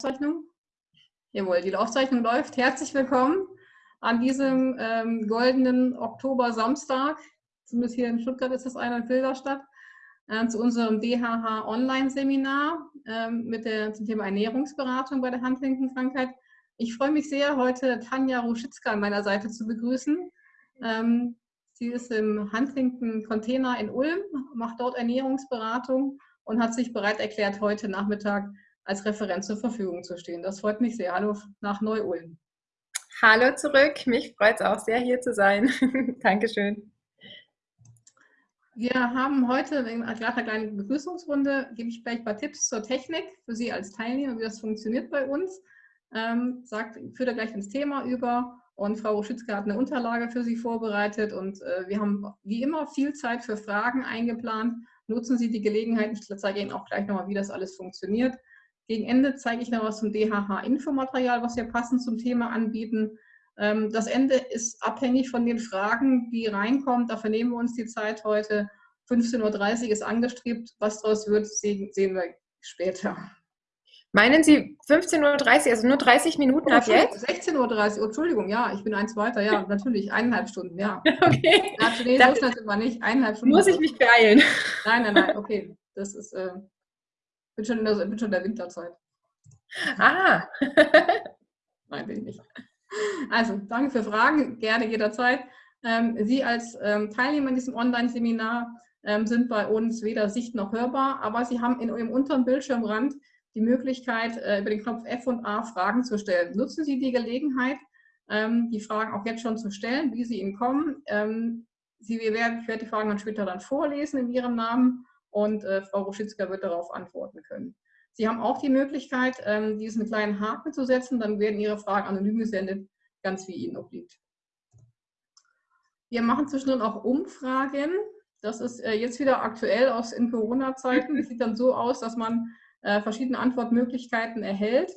Aufzeichnung? Jawohl, die Aufzeichnung läuft. Herzlich willkommen an diesem ähm, goldenen Oktober-Samstag. Zumindest hier in Stuttgart ist das eine in Filderstadt. Äh, zu unserem DHH Online-Seminar äh, zum Thema Ernährungsberatung bei der Huntington-Krankheit. Ich freue mich sehr, heute Tanja Ruschitzka an meiner Seite zu begrüßen. Ähm, sie ist im Huntington Container in Ulm, macht dort Ernährungsberatung und hat sich bereit erklärt, heute Nachmittag als Referent zur Verfügung zu stehen. Das freut mich sehr. Hallo nach Neu-Ulm. Hallo zurück. Mich freut es auch sehr, hier zu sein. Dankeschön. Wir haben heute gerade eine kleine Begrüßungsrunde. Gebe ich gleich ein paar Tipps zur Technik für Sie als Teilnehmer, wie das funktioniert bei uns. Ähm, sagt, führt er gleich ins Thema über und Frau Schützke hat eine Unterlage für Sie vorbereitet und äh, wir haben wie immer viel Zeit für Fragen eingeplant. Nutzen Sie die Gelegenheit. Ich zeige Ihnen auch gleich nochmal, wie das alles funktioniert. Gegen Ende zeige ich noch was zum DHH-Infomaterial, was wir passend zum Thema anbieten. Ähm, das Ende ist abhängig von den Fragen, die reinkommen. Dafür nehmen wir uns die Zeit heute. 15.30 Uhr ist angestrebt. Was daraus wird, sehen wir später. Meinen Sie 15.30 Uhr, also nur 30 Minuten oh, ab jetzt? 16.30 Uhr, Entschuldigung, ja, ich bin eins weiter, ja, natürlich, eineinhalb Stunden, ja. Okay. Nee, so schnell sind wir nicht, eineinhalb Stunden. Muss ich mich beeilen? Nein, nein, nein, okay, das ist, äh, bin schon in der, bin schon in der Winterzeit. Ah. Nein, bin ich nicht. Also, danke für Fragen, gerne jederzeit. Ähm, Sie als ähm, Teilnehmer in diesem Online-Seminar ähm, sind bei uns weder sicht- noch hörbar, aber Sie haben in Ihrem unteren Bildschirmrand die Möglichkeit, äh, über den Knopf F und A Fragen zu stellen. Nutzen Sie die Gelegenheit, die Fragen auch jetzt schon zu stellen, wie sie Ihnen kommen. Sie werden, ich werde die Fragen dann später dann vorlesen in Ihrem Namen und äh, Frau Roschitzka wird darauf antworten können. Sie haben auch die Möglichkeit, ähm, diesen kleinen Haken zu setzen, dann werden Ihre Fragen anonym gesendet, ganz wie Ihnen obliegt. Wir machen zwischendrin auch Umfragen. Das ist äh, jetzt wieder aktuell aus in Corona-Zeiten. Es sieht dann so aus, dass man äh, verschiedene Antwortmöglichkeiten erhält.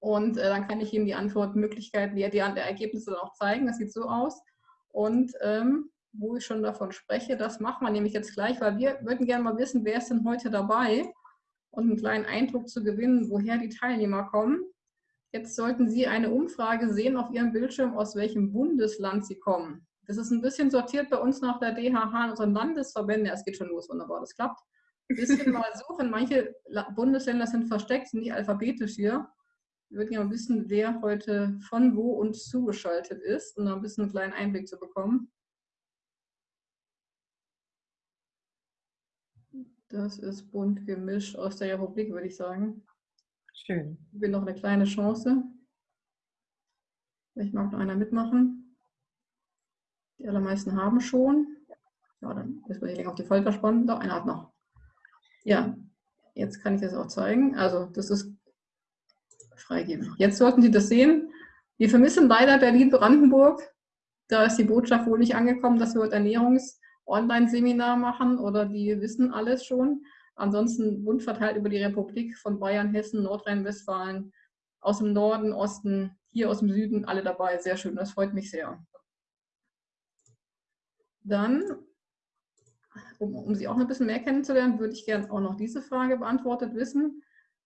Und äh, dann kann ich Ihnen die Antwortmöglichkeiten, die, die, die Ergebnisse dann auch zeigen. Das sieht so aus. Und ähm, wo ich schon davon spreche, das machen wir nämlich jetzt gleich, weil wir würden gerne mal wissen, wer ist denn heute dabei und einen kleinen Eindruck zu gewinnen, woher die Teilnehmer kommen. Jetzt sollten Sie eine Umfrage sehen auf Ihrem Bildschirm, aus welchem Bundesland Sie kommen. Das ist ein bisschen sortiert bei uns nach der DHH in unseren Landesverbänden. Ja, es geht schon los, wunderbar, das klappt. Ein bisschen mal suchen. Manche Bundesländer sind versteckt, sind nicht alphabetisch hier. Wir würden ja mal wissen, wer heute von wo uns zugeschaltet ist, um da ein bisschen einen kleinen Einblick zu bekommen. Das ist bunt gemischt aus der Republik, würde ich sagen. Schön. Ich will noch eine kleine Chance. Vielleicht mag noch einer mitmachen. Die allermeisten haben schon. Ja, dann ist man nicht auf die Folter spannen. Doch, einer hat noch. Ja, jetzt kann ich das auch zeigen. Also, das ist freigeben. Jetzt sollten Sie das sehen. Wir vermissen leider Berlin-Brandenburg. Da ist die Botschaft wohl nicht angekommen, dass wir heute Ernährungs- Online-Seminar machen oder die wissen alles schon. Ansonsten bunt verteilt über die Republik von Bayern, Hessen, Nordrhein-Westfalen, aus dem Norden, Osten, hier aus dem Süden, alle dabei. Sehr schön, das freut mich sehr. Dann, um, um Sie auch ein bisschen mehr kennenzulernen, würde ich gerne auch noch diese Frage beantwortet wissen.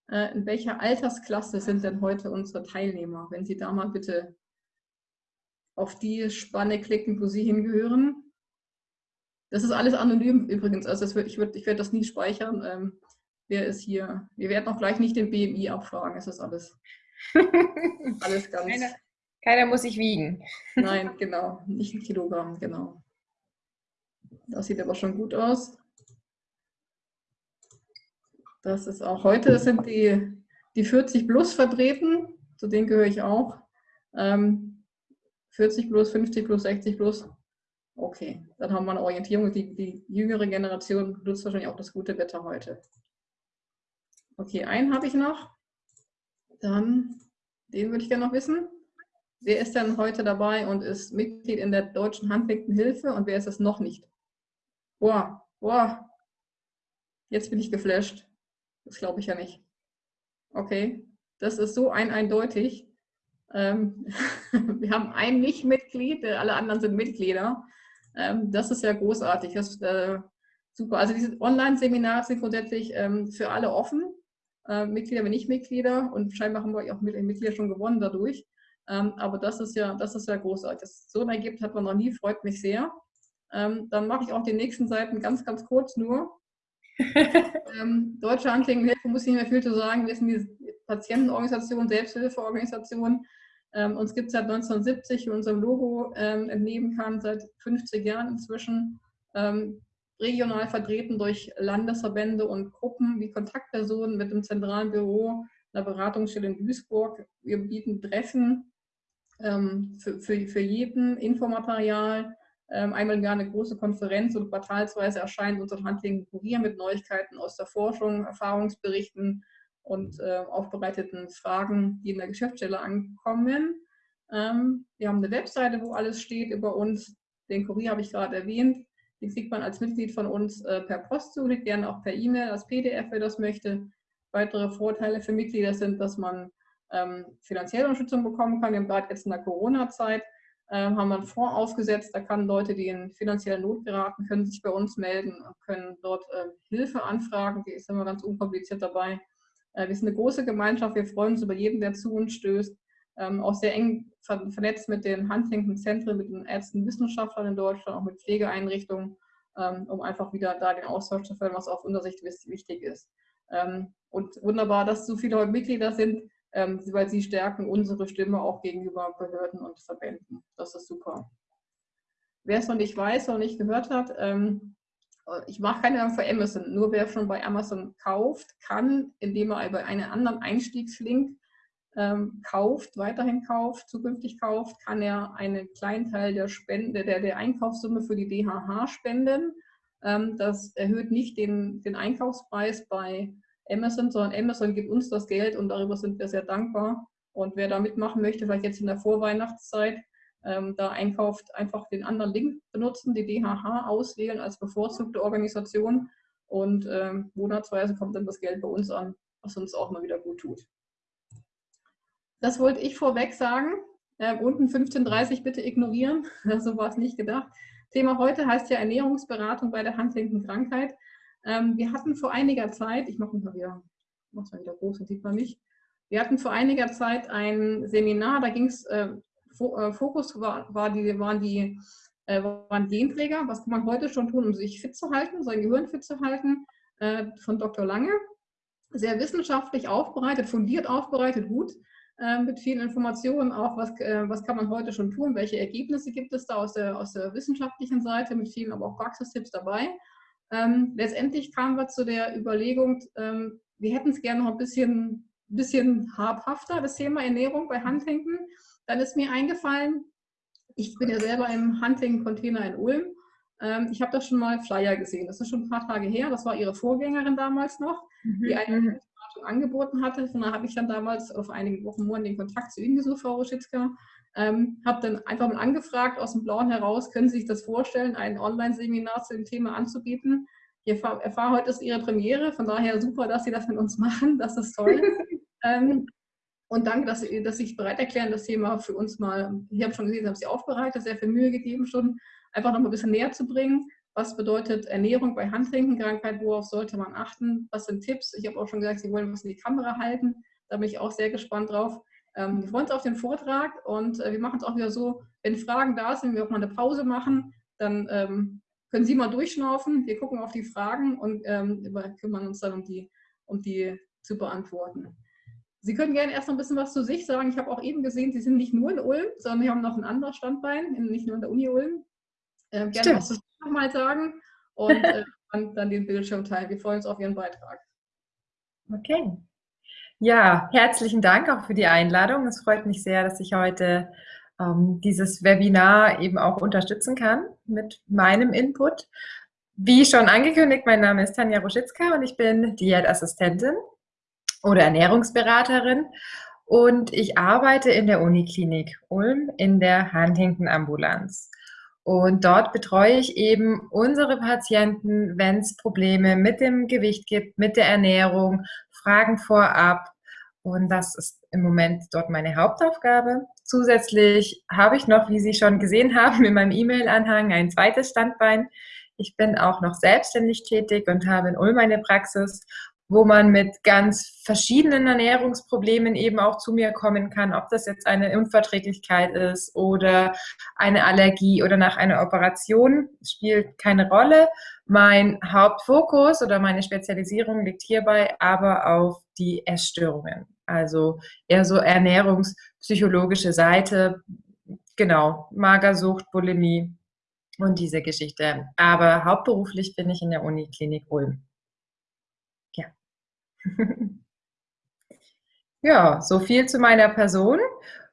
Äh, in welcher Altersklasse sind denn heute unsere Teilnehmer? Wenn Sie da mal bitte auf die Spanne klicken, wo Sie hingehören. Das ist alles anonym übrigens. Also wird, ich, würd, ich werde das nie speichern. Ähm, wer ist hier? Wir werden auch gleich nicht den BMI abfragen. Es ist alles, alles ganz. Keiner, keiner muss sich wiegen. Nein, genau. Nicht ein Kilogramm, genau. Das sieht aber schon gut aus. Das ist auch heute sind die, die 40 plus vertreten. Zu denen gehöre ich auch. Ähm, 40 plus, 50 plus, 60 plus. Okay, dann haben wir eine Orientierung. Die, die jüngere Generation nutzt wahrscheinlich auch das gute Wetter heute. Okay, einen habe ich noch. Dann, den würde ich gerne noch wissen. Wer ist denn heute dabei und ist Mitglied in der Deutschen Handwerkten und wer ist es noch nicht? Boah, boah, jetzt bin ich geflasht. Das glaube ich ja nicht. Okay, das ist so ein eindeutig. Ähm, wir haben ein Nicht-Mitglied, alle anderen sind Mitglieder. Ähm, das ist ja großartig. Das ist äh, super. Also diese Online-Seminare sind grundsätzlich ähm, für alle offen. äh, Mitglieder wie nicht Mitglieder und scheinbar haben wir auch Mitglieder schon gewonnen dadurch. Ähm, aber das ist ja, das ist ja großartig. Dass so ein Ergebnis hat man noch nie, freut mich sehr. Ähm, dann mache ich auch die nächsten Seiten ganz, ganz kurz nur. ähm, Deutsche Anklagehilfe muss nicht mehr viel zu sagen. Wir sind die Patientenorganisation, Selbsthilfeorganisation. Ähm, uns gibt es seit 1970, wie unserem Logo ähm, entnehmen kann, seit 50 Jahren inzwischen. Ähm, regional vertreten durch Landesverbände und Gruppen wie Kontaktpersonen mit dem zentralen Büro einer Beratungsstelle in Duisburg. Wir bieten Treffen ähm, für, für, für jeden Infomaterial. Ähm, einmal im Jahr eine große Konferenz und quartalsweise erscheint unser Handling Kurier mit Neuigkeiten aus der Forschung, Erfahrungsberichten und äh, aufbereiteten Fragen, die in der Geschäftsstelle ankommen. Ähm, wir haben eine Webseite, wo alles steht über uns. Den Kurier habe ich gerade erwähnt. Die kriegt man als Mitglied von uns äh, per Post zugelegt, gerne auch per E-Mail, als PDF, wer das möchte. Weitere Vorteile für Mitglieder sind, dass man ähm, finanzielle Unterstützung bekommen kann. Wir haben gerade jetzt in der Corona-Zeit ähm, haben wir einen Fonds aufgesetzt. Da kann Leute, die in finanzielle Not geraten, können sich bei uns melden und können dort äh, Hilfe anfragen. Die ist immer ganz unkompliziert dabei. Äh, wir sind eine große Gemeinschaft. Wir freuen uns über jeden, der zu uns stößt. Ähm, auch sehr eng vernetzt mit den Huntington-Zentren, mit den Ärzten, Wissenschaftlern in Deutschland, auch mit Pflegeeinrichtungen, ähm, um einfach wieder da den Austausch zu fördern, was aus unserer Sicht wichtig ist. Ähm, und wunderbar, dass so viele Mitglieder sind, weil sie stärken unsere Stimme auch gegenüber Behörden und Verbänden. Das ist super. Wer es noch nicht weiß oder nicht gehört hat, ich mache keine Werbung für Amazon. Nur wer schon bei Amazon kauft, kann, indem er über einen anderen Einstiegslink ähm, kauft, weiterhin kauft, zukünftig kauft, kann er einen kleinen Teil der, Spende, der, der Einkaufssumme für die DHH spenden. Ähm, das erhöht nicht den, den Einkaufspreis bei Amazon, sondern Amazon gibt uns das Geld und darüber sind wir sehr dankbar. Und wer da mitmachen möchte, vielleicht jetzt in der Vorweihnachtszeit, ähm, da einkauft, einfach den anderen Link benutzen, die DHH auswählen als bevorzugte Organisation und ähm, monatsweise kommt dann das Geld bei uns an, was uns auch mal wieder gut tut. Das wollte ich vorweg sagen. Äh, unten 15.30 bitte ignorieren. so war es nicht gedacht. Thema heute heißt ja Ernährungsberatung bei der Handlenkenkrankheit. Ähm, wir hatten vor einiger Zeit, ich mache mal wieder, mach's mal wieder groß, dann sieht man mich. Wir hatten vor einiger Zeit ein Seminar, da ging es, äh, Fokus war, war die, waren die äh, waren Genträger. Was kann man heute schon tun, um sich fit zu halten, sein Gehirn fit zu halten, äh, von Dr. Lange. Sehr wissenschaftlich aufbereitet, fundiert aufbereitet, gut. Ähm, mit vielen Informationen auch, was, äh, was kann man heute schon tun, welche Ergebnisse gibt es da aus der, aus der wissenschaftlichen Seite, mit vielen aber auch Praxistipps dabei. Ähm, letztendlich kamen wir zu der Überlegung, ähm, wir hätten es gerne noch ein bisschen, bisschen habhafter, das Thema Ernährung bei Huntington. Dann ist mir eingefallen, ich bin ja selber im Huntington-Container in Ulm. Ähm, ich habe da schon mal Flyer gesehen. Das ist schon ein paar Tage her. Das war ihre Vorgängerin damals noch, mhm. die eine. Beratung angeboten hatte. Von daher habe ich dann damals auf einigen Wochen Monaten den Kontakt zu Ihnen gesucht, Frau Roschitzka. Ähm, habe dann einfach mal angefragt, aus dem Blauen heraus, können Sie sich das vorstellen, ein Online-Seminar zu dem Thema anzubieten? Ich erfahre, erfahre heute ist Ihre Premiere, von daher super, dass Sie das mit uns machen, das ist toll. ähm, und danke, dass Sie, dass Sie sich bereit erklären, das Thema für uns mal, ich habe schon gesehen, Sie haben Sie aufbereitet, sehr viel Mühe gegeben schon, einfach noch mal ein bisschen näher zu bringen. Was bedeutet Ernährung bei Handtrinkenkrankheit? Worauf sollte man achten? Was sind Tipps? Ich habe auch schon gesagt, Sie wollen was in die Kamera halten. Da bin ich auch sehr gespannt drauf. Ähm, wir freuen uns auf den Vortrag und äh, wir machen es auch wieder so, wenn Fragen da sind, wir auch mal eine Pause machen, dann ähm, können Sie mal durchschnaufen. Wir gucken auf die Fragen und ähm, kümmern uns dann um die, um die zu beantworten. Sie können gerne erst noch ein bisschen was zu sich sagen. Ich habe auch eben gesehen, Sie sind nicht nur in Ulm, sondern wir haben noch ein anderes Standbein, nicht nur in der Uni Ulm. Ähm, gerne was zu nochmal sagen und äh, dann, dann den Bildschirm teilen. Wir freuen uns auf Ihren Beitrag. Okay. Ja, herzlichen Dank auch für die Einladung. Es freut mich sehr, dass ich heute ähm, dieses Webinar eben auch unterstützen kann mit meinem Input. Wie schon angekündigt, mein Name ist Tanja Roschitzka und ich bin Diätassistentin oder Ernährungsberaterin und ich arbeite in der Uniklinik Ulm in der Huntington-Ambulanz. Und dort betreue ich eben unsere Patienten, wenn es Probleme mit dem Gewicht gibt, mit der Ernährung, Fragen vorab. Und das ist im Moment dort meine Hauptaufgabe. Zusätzlich habe ich noch, wie Sie schon gesehen haben, in meinem E-Mail-Anhang ein zweites Standbein. Ich bin auch noch selbstständig tätig und habe in Ulm eine Praxis wo man mit ganz verschiedenen Ernährungsproblemen eben auch zu mir kommen kann, ob das jetzt eine Unverträglichkeit ist oder eine Allergie oder nach einer Operation, spielt keine Rolle. Mein Hauptfokus oder meine Spezialisierung liegt hierbei aber auf die Essstörungen, also eher so ernährungspsychologische Seite, genau, Magersucht, Bulimie und diese Geschichte. Aber hauptberuflich bin ich in der Uniklinik Ulm. ja, so viel zu meiner Person.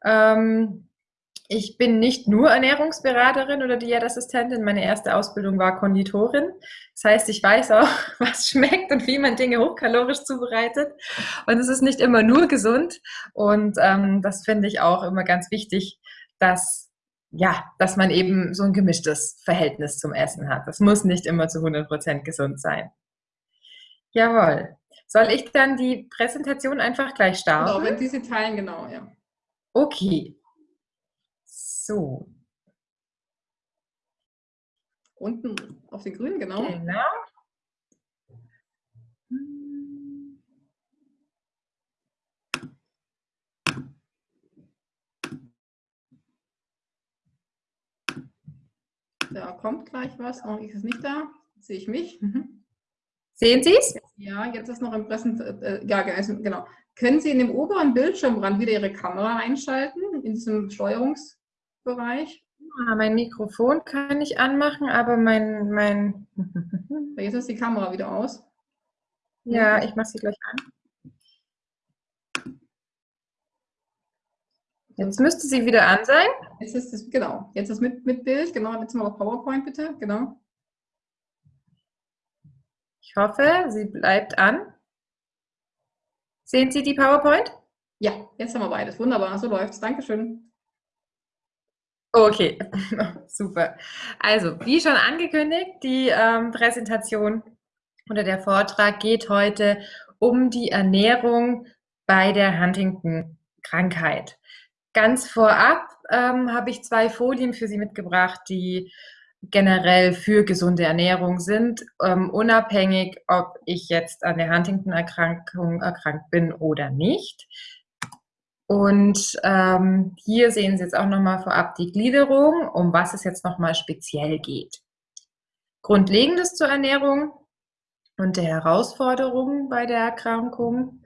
Ähm, ich bin nicht nur Ernährungsberaterin oder Diätassistentin. Meine erste Ausbildung war Konditorin. Das heißt, ich weiß auch, was schmeckt und wie man Dinge hochkalorisch zubereitet. Und es ist nicht immer nur gesund. Und ähm, das finde ich auch immer ganz wichtig, dass, ja, dass man eben so ein gemischtes Verhältnis zum Essen hat. Das muss nicht immer zu 100 Prozent gesund sein. Jawohl. Soll ich dann die Präsentation einfach gleich starten? Genau, wenn diese teilen, genau, ja. Okay. So. Unten auf den grünen, genau. Genau. Da kommt gleich was. Oh, ist es nicht da? Sehe ich mich. Mhm. Sehen Sie es? Ja, jetzt ist noch im Präsent, äh, ja, genau. Können Sie in dem oberen Bildschirmrand wieder Ihre Kamera einschalten, in diesem Steuerungsbereich? Ja, mein Mikrofon kann ich anmachen, aber mein... mein jetzt ist die Kamera wieder aus. Ja, ich mache sie gleich an. Jetzt müsste sie wieder an sein. Jetzt ist es, genau, jetzt ist mit, mit Bild, genau, jetzt mal auf PowerPoint bitte, genau. Ich hoffe, sie bleibt an. Sehen Sie die PowerPoint? Ja, jetzt haben wir beides. Wunderbar, so läuft es. Dankeschön. Okay, super. Also, wie schon angekündigt, die ähm, Präsentation oder der Vortrag geht heute um die Ernährung bei der Huntington-Krankheit. Ganz vorab ähm, habe ich zwei Folien für Sie mitgebracht, die generell für gesunde Ernährung sind, ähm, unabhängig, ob ich jetzt an der Huntington-Erkrankung erkrankt bin oder nicht. Und ähm, hier sehen Sie jetzt auch nochmal vorab die Gliederung, um was es jetzt nochmal speziell geht. Grundlegendes zur Ernährung und der Herausforderungen bei der Erkrankung.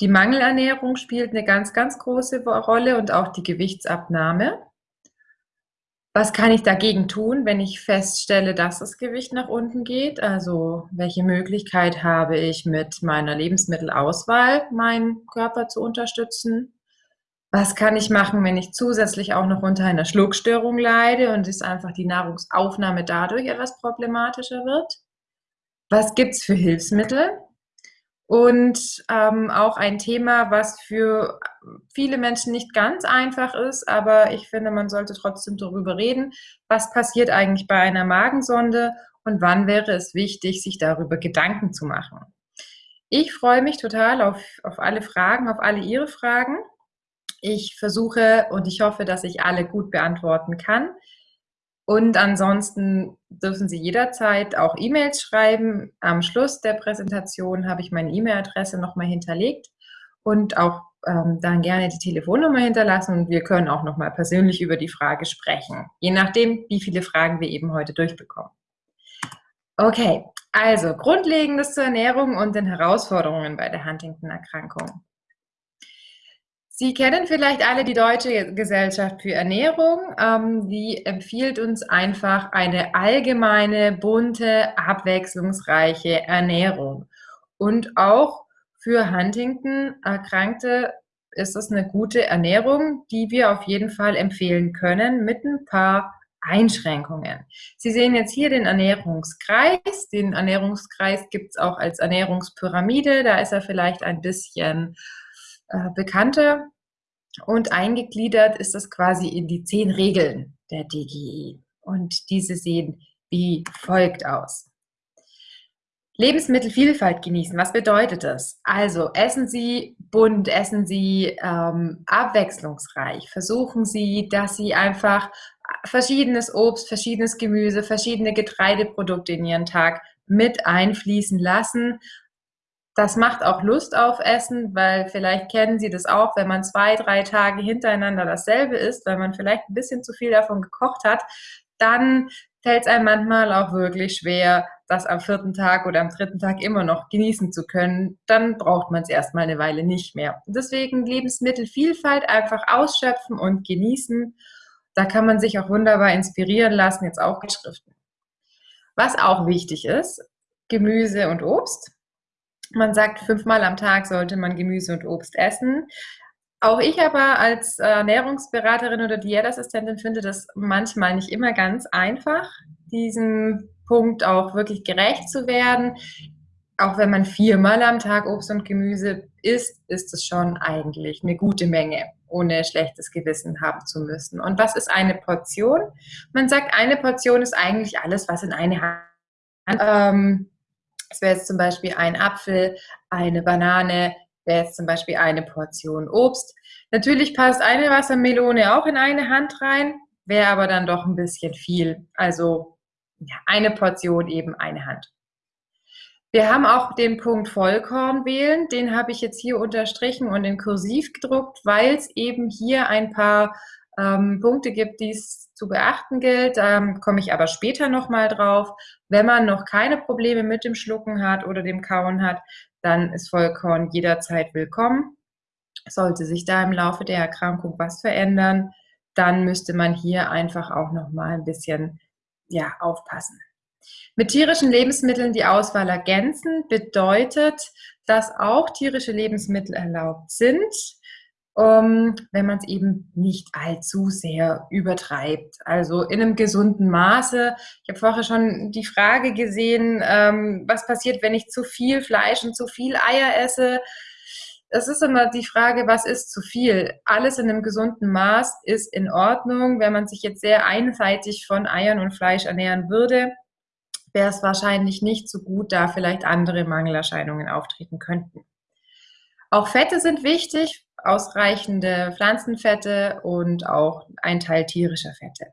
Die Mangelernährung spielt eine ganz, ganz große Rolle und auch die Gewichtsabnahme was kann ich dagegen tun, wenn ich feststelle, dass das Gewicht nach unten geht? Also welche Möglichkeit habe ich mit meiner Lebensmittelauswahl, meinen Körper zu unterstützen? Was kann ich machen, wenn ich zusätzlich auch noch unter einer Schluckstörung leide und es einfach die Nahrungsaufnahme dadurch etwas problematischer wird? Was gibt es für Hilfsmittel? Und ähm, auch ein Thema, was für viele Menschen nicht ganz einfach ist, aber ich finde, man sollte trotzdem darüber reden, was passiert eigentlich bei einer Magensonde und wann wäre es wichtig, sich darüber Gedanken zu machen. Ich freue mich total auf, auf alle Fragen, auf alle Ihre Fragen. Ich versuche und ich hoffe, dass ich alle gut beantworten kann. Und ansonsten dürfen Sie jederzeit auch E-Mails schreiben. Am Schluss der Präsentation habe ich meine E-Mail-Adresse nochmal hinterlegt und auch ähm, dann gerne die Telefonnummer hinterlassen und wir können auch nochmal persönlich über die Frage sprechen, je nachdem, wie viele Fragen wir eben heute durchbekommen. Okay, also Grundlegendes zur Ernährung und den Herausforderungen bei der Huntington-Erkrankung. Sie kennen vielleicht alle die Deutsche Gesellschaft für Ernährung. Ähm, die empfiehlt uns einfach eine allgemeine, bunte, abwechslungsreiche Ernährung. Und auch für Huntington-Erkrankte ist es eine gute Ernährung, die wir auf jeden Fall empfehlen können mit ein paar Einschränkungen. Sie sehen jetzt hier den Ernährungskreis. Den Ernährungskreis gibt es auch als Ernährungspyramide. Da ist er vielleicht ein bisschen äh, bekannter. Und eingegliedert ist das quasi in die zehn Regeln der DGE. Und diese sehen wie folgt aus. Lebensmittelvielfalt genießen. Was bedeutet das? Also essen Sie bunt, essen Sie ähm, abwechslungsreich. Versuchen Sie, dass Sie einfach verschiedenes Obst, verschiedenes Gemüse, verschiedene Getreideprodukte in Ihren Tag mit einfließen lassen Das macht auch Lust auf Essen, weil vielleicht kennen Sie das auch, wenn man zwei, drei Tage hintereinander dasselbe isst, weil man vielleicht ein bisschen zu viel davon gekocht hat, dann fällt es einem manchmal auch wirklich schwer, das am vierten Tag oder am dritten Tag immer noch genießen zu können. Dann braucht man es erstmal eine Weile nicht mehr. Deswegen Lebensmittelvielfalt einfach ausschöpfen und genießen. Da kann man sich auch wunderbar inspirieren lassen, jetzt auch mit Schriften. Was auch wichtig ist, Gemüse und Obst. Man sagt, fünfmal am Tag sollte man Gemüse und Obst essen. Auch ich aber als Ernährungsberaterin oder Diätassistentin finde das manchmal nicht immer ganz einfach, diesem Punkt auch wirklich gerecht zu werden. Auch wenn man viermal am Tag Obst und Gemüse isst, ist es schon eigentlich eine gute Menge, ohne schlechtes Gewissen haben zu müssen. Und was ist eine Portion? Man sagt, eine Portion ist eigentlich alles, was in eine Hand. Ähm, es wäre jetzt zum Beispiel ein Apfel, eine Banane, wäre jetzt zum Beispiel eine Portion Obst. Natürlich passt eine Wassermelone auch in eine Hand rein, wäre aber dann doch ein bisschen viel. Also ja, eine Portion eben eine Hand. Wir haben auch den Punkt Vollkorn wählen, den habe ich jetzt hier unterstrichen und in Kursiv gedruckt, weil es eben hier ein paar ähm, Punkte gibt, die es zu beachten gilt. Da komme ich aber später nochmal drauf. Wenn man noch keine Probleme mit dem Schlucken hat oder dem Kauen hat, dann ist Vollkorn jederzeit willkommen. Sollte sich da im Laufe der Erkrankung was verändern, dann müsste man hier einfach auch nochmal ein bisschen ja, aufpassen. Mit tierischen Lebensmitteln die Auswahl ergänzen bedeutet, dass auch tierische Lebensmittel erlaubt sind um, wenn man es eben nicht allzu sehr übertreibt. Also in einem gesunden Maße. Ich habe vorher schon die Frage gesehen, ähm, was passiert, wenn ich zu viel Fleisch und zu viel Eier esse. Es ist immer die Frage, was ist zu viel? Alles in einem gesunden Maß ist in Ordnung. Wenn man sich jetzt sehr einseitig von Eiern und Fleisch ernähren würde, wäre es wahrscheinlich nicht so gut, da vielleicht andere Mangelerscheinungen auftreten könnten. Auch Fette sind wichtig, ausreichende Pflanzenfette und auch ein Teil tierischer Fette.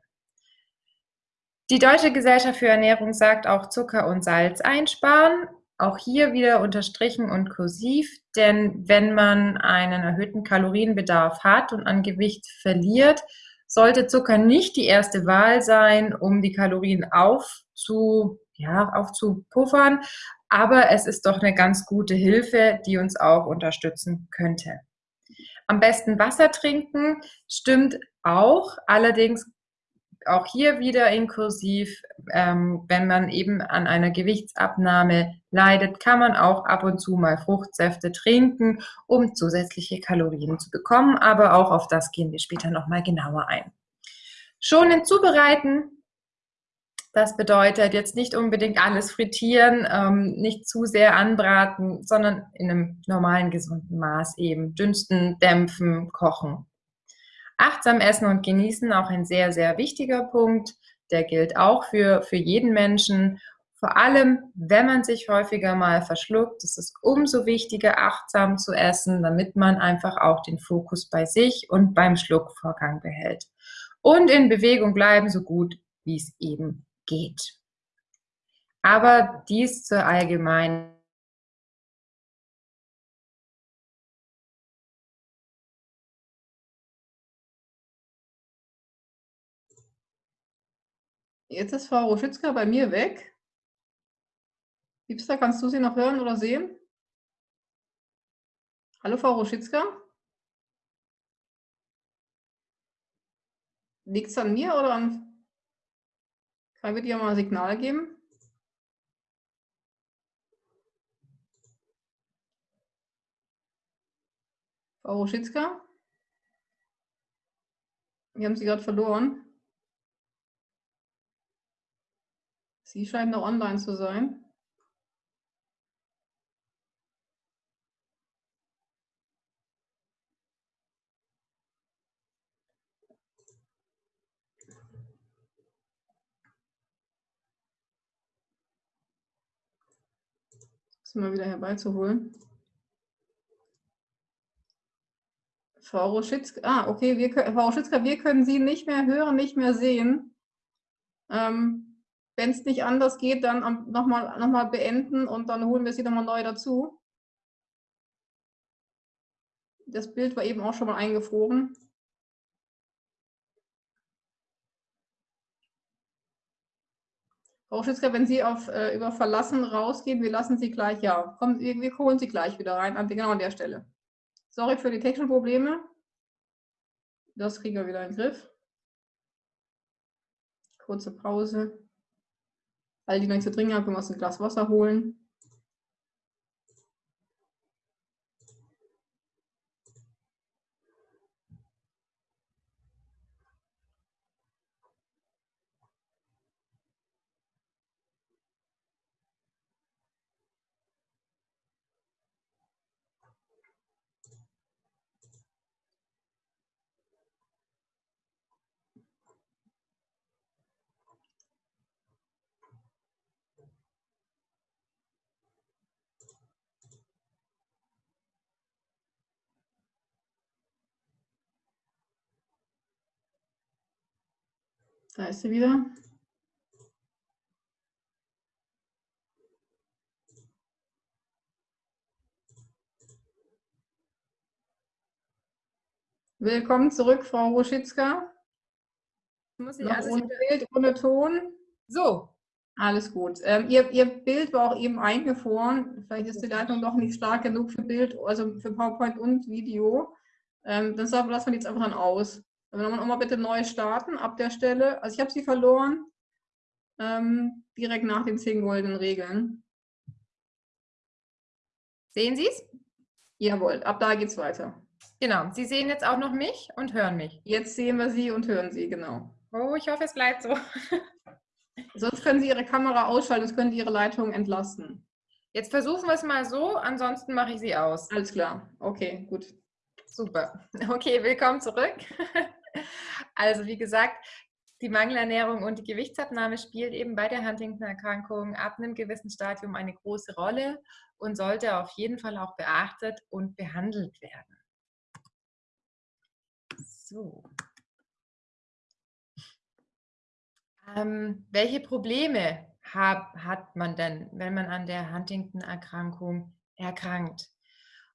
Die Deutsche Gesellschaft für Ernährung sagt auch Zucker und Salz einsparen. Auch hier wieder unterstrichen und kursiv, denn wenn man einen erhöhten Kalorienbedarf hat und an Gewicht verliert, sollte Zucker nicht die erste Wahl sein, um die Kalorien aufzu, ja, aufzupuffern, aber es ist doch eine ganz gute Hilfe, die uns auch unterstützen könnte. Am besten Wasser trinken stimmt auch, allerdings auch hier wieder inklusiv, ähm, wenn man eben an einer Gewichtsabnahme leidet, kann man auch ab und zu mal Fruchtsäfte trinken, um zusätzliche Kalorien zu bekommen. Aber auch auf das gehen wir später nochmal genauer ein. Schonend zubereiten das bedeutet jetzt nicht unbedingt alles frittieren, ähm, nicht zu sehr anbraten, sondern in einem normalen, gesunden Maß eben dünsten, dämpfen, kochen. Achtsam essen und genießen, auch ein sehr, sehr wichtiger Punkt. Der gilt auch für, für jeden Menschen. Vor allem, wenn man sich häufiger mal verschluckt, ist es umso wichtiger, achtsam zu essen, damit man einfach auch den Fokus bei sich und beim Schluckvorgang behält. Und in Bewegung bleiben, so gut wie es eben geht. Aber dies zur allgemeinen Jetzt ist Frau Roschitzka bei mir weg. Liebster, kannst du sie noch hören oder sehen? Hallo, Frau Roschitzka? Liegt es an mir oder an kann ich dir mal ein Signal geben? Frau Roschitzka? Wir haben Sie gerade verloren. Sie scheinen noch online zu sein. das mal wieder herbeizuholen. Frau Roschitzka, ah, okay, wir, Frau Roschitzka, wir können Sie nicht mehr hören, nicht mehr sehen. Ähm, Wenn es nicht anders geht, dann nochmal noch mal beenden und dann holen wir Sie nochmal neu dazu. Das Bild war eben auch schon mal eingefroren. Frau Schützker, wenn Sie auf äh, über Verlassen rausgehen, wir lassen Sie gleich, ja, kommen, wir, wir holen Sie gleich wieder rein, an, genau an der Stelle. Sorry für die technischen Probleme. Das kriegen wir wieder in den Griff. Kurze Pause. All die noch nicht zu trinken haben, können wir uns ein Glas Wasser holen. Da ist sie wieder. Willkommen zurück, Frau Roschitzka. Muss ich Noch also ohne Bild, ohne Ton. So. Alles gut. Ähm, ihr, ihr, Bild war auch eben eingefroren. Vielleicht ist die Leitung doch nicht stark genug für Bild, also für PowerPoint und Video. Ähm, dann lassen wir jetzt einfach dann aus. Wenn wir nochmal bitte neu starten, ab der Stelle. Also ich habe sie verloren, ähm, direkt nach den zehn goldenen Regeln. Sehen Sie es? Jawohl, ab da geht es weiter. Genau, Sie sehen jetzt auch noch mich und hören mich. Jetzt sehen wir Sie und hören Sie, genau. Oh, ich hoffe, es bleibt so. Sonst können Sie Ihre Kamera ausschalten, sonst können Sie Ihre Leitung entlasten. Jetzt versuchen wir es mal so, ansonsten mache ich sie aus. Alles klar, okay, gut. Super. Okay, willkommen zurück. Also wie gesagt, die Mangelernährung und die Gewichtsabnahme spielt eben bei der Huntington-Erkrankung ab einem gewissen Stadium eine große Rolle und sollte auf jeden Fall auch beachtet und behandelt werden. So. Ähm, welche Probleme hab, hat man denn, wenn man an der Huntington-Erkrankung erkrankt?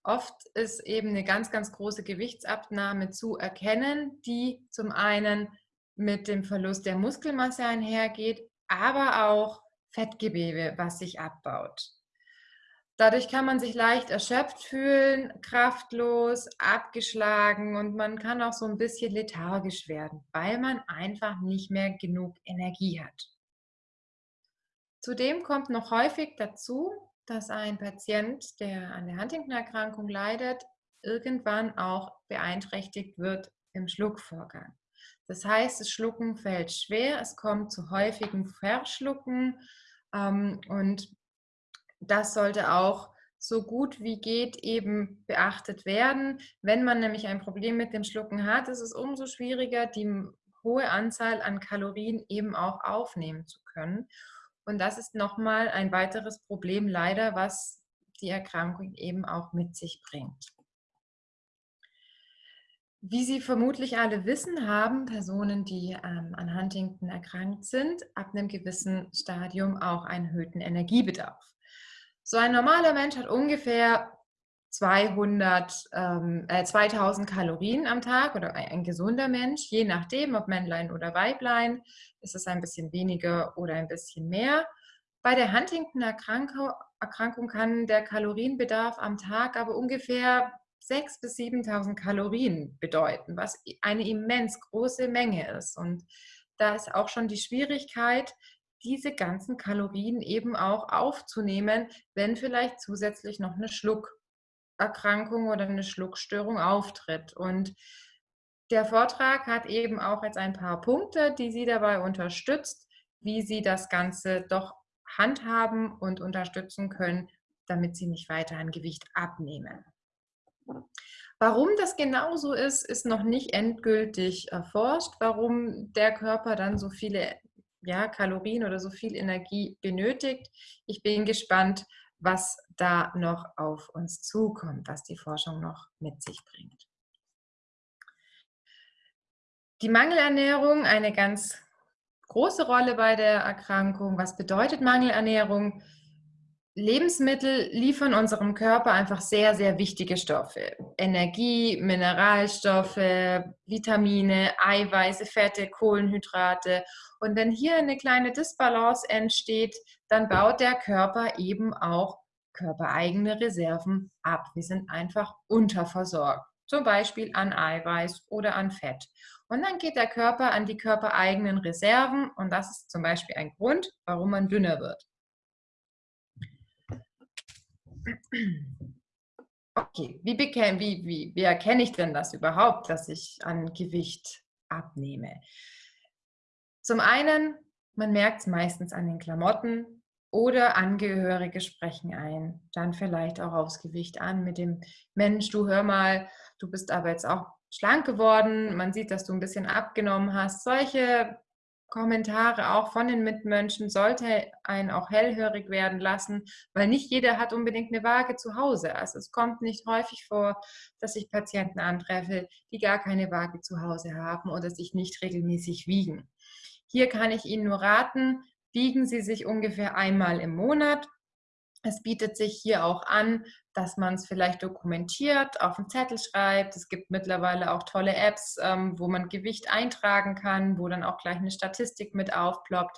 Oft ist eben eine ganz, ganz große Gewichtsabnahme zu erkennen, die zum einen mit dem Verlust der Muskelmasse einhergeht, aber auch Fettgewebe, was sich abbaut. Dadurch kann man sich leicht erschöpft fühlen, kraftlos, abgeschlagen und man kann auch so ein bisschen lethargisch werden, weil man einfach nicht mehr genug Energie hat. Zudem kommt noch häufig dazu, dass ein Patient, der an der Huntington-Erkrankung leidet, irgendwann auch beeinträchtigt wird im Schluckvorgang. Das heißt, das Schlucken fällt schwer, es kommt zu häufigem Verschlucken ähm, und das sollte auch so gut wie geht eben beachtet werden. Wenn man nämlich ein Problem mit dem Schlucken hat, ist es umso schwieriger, die hohe Anzahl an Kalorien eben auch aufnehmen zu können. Und das ist nochmal ein weiteres Problem leider, was die Erkrankung eben auch mit sich bringt. Wie Sie vermutlich alle wissen, haben Personen, die ähm, an Huntington erkrankt sind, ab einem gewissen Stadium auch einen erhöhten Energiebedarf. So ein normaler Mensch hat ungefähr 200, ähm, äh, 2000 Kalorien am Tag oder ein, ein, gesunder Mensch, je nachdem, ob Männlein oder Weiblein, ist es ein bisschen weniger oder ein bisschen mehr. Bei der Huntington-Erkrankung kann der Kalorienbedarf am Tag aber ungefähr 6.000 bis 7.000 Kalorien bedeuten, was eine immens große Menge ist. Und da ist auch schon die Schwierigkeit, diese ganzen Kalorien eben auch aufzunehmen, wenn vielleicht zusätzlich noch eine Schluckerkrankung oder eine Schluckstörung auftritt. Und der Vortrag hat eben auch jetzt ein paar Punkte, die Sie dabei unterstützt, wie Sie das Ganze doch handhaben und unterstützen können, damit Sie nicht weiter an Gewicht abnehmen. Warum das genauso ist, ist noch nicht endgültig erforscht, warum der Körper dann so viele ja, Kalorien oder so viel Energie benötigt. Ich bin gespannt, was da noch auf uns zukommt, was die Forschung noch mit sich bringt. Die Mangelernährung, eine ganz große Rolle bei der Erkrankung. Was bedeutet Mangelernährung? Lebensmittel liefern unserem Körper einfach sehr, sehr wichtige Stoffe. Energie, Mineralstoffe, Vitamine, Eiweiße, Fette, Kohlenhydrate. Und wenn hier eine kleine Disbalance entsteht, dann baut der Körper eben auch körpereigene Reserven ab. Wir sind einfach unterversorgt, zum Beispiel an Eiweiß oder an Fett. Und dann geht der Körper an die körpereigenen Reserven und das ist zum Beispiel ein Grund, warum man dünner wird. Okay, wie, bekäme, wie, wie, wie erkenne ich denn das überhaupt, dass ich an Gewicht abnehme? Zum einen, man merkt es meistens an den Klamotten oder Angehörige sprechen ein, dann vielleicht auch aufs Gewicht an mit dem Mensch, du hör mal, du bist aber jetzt auch schlank geworden, man sieht, dass du ein bisschen abgenommen hast. Solche Kommentare auch von den Mitmenschen sollte einen auch hellhörig werden lassen, weil nicht jeder hat unbedingt eine Waage zu Hause. Also es kommt nicht häufig vor, dass ich Patienten antreffe, die gar keine Waage zu Hause haben oder sich nicht regelmäßig wiegen. Hier kann ich Ihnen nur raten, wiegen Sie sich ungefähr einmal im Monat es bietet sich hier auch an, dass man es vielleicht dokumentiert, auf einen Zettel schreibt. Es gibt mittlerweile auch tolle Apps, ähm, wo man Gewicht eintragen kann, wo dann auch gleich eine Statistik mit aufploppt.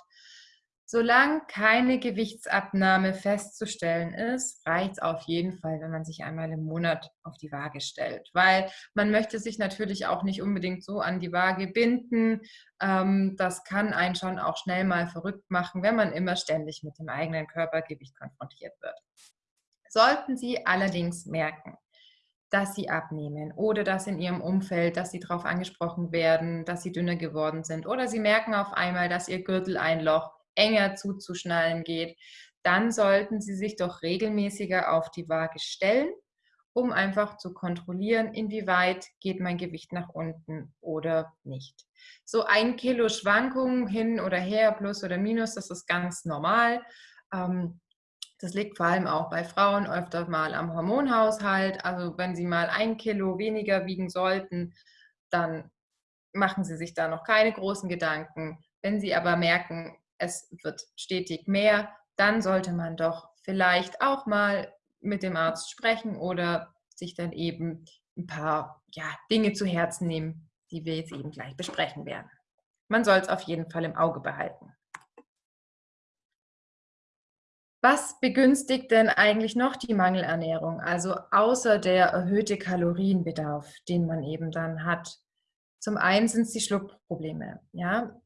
Solange keine Gewichtsabnahme festzustellen ist, reicht es auf jeden Fall, wenn man sich einmal im Monat auf die Waage stellt. Weil man möchte sich natürlich auch nicht unbedingt so an die Waage binden. Ähm, das kann einen schon auch schnell mal verrückt machen, wenn man immer ständig mit dem eigenen Körpergewicht konfrontiert wird. Sollten Sie allerdings merken, dass sie abnehmen oder dass in ihrem Umfeld, dass sie darauf angesprochen werden, dass sie dünner geworden sind oder sie merken auf einmal, dass ihr Gürtel ein Loch enger zuzuschnallen geht, dann sollten Sie sich doch regelmäßiger auf die Waage stellen, um einfach zu kontrollieren, inwieweit geht mein Gewicht nach unten oder nicht. So ein Kilo Schwankungen hin oder her, plus oder minus, das ist ganz normal. Ähm, das liegt vor allem auch bei Frauen öfter mal am Hormonhaushalt. Also wenn Sie mal ein Kilo weniger wiegen sollten, dann machen Sie sich da noch keine großen Gedanken. Wenn Sie aber merken, es wird stetig mehr, dann sollte man doch vielleicht auch mal mit dem Arzt sprechen oder sich dann eben ein paar ja, Dinge zu Herzen nehmen, die wir jetzt eben gleich besprechen werden. Man soll es auf jeden Fall im Auge behalten. Was begünstigt denn eigentlich noch die Mangelernährung? Also außer der erhöhte Kalorienbedarf, den man eben dann hat. Zum einen sind es die Schluckprobleme. Ja?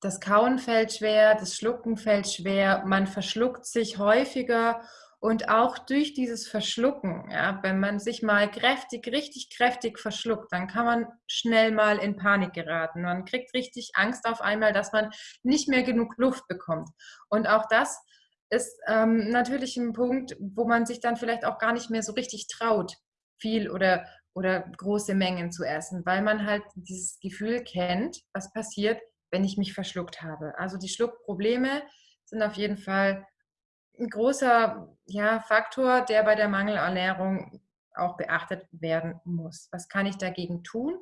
das Kauen fällt schwer, das Schlucken fällt schwer, man verschluckt sich häufiger und auch durch dieses Verschlucken, ja, wenn man sich mal kräftig, richtig kräftig verschluckt, dann kann man schnell mal in Panik geraten. Man kriegt richtig Angst auf einmal, dass man nicht mehr genug Luft bekommt. Und auch das ist ähm, natürlich ein Punkt, wo man sich dann vielleicht auch gar nicht mehr so richtig traut, viel oder, oder große Mengen zu essen, weil man halt dieses Gefühl kennt, was passiert, wenn ich mich verschluckt habe. Also die Schluckprobleme sind auf jeden Fall ein großer ja, Faktor, der bei der Mangelernährung auch beachtet werden muss. Was kann ich dagegen tun?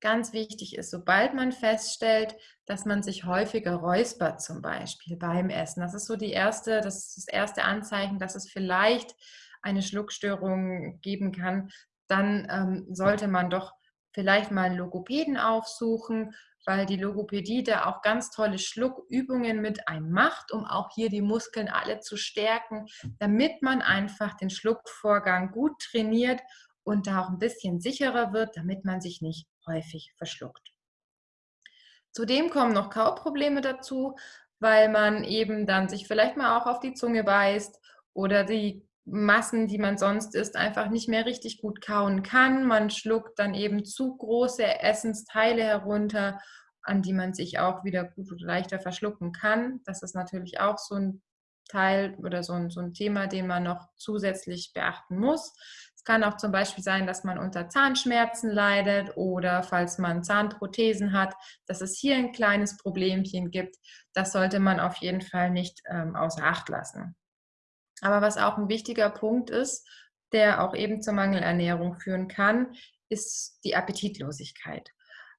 Ganz wichtig ist, sobald man feststellt, dass man sich häufiger räuspert, zum Beispiel beim Essen, das ist so die erste, das, das erste Anzeichen, dass es vielleicht eine Schluckstörung geben kann, dann ähm, sollte man doch vielleicht mal einen Logopäden aufsuchen weil die Logopädie da auch ganz tolle Schluckübungen mit einem macht, um auch hier die Muskeln alle zu stärken, damit man einfach den Schluckvorgang gut trainiert und da auch ein bisschen sicherer wird, damit man sich nicht häufig verschluckt. Zudem kommen noch Kauprobleme dazu, weil man eben dann sich vielleicht mal auch auf die Zunge beißt oder die Massen, die man sonst isst, einfach nicht mehr richtig gut kauen kann. Man schluckt dann eben zu große Essensteile herunter, an die man sich auch wieder gut oder leichter verschlucken kann. Das ist natürlich auch so ein Teil oder so ein, so ein Thema, den man noch zusätzlich beachten muss. Kann auch zum Beispiel sein, dass man unter Zahnschmerzen leidet oder falls man Zahnprothesen hat, dass es hier ein kleines Problemchen gibt. Das sollte man auf jeden Fall nicht ähm, außer Acht lassen. Aber was auch ein wichtiger Punkt ist, der auch eben zur Mangelernährung führen kann, ist die Appetitlosigkeit.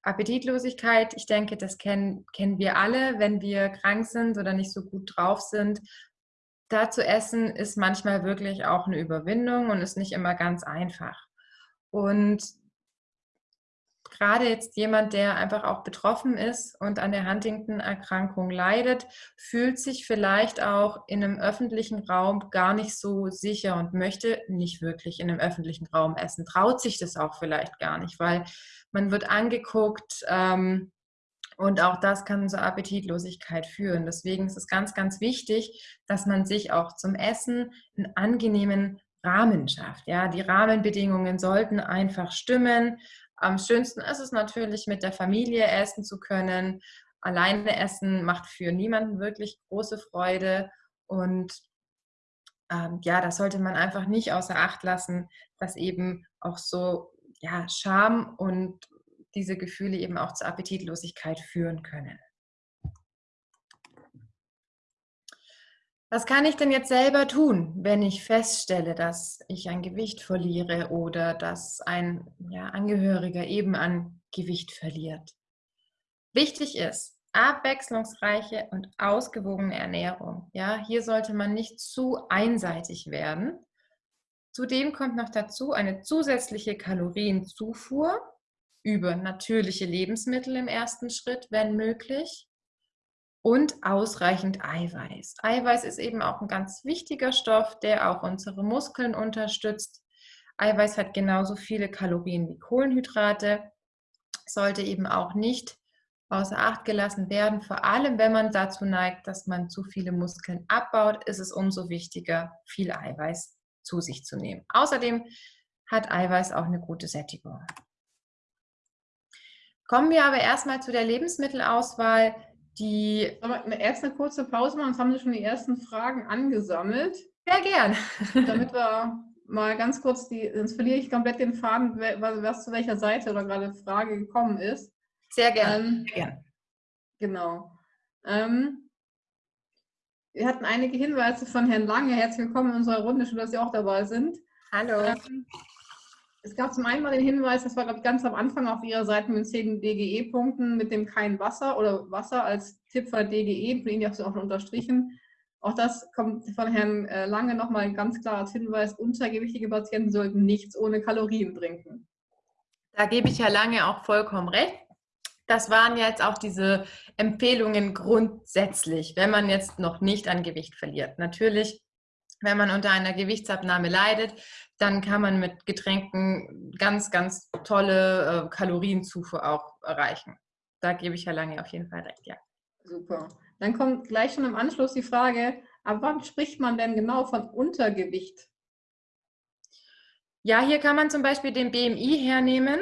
Appetitlosigkeit, ich denke, das kennen, kennen wir alle, wenn wir krank sind oder nicht so gut drauf sind, da zu essen ist manchmal wirklich auch eine Überwindung und ist nicht immer ganz einfach. Und gerade jetzt jemand, der einfach auch betroffen ist und an der Huntington-Erkrankung leidet, fühlt sich vielleicht auch in einem öffentlichen Raum gar nicht so sicher und möchte nicht wirklich in einem öffentlichen Raum essen, traut sich das auch vielleicht gar nicht, weil man wird angeguckt ähm, und auch das kann zur Appetitlosigkeit führen. Deswegen ist es ganz, ganz wichtig, dass man sich auch zum Essen einen angenehmen Rahmen schafft. Ja, die Rahmenbedingungen sollten einfach stimmen. Am schönsten ist es natürlich, mit der Familie essen zu können. Alleine essen macht für niemanden wirklich große Freude. Und ähm, ja, das sollte man einfach nicht außer Acht lassen, dass eben auch so ja, Scham und diese Gefühle eben auch zur Appetitlosigkeit führen können. Was kann ich denn jetzt selber tun, wenn ich feststelle, dass ich ein Gewicht verliere oder dass ein ja, Angehöriger eben an Gewicht verliert? Wichtig ist abwechslungsreiche und ausgewogene Ernährung. Ja, hier sollte man nicht zu einseitig werden. Zudem kommt noch dazu eine zusätzliche Kalorienzufuhr über natürliche Lebensmittel im ersten Schritt, wenn möglich und ausreichend Eiweiß. Eiweiß ist eben auch ein ganz wichtiger Stoff, der auch unsere Muskeln unterstützt. Eiweiß hat genauso viele Kalorien wie Kohlenhydrate, sollte eben auch nicht außer Acht gelassen werden. Vor allem, wenn man dazu neigt, dass man zu viele Muskeln abbaut, ist es umso wichtiger, viel Eiweiß zu sich zu nehmen. Außerdem hat Eiweiß auch eine gute Sättigung. Kommen wir aber erstmal zu der Lebensmittelauswahl. Die Aber erst eine kurze Pause machen, sonst haben Sie schon die ersten Fragen angesammelt. Sehr gern. Damit wir mal ganz kurz die, sonst verliere ich komplett den Faden, was zu welcher Seite oder gerade Frage gekommen ist. Sehr gern. Ähm, Sehr gern. Genau. Ähm, wir hatten einige Hinweise von Herrn Lange. Herzlich willkommen in unserer Runde, schön, dass Sie auch dabei sind. Hallo. Ähm, es gab zum einen mal den Hinweis, das war glaube ich ganz am Anfang auf Ihrer Seite mit 10 DGE-Punkten mit dem kein Wasser oder Wasser als Tipp von der DGE, für ihn ja auch schon unterstrichen. Auch das kommt von Herrn äh, Lange nochmal ganz klarer Hinweis, untergewichtige Patienten sollten nichts ohne Kalorien trinken. Da gebe ich Herr Lange auch vollkommen recht. Das waren jetzt auch diese Empfehlungen grundsätzlich, wenn man jetzt noch nicht an Gewicht verliert. Natürlich wenn man unter einer Gewichtsabnahme leidet, dann kann man mit Getränken ganz, ganz tolle äh, Kalorienzufuhr auch erreichen. Da gebe ich Herr Lange auf jeden Fall recht, ja. Super. Dann kommt gleich schon im Anschluss die Frage, ab wann spricht man denn genau von Untergewicht? Ja, hier kann man zum Beispiel den BMI hernehmen.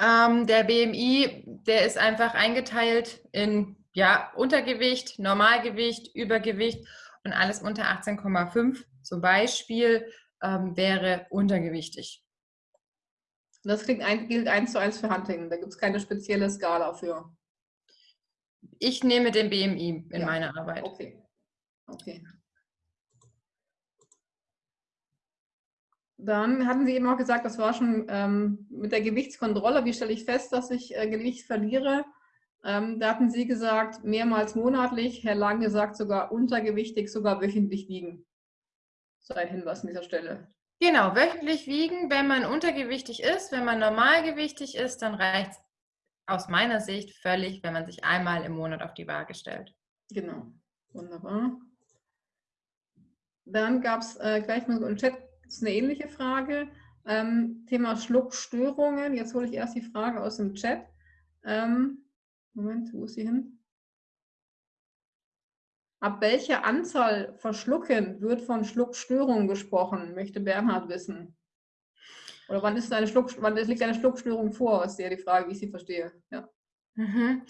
Ähm, der BMI, der ist einfach eingeteilt in ja, Untergewicht, Normalgewicht, Übergewicht und alles unter 18,5 zum Beispiel ähm, wäre untergewichtig. Das klingt gilt eins zu eins für Huntington. Da gibt es keine spezielle Skala für. Ich nehme den BMI in ja. meiner Arbeit. Okay. Okay. Dann hatten Sie eben auch gesagt, das war schon ähm, mit der Gewichtskontrolle. Wie stelle ich fest, dass ich äh, Gewicht verliere? Ähm, da hatten Sie gesagt, mehrmals monatlich. Herr Lange sagt sogar untergewichtig, sogar wöchentlich wiegen. So ein Hinweis an dieser Stelle. Genau, wöchentlich wiegen, wenn man untergewichtig ist. Wenn man normalgewichtig ist, dann reicht es aus meiner Sicht völlig, wenn man sich einmal im Monat auf die Waage stellt. Genau, wunderbar. Dann gab es äh, gleich mal im Chat eine ähnliche Frage. Ähm, Thema Schluckstörungen. Jetzt hole ich erst die Frage aus dem Chat. Ähm, Moment, wo ist sie hin? Ab welcher Anzahl verschlucken wird von Schluckstörung gesprochen, möchte Bernhard wissen. Oder wann, ist eine Schluck, wann liegt eine Schluckstörung vor, ist ja die Frage, wie ich sie verstehe. Ja. Mhm.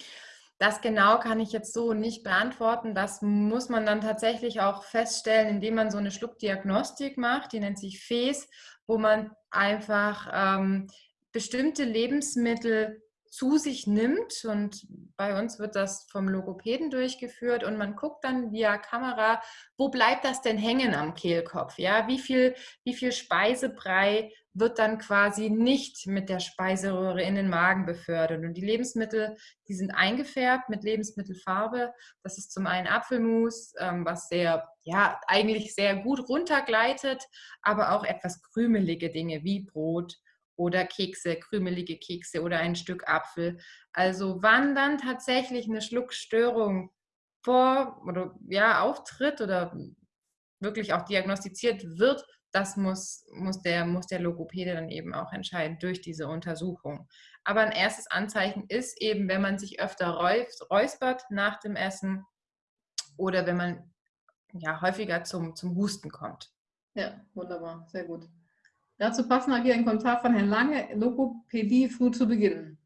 Das genau kann ich jetzt so nicht beantworten. Das muss man dann tatsächlich auch feststellen, indem man so eine Schluckdiagnostik macht, die nennt sich FES, wo man einfach ähm, bestimmte Lebensmittel zu sich nimmt und bei uns wird das vom Logopäden durchgeführt und man guckt dann via Kamera, wo bleibt das denn hängen am Kehlkopf? Ja, wie viel, wie viel Speisebrei wird dann quasi nicht mit der Speiseröhre in den Magen befördert. Und die Lebensmittel, die sind eingefärbt mit Lebensmittelfarbe. Das ist zum einen Apfelmus, ähm, was sehr, ja, eigentlich sehr gut runtergleitet, aber auch etwas krümelige Dinge wie Brot, oder Kekse, krümelige Kekse oder ein Stück Apfel. Also wann dann tatsächlich eine Schluckstörung vor oder ja auftritt oder wirklich auch diagnostiziert wird, das muss, muss, der, muss der Logopäde dann eben auch entscheiden durch diese Untersuchung. Aber ein erstes Anzeichen ist eben, wenn man sich öfter räuspert nach dem Essen oder wenn man ja, häufiger zum, zum Husten kommt. Ja, wunderbar, sehr gut. Dazu passen wir hier in Kontakt von Herrn Lange, Logopädie früh zu beginnen.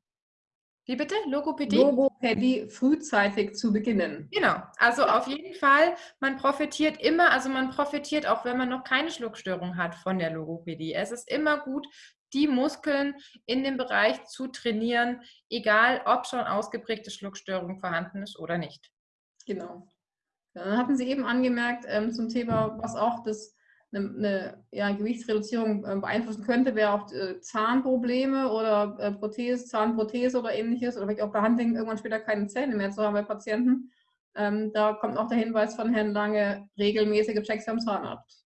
Wie bitte? Logopädie? Logopädie frühzeitig zu beginnen. Genau. Also auf jeden Fall, man profitiert immer, also man profitiert auch, wenn man noch keine Schluckstörung hat von der Logopädie. Es ist immer gut, die Muskeln in dem Bereich zu trainieren, egal ob schon ausgeprägte Schluckstörung vorhanden ist oder nicht. Genau. Dann hatten Sie eben angemerkt ähm, zum Thema, was auch das eine, eine ja, Gewichtsreduzierung äh, beeinflussen könnte, wäre auch äh, Zahnprobleme oder äh, Prothese, Zahnprothese oder ähnliches oder vielleicht auch Behandlung irgendwann später keine Zähne mehr zu haben bei Patienten. Ähm, da kommt auch der Hinweis von Herrn Lange, regelmäßige Checks am Zahnarzt.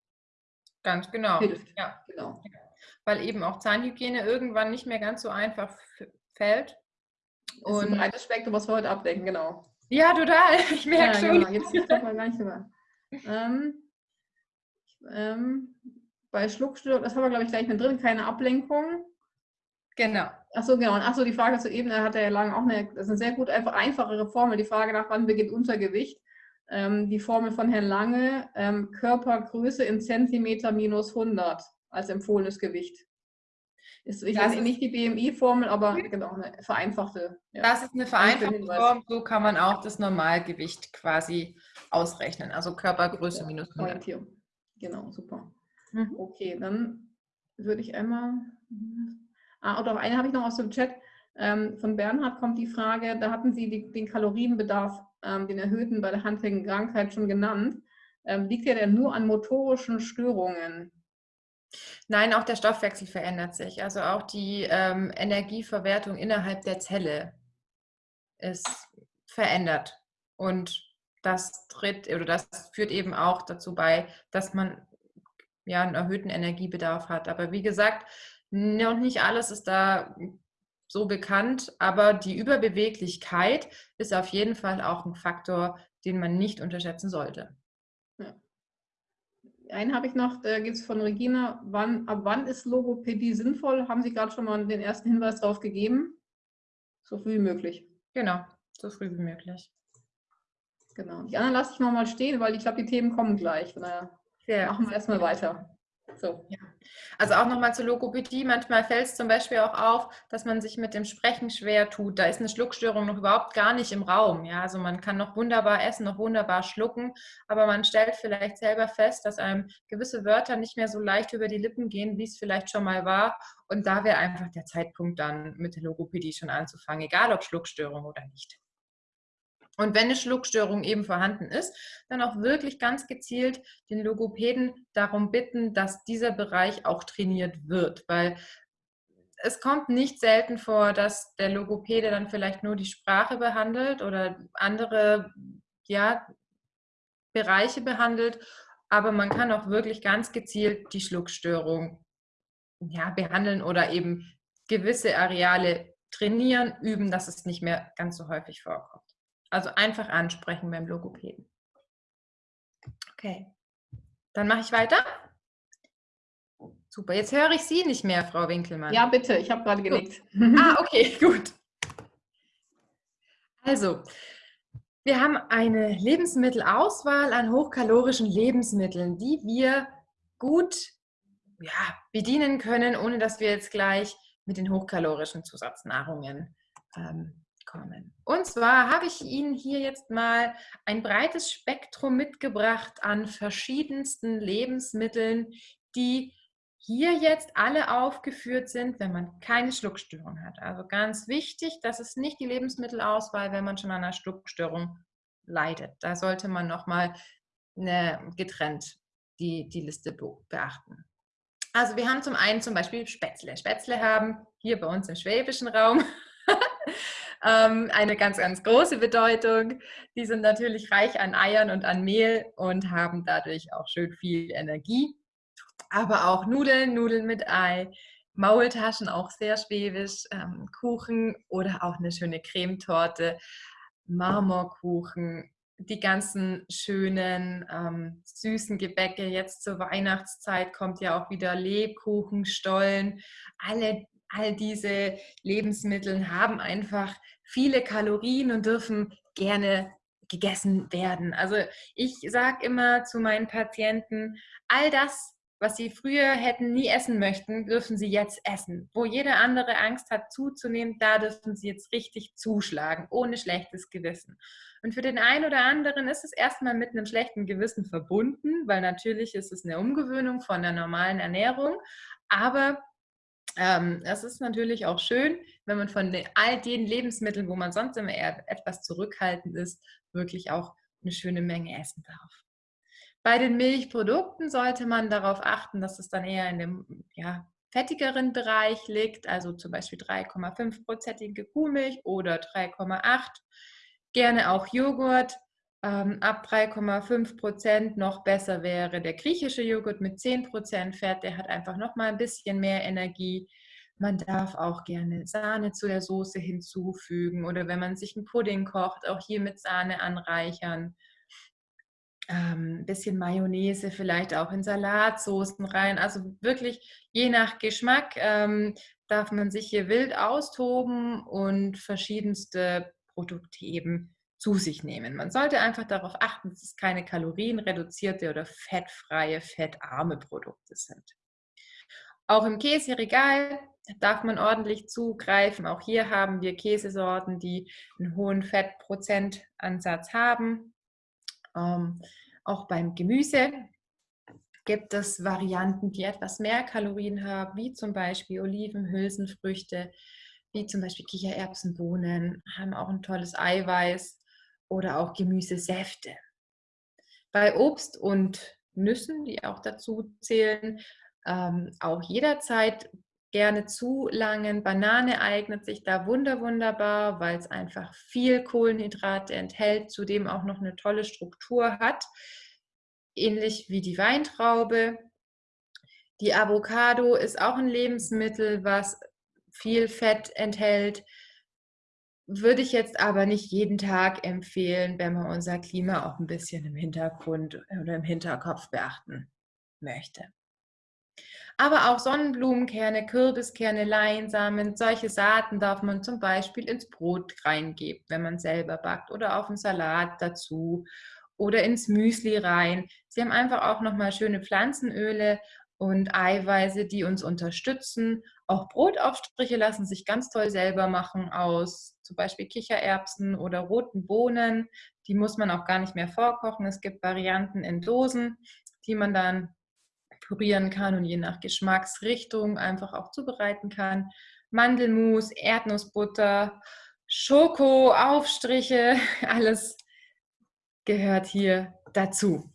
Ganz genau. Hilft. Ja, genau. Weil eben auch Zahnhygiene irgendwann nicht mehr ganz so einfach fällt. Und das ist ein breites Spektrum, was wir heute abdecken, genau. Ja, total. Ich merke ja, schon. Genau. Jetzt ist mal gar nicht mehr. Ähm, ähm, bei Schluckstörungen, das haben wir, glaube ich, gleich mit drin, keine Ablenkung. Genau. Achso, genau. Und achso, die Frage zur Ebene hat er ja lange auch eine, das ist eine sehr gut, einfach einfachere Formel. Die Frage nach, wann beginnt Untergewicht? Ähm, die Formel von Herrn Lange, ähm, Körpergröße in Zentimeter minus 100 als empfohlenes Gewicht. Ist, ich weiß nicht die BMI-Formel, aber genau, eine vereinfachte. Ja. Das ist eine vereinfachte Form, so kann man auch das Normalgewicht quasi ausrechnen. Also Körpergröße minus 100. Orientierung. Genau, super. Mhm. Okay, dann würde ich einmal. Ah, und auch eine habe ich noch aus dem Chat. Ähm, von Bernhard kommt die Frage, da hatten Sie die, den Kalorienbedarf, ähm, den erhöhten bei der handfähigen Krankheit schon genannt. Ähm, liegt der denn nur an motorischen Störungen? Nein, auch der Stoffwechsel verändert sich. Also auch die ähm, Energieverwertung innerhalb der Zelle ist verändert. Und das tritt oder das führt eben auch dazu bei, dass man ja einen erhöhten Energiebedarf hat. Aber wie gesagt, noch nicht alles ist da so bekannt, aber die Überbeweglichkeit ist auf jeden Fall auch ein Faktor, den man nicht unterschätzen sollte. Ja. Einen habe ich noch, da geht es von Regina. Wann, ab wann ist Logopädie sinnvoll? Haben Sie gerade schon mal den ersten Hinweis darauf gegeben? So früh wie möglich. Genau, so früh wie möglich. Genau. Die anderen lasse ich nochmal stehen, weil ich glaube, die Themen kommen gleich. Daher ja. machen wir erstmal weiter. So. Ja. Also auch nochmal zur Logopädie. Manchmal fällt es zum Beispiel auch auf, dass man sich mit dem Sprechen schwer tut. Da ist eine Schluckstörung noch überhaupt gar nicht im Raum. Ja, also man kann noch wunderbar essen, noch wunderbar schlucken, aber man stellt vielleicht selber fest, dass einem gewisse Wörter nicht mehr so leicht über die Lippen gehen, wie es vielleicht schon mal war. Und da wäre einfach der Zeitpunkt dann mit der Logopädie schon anzufangen, egal ob Schluckstörung oder nicht. Und wenn eine Schluckstörung eben vorhanden ist, dann auch wirklich ganz gezielt den Logopäden darum bitten, dass dieser Bereich auch trainiert wird, weil es kommt nicht selten vor, dass der Logopäde dann vielleicht nur die Sprache behandelt oder andere ja, Bereiche behandelt, aber man kann auch wirklich ganz gezielt die Schluckstörung ja, behandeln oder eben gewisse Areale trainieren, üben, dass es nicht mehr ganz so häufig vorkommt. Also einfach ansprechen beim Logopäden. Okay, dann mache ich weiter. Super, jetzt höre ich Sie nicht mehr, Frau Winkelmann. Ja, bitte, ich habe gerade gelegt. Ah, okay, gut. Also, wir haben eine Lebensmittelauswahl an hochkalorischen Lebensmitteln, die wir gut ja, bedienen können, ohne dass wir jetzt gleich mit den hochkalorischen Zusatznahrungen ähm, kommen. Und zwar habe ich Ihnen hier jetzt mal ein breites Spektrum mitgebracht an verschiedensten Lebensmitteln, die hier jetzt alle aufgeführt sind, wenn man keine Schluckstörung hat. Also ganz wichtig, das ist nicht die Lebensmittelauswahl, wenn man schon an einer Schluckstörung leidet. Da sollte man nochmal eine, getrennt die, die Liste beachten. Also wir haben zum einen zum Beispiel Spätzle. Spätzle haben hier bei uns im schwäbischen Raum ähm, eine ganz, ganz große Bedeutung. Die sind natürlich reich an Eiern und an Mehl und haben dadurch auch schön viel Energie. Aber auch Nudeln, Nudeln mit Ei, Maultaschen, auch sehr schwäbisch, ähm, Kuchen oder auch eine schöne Cremetorte, Marmorkuchen, die ganzen schönen ähm, süßen Gebäcke. Jetzt zur Weihnachtszeit kommt ja auch wieder Lebkuchen, Stollen. Alle, all diese Lebensmittel haben einfach viele Kalorien und dürfen gerne gegessen werden. Also ich sage immer zu meinen Patienten, all das, was sie früher hätten nie essen möchten, dürfen sie jetzt essen. Wo jeder andere Angst hat zuzunehmen, da dürfen sie jetzt richtig zuschlagen, ohne schlechtes Gewissen. Und für den einen oder anderen ist es erstmal mit einem schlechten Gewissen verbunden, weil natürlich ist es eine Umgewöhnung von der normalen Ernährung. Aber ähm, es ist natürlich auch schön, wenn man von den, all den Lebensmitteln, wo man sonst immer eher etwas zurückhaltend ist, wirklich auch eine schöne Menge essen darf. Bei den Milchprodukten sollte man darauf achten, dass es dann eher in dem ja, fettigeren Bereich liegt, also zum Beispiel 3,5-prozentige Kuhmilch oder 3,8. Gerne auch Joghurt. Ähm, ab 3,5 Prozent noch besser wäre der griechische Joghurt mit 10 Prozent Fett. Der hat einfach noch mal ein bisschen mehr Energie. Man darf auch gerne Sahne zu der Soße hinzufügen oder wenn man sich einen Pudding kocht, auch hier mit Sahne anreichern ähm, bisschen Mayonnaise vielleicht auch in Salatsoßen rein. Also wirklich je nach Geschmack ähm, darf man sich hier wild austoben und verschiedenste Produkte eben zu sich nehmen. Man sollte einfach darauf achten, dass es keine kalorienreduzierte oder fettfreie, fettarme Produkte sind. Auch im Käseregal darf man ordentlich zugreifen. Auch hier haben wir Käsesorten, die einen hohen Fettprozentansatz haben. Ähm, auch beim Gemüse gibt es Varianten, die etwas mehr Kalorien haben, wie zum Beispiel Oliven, Hülsenfrüchte, wie zum Beispiel Kichererbsenbohnen, haben auch ein tolles Eiweiß oder auch Gemüsesäfte. Bei Obst und Nüssen, die auch dazu zählen, ähm, auch jederzeit gerne zu langen. Banane eignet sich da wunder wunderbar, weil es einfach viel Kohlenhydrate enthält, zudem auch noch eine tolle Struktur hat, ähnlich wie die Weintraube. Die Avocado ist auch ein Lebensmittel, was viel Fett enthält. Würde ich jetzt aber nicht jeden Tag empfehlen, wenn man unser Klima auch ein bisschen im Hintergrund oder im Hinterkopf beachten möchte aber auch Sonnenblumenkerne, Kürbiskerne, Leinsamen, solche Saaten darf man zum Beispiel ins Brot reingeben, wenn man selber backt oder auf den Salat dazu oder ins Müsli rein. Sie haben einfach auch nochmal schöne Pflanzenöle und Eiweiße, die uns unterstützen. Auch Brotaufstriche lassen sich ganz toll selber machen aus zum Beispiel Kichererbsen oder roten Bohnen. Die muss man auch gar nicht mehr vorkochen. Es gibt Varianten in Dosen, die man dann pürieren kann und je nach Geschmacksrichtung einfach auch zubereiten kann. Mandelmus, Erdnussbutter, Schoko, Aufstriche, alles gehört hier dazu.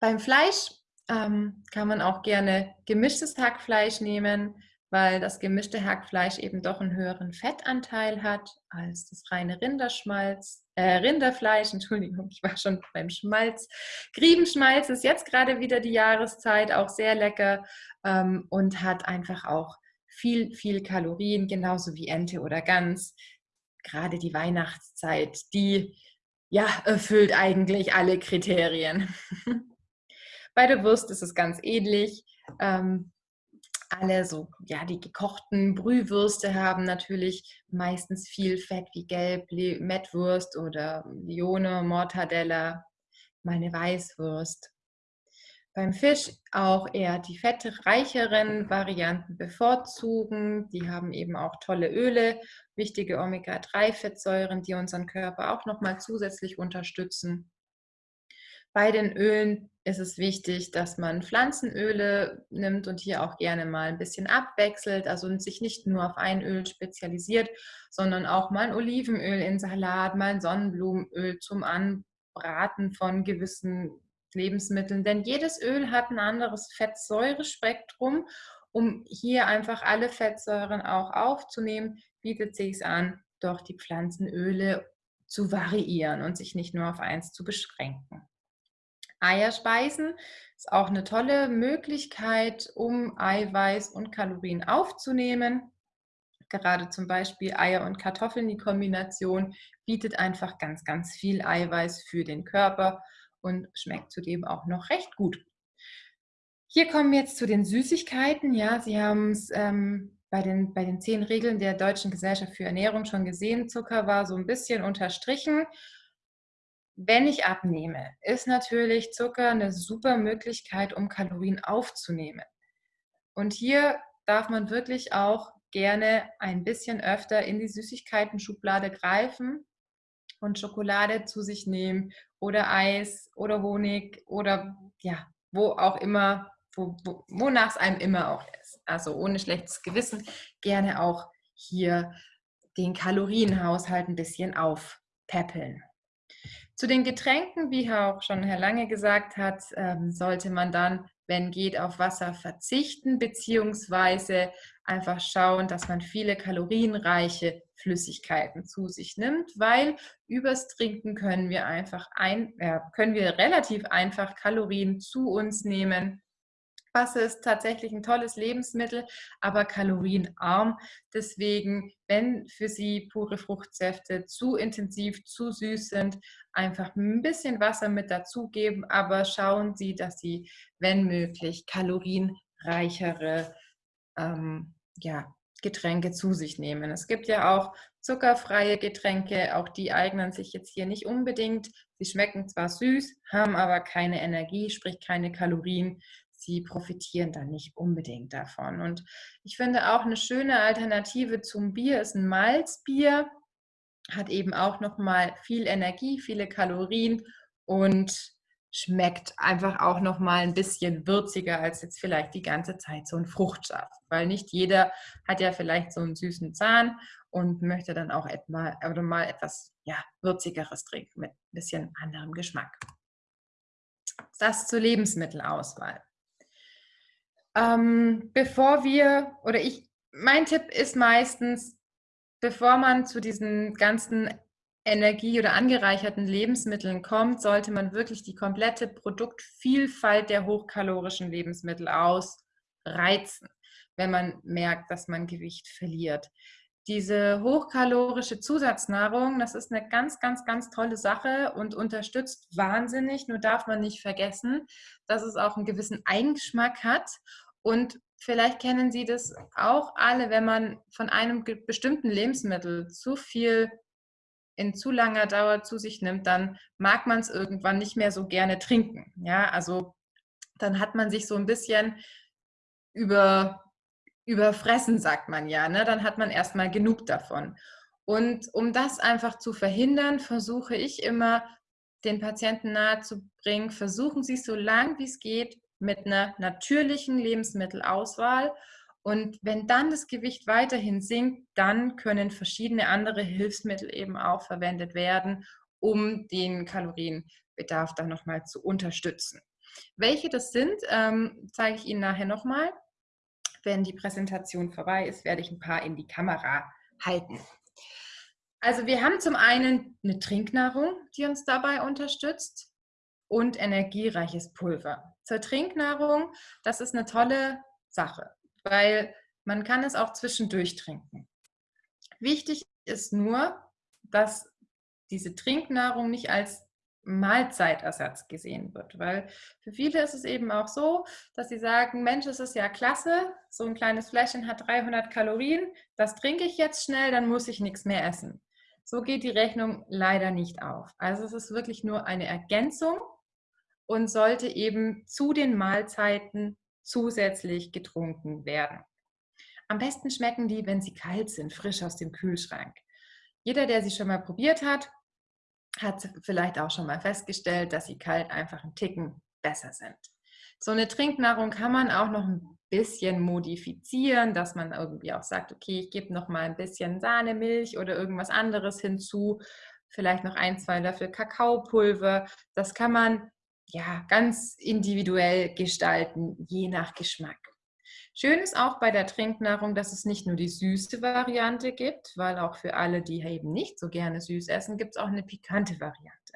Beim Fleisch ähm, kann man auch gerne gemischtes Hackfleisch nehmen weil das gemischte Hackfleisch eben doch einen höheren Fettanteil hat als das reine Rinderschmalz, äh, Rinderfleisch, Entschuldigung, ich war schon beim Schmalz. Griebenschmalz ist jetzt gerade wieder die Jahreszeit, auch sehr lecker ähm, und hat einfach auch viel, viel Kalorien, genauso wie Ente oder Gans. Gerade die Weihnachtszeit, die ja, erfüllt eigentlich alle Kriterien. Bei der Wurst ist es ganz ähnlich. Ähm, alle so, ja, die gekochten Brühwürste haben natürlich meistens viel Fett wie Gelb, Mettwurst oder Lione, Mortadella, meine Weißwurst. Beim Fisch auch eher die fettreicheren Varianten bevorzugen. Die haben eben auch tolle Öle, wichtige Omega-3-Fettsäuren, die unseren Körper auch nochmal zusätzlich unterstützen. Bei den Ölen ist es wichtig, dass man Pflanzenöle nimmt und hier auch gerne mal ein bisschen abwechselt, also sich nicht nur auf ein Öl spezialisiert, sondern auch mal ein Olivenöl in Salat, mal ein Sonnenblumenöl zum Anbraten von gewissen Lebensmitteln. Denn jedes Öl hat ein anderes Fettsäurespektrum. Um hier einfach alle Fettsäuren auch aufzunehmen, bietet sich an, doch die Pflanzenöle zu variieren und sich nicht nur auf eins zu beschränken. Eierspeisen ist auch eine tolle Möglichkeit, um Eiweiß und Kalorien aufzunehmen. Gerade zum Beispiel Eier und Kartoffeln, die Kombination bietet einfach ganz, ganz viel Eiweiß für den Körper und schmeckt zudem auch noch recht gut. Hier kommen wir jetzt zu den Süßigkeiten. Ja, Sie haben es ähm, bei, den, bei den zehn Regeln der Deutschen Gesellschaft für Ernährung schon gesehen. Zucker war so ein bisschen unterstrichen. Wenn ich abnehme, ist natürlich Zucker eine super Möglichkeit, um Kalorien aufzunehmen. Und hier darf man wirklich auch gerne ein bisschen öfter in die Süßigkeiten-Schublade greifen und Schokolade zu sich nehmen oder Eis oder Honig oder ja, wo auch immer, wo, wo, wonach es einem immer auch ist. Also ohne schlechtes Gewissen gerne auch hier den Kalorienhaushalt ein bisschen aufpäppeln. Zu den Getränken, wie auch schon Herr Lange gesagt hat, ähm, sollte man dann, wenn geht, auf Wasser verzichten, beziehungsweise einfach schauen, dass man viele kalorienreiche Flüssigkeiten zu sich nimmt, weil übers Trinken können wir einfach ein, äh, können wir relativ einfach Kalorien zu uns nehmen Wasser ist tatsächlich ein tolles Lebensmittel, aber kalorienarm. Deswegen, wenn für Sie pure Fruchtsäfte zu intensiv, zu süß sind, einfach ein bisschen Wasser mit dazugeben, aber schauen Sie, dass Sie, wenn möglich, kalorienreichere ähm, ja, Getränke zu sich nehmen. Es gibt ja auch zuckerfreie Getränke, auch die eignen sich jetzt hier nicht unbedingt. Sie schmecken zwar süß, haben aber keine Energie, sprich keine Kalorien sie profitieren dann nicht unbedingt davon. Und ich finde auch eine schöne Alternative zum Bier ist ein Malzbier, hat eben auch noch mal viel Energie, viele Kalorien und schmeckt einfach auch noch mal ein bisschen würziger als jetzt vielleicht die ganze Zeit so ein Fruchtsaft, weil nicht jeder hat ja vielleicht so einen süßen Zahn und möchte dann auch etwa, oder mal etwas ja, würzigeres trinken mit ein bisschen anderem Geschmack. Das zur Lebensmittelauswahl. Ähm, bevor wir, oder ich, mein Tipp ist meistens, bevor man zu diesen ganzen Energie- oder angereicherten Lebensmitteln kommt, sollte man wirklich die komplette Produktvielfalt der hochkalorischen Lebensmittel ausreizen, wenn man merkt, dass man Gewicht verliert. Diese hochkalorische Zusatznahrung, das ist eine ganz, ganz, ganz tolle Sache und unterstützt wahnsinnig. Nur darf man nicht vergessen, dass es auch einen gewissen Eigenschmack hat und vielleicht kennen Sie das auch alle, wenn man von einem bestimmten Lebensmittel zu viel in zu langer Dauer zu sich nimmt, dann mag man es irgendwann nicht mehr so gerne trinken. Ja, also dann hat man sich so ein bisschen über, überfressen, sagt man ja. Ne? Dann hat man erstmal genug davon. Und um das einfach zu verhindern, versuche ich immer, den Patienten nahezubringen, versuchen Sie so lang wie es geht, mit einer natürlichen Lebensmittelauswahl. Und wenn dann das Gewicht weiterhin sinkt, dann können verschiedene andere Hilfsmittel eben auch verwendet werden, um den Kalorienbedarf dann nochmal zu unterstützen. Welche das sind, ähm, zeige ich Ihnen nachher nochmal. Wenn die Präsentation vorbei ist, werde ich ein paar in die Kamera halten. Also wir haben zum einen eine Trinknahrung, die uns dabei unterstützt und energiereiches Pulver. Zur Trinknahrung, das ist eine tolle Sache, weil man kann es auch zwischendurch trinken. Wichtig ist nur, dass diese Trinknahrung nicht als Mahlzeitersatz gesehen wird, weil für viele ist es eben auch so, dass sie sagen, Mensch, es ist ja klasse, so ein kleines Fläschchen hat 300 Kalorien, das trinke ich jetzt schnell, dann muss ich nichts mehr essen. So geht die Rechnung leider nicht auf. Also es ist wirklich nur eine Ergänzung und sollte eben zu den Mahlzeiten zusätzlich getrunken werden. Am besten schmecken die, wenn sie kalt sind, frisch aus dem Kühlschrank. Jeder, der sie schon mal probiert hat, hat vielleicht auch schon mal festgestellt, dass sie kalt einfach einen Ticken besser sind. So eine Trinknahrung kann man auch noch ein bisschen modifizieren, dass man irgendwie auch sagt, okay, ich gebe noch mal ein bisschen Sahne, Milch oder irgendwas anderes hinzu, vielleicht noch ein, zwei Löffel Kakaopulver. Das kann man ja ganz individuell gestalten, je nach Geschmack. Schön ist auch bei der Trinknahrung, dass es nicht nur die süße Variante gibt, weil auch für alle, die eben nicht so gerne süß essen, gibt es auch eine pikante Variante.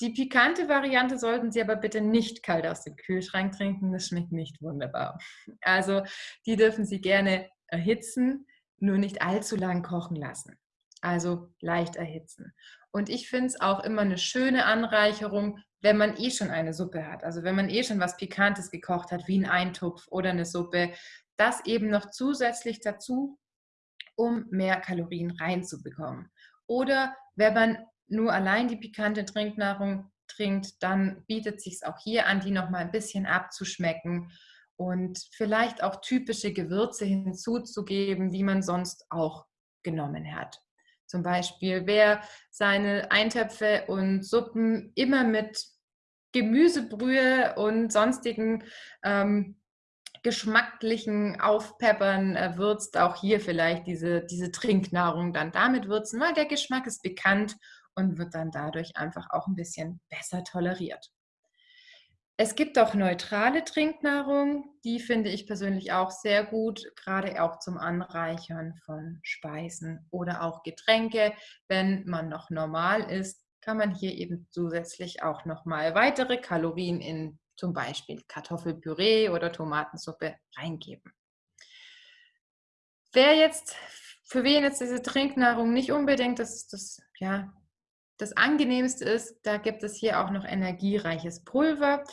Die pikante Variante sollten Sie aber bitte nicht kalt aus dem Kühlschrank trinken, das schmeckt nicht wunderbar. Also die dürfen Sie gerne erhitzen, nur nicht allzu lang kochen lassen. Also leicht erhitzen. Und ich finde es auch immer eine schöne Anreicherung, wenn man eh schon eine Suppe hat. Also wenn man eh schon was Pikantes gekocht hat, wie ein Eintopf oder eine Suppe, das eben noch zusätzlich dazu, um mehr Kalorien reinzubekommen. Oder wenn man nur allein die pikante Trinknahrung trinkt, dann bietet sich auch hier an, die noch mal ein bisschen abzuschmecken und vielleicht auch typische Gewürze hinzuzugeben, die man sonst auch genommen hat. Zum Beispiel, wer seine Eintöpfe und Suppen immer mit Gemüsebrühe und sonstigen ähm, geschmacklichen Aufpeppern äh, würzt, auch hier vielleicht diese, diese Trinknahrung dann damit würzen, weil der Geschmack ist bekannt und wird dann dadurch einfach auch ein bisschen besser toleriert. Es gibt auch neutrale Trinknahrung, die finde ich persönlich auch sehr gut, gerade auch zum Anreichern von Speisen oder auch Getränke. Wenn man noch normal ist, kann man hier eben zusätzlich auch nochmal weitere Kalorien in zum Beispiel Kartoffelpüree oder Tomatensuppe reingeben. Wer jetzt, für wen jetzt diese Trinknahrung nicht unbedingt das, das ja, das angenehmste ist, da gibt es hier auch noch energiereiches Pulver.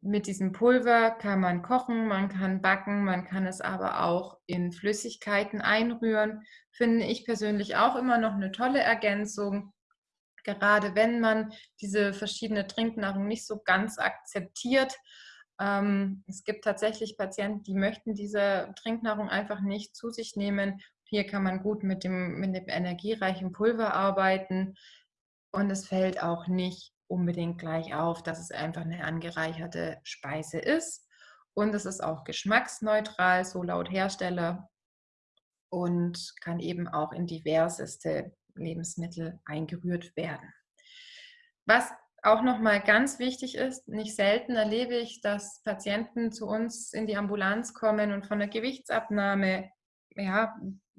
Mit diesem Pulver kann man kochen, man kann backen, man kann es aber auch in Flüssigkeiten einrühren. Finde ich persönlich auch immer noch eine tolle Ergänzung. Gerade wenn man diese verschiedene Trinknahrung nicht so ganz akzeptiert. Ähm, es gibt tatsächlich Patienten, die möchten diese Trinknahrung einfach nicht zu sich nehmen. Hier kann man gut mit dem, mit dem energiereichen Pulver arbeiten. Und es fällt auch nicht unbedingt gleich auf, dass es einfach eine angereicherte Speise ist. Und es ist auch geschmacksneutral, so laut Hersteller, und kann eben auch in diverseste Lebensmittel eingerührt werden. Was auch nochmal ganz wichtig ist, nicht selten erlebe ich, dass Patienten zu uns in die Ambulanz kommen und von der Gewichtsabnahme ja,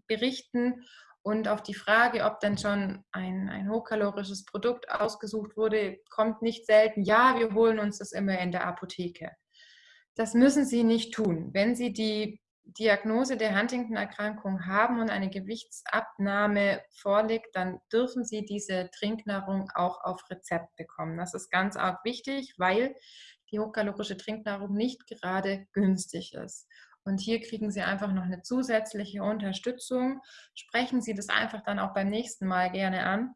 berichten und auf die Frage, ob denn schon ein, ein hochkalorisches Produkt ausgesucht wurde, kommt nicht selten, ja, wir holen uns das immer in der Apotheke. Das müssen Sie nicht tun. Wenn Sie die Diagnose der Huntington-Erkrankung haben und eine Gewichtsabnahme vorliegt, dann dürfen Sie diese Trinknahrung auch auf Rezept bekommen. Das ist ganz arg wichtig, weil die hochkalorische Trinknahrung nicht gerade günstig ist. Und hier kriegen Sie einfach noch eine zusätzliche Unterstützung. Sprechen Sie das einfach dann auch beim nächsten Mal gerne an.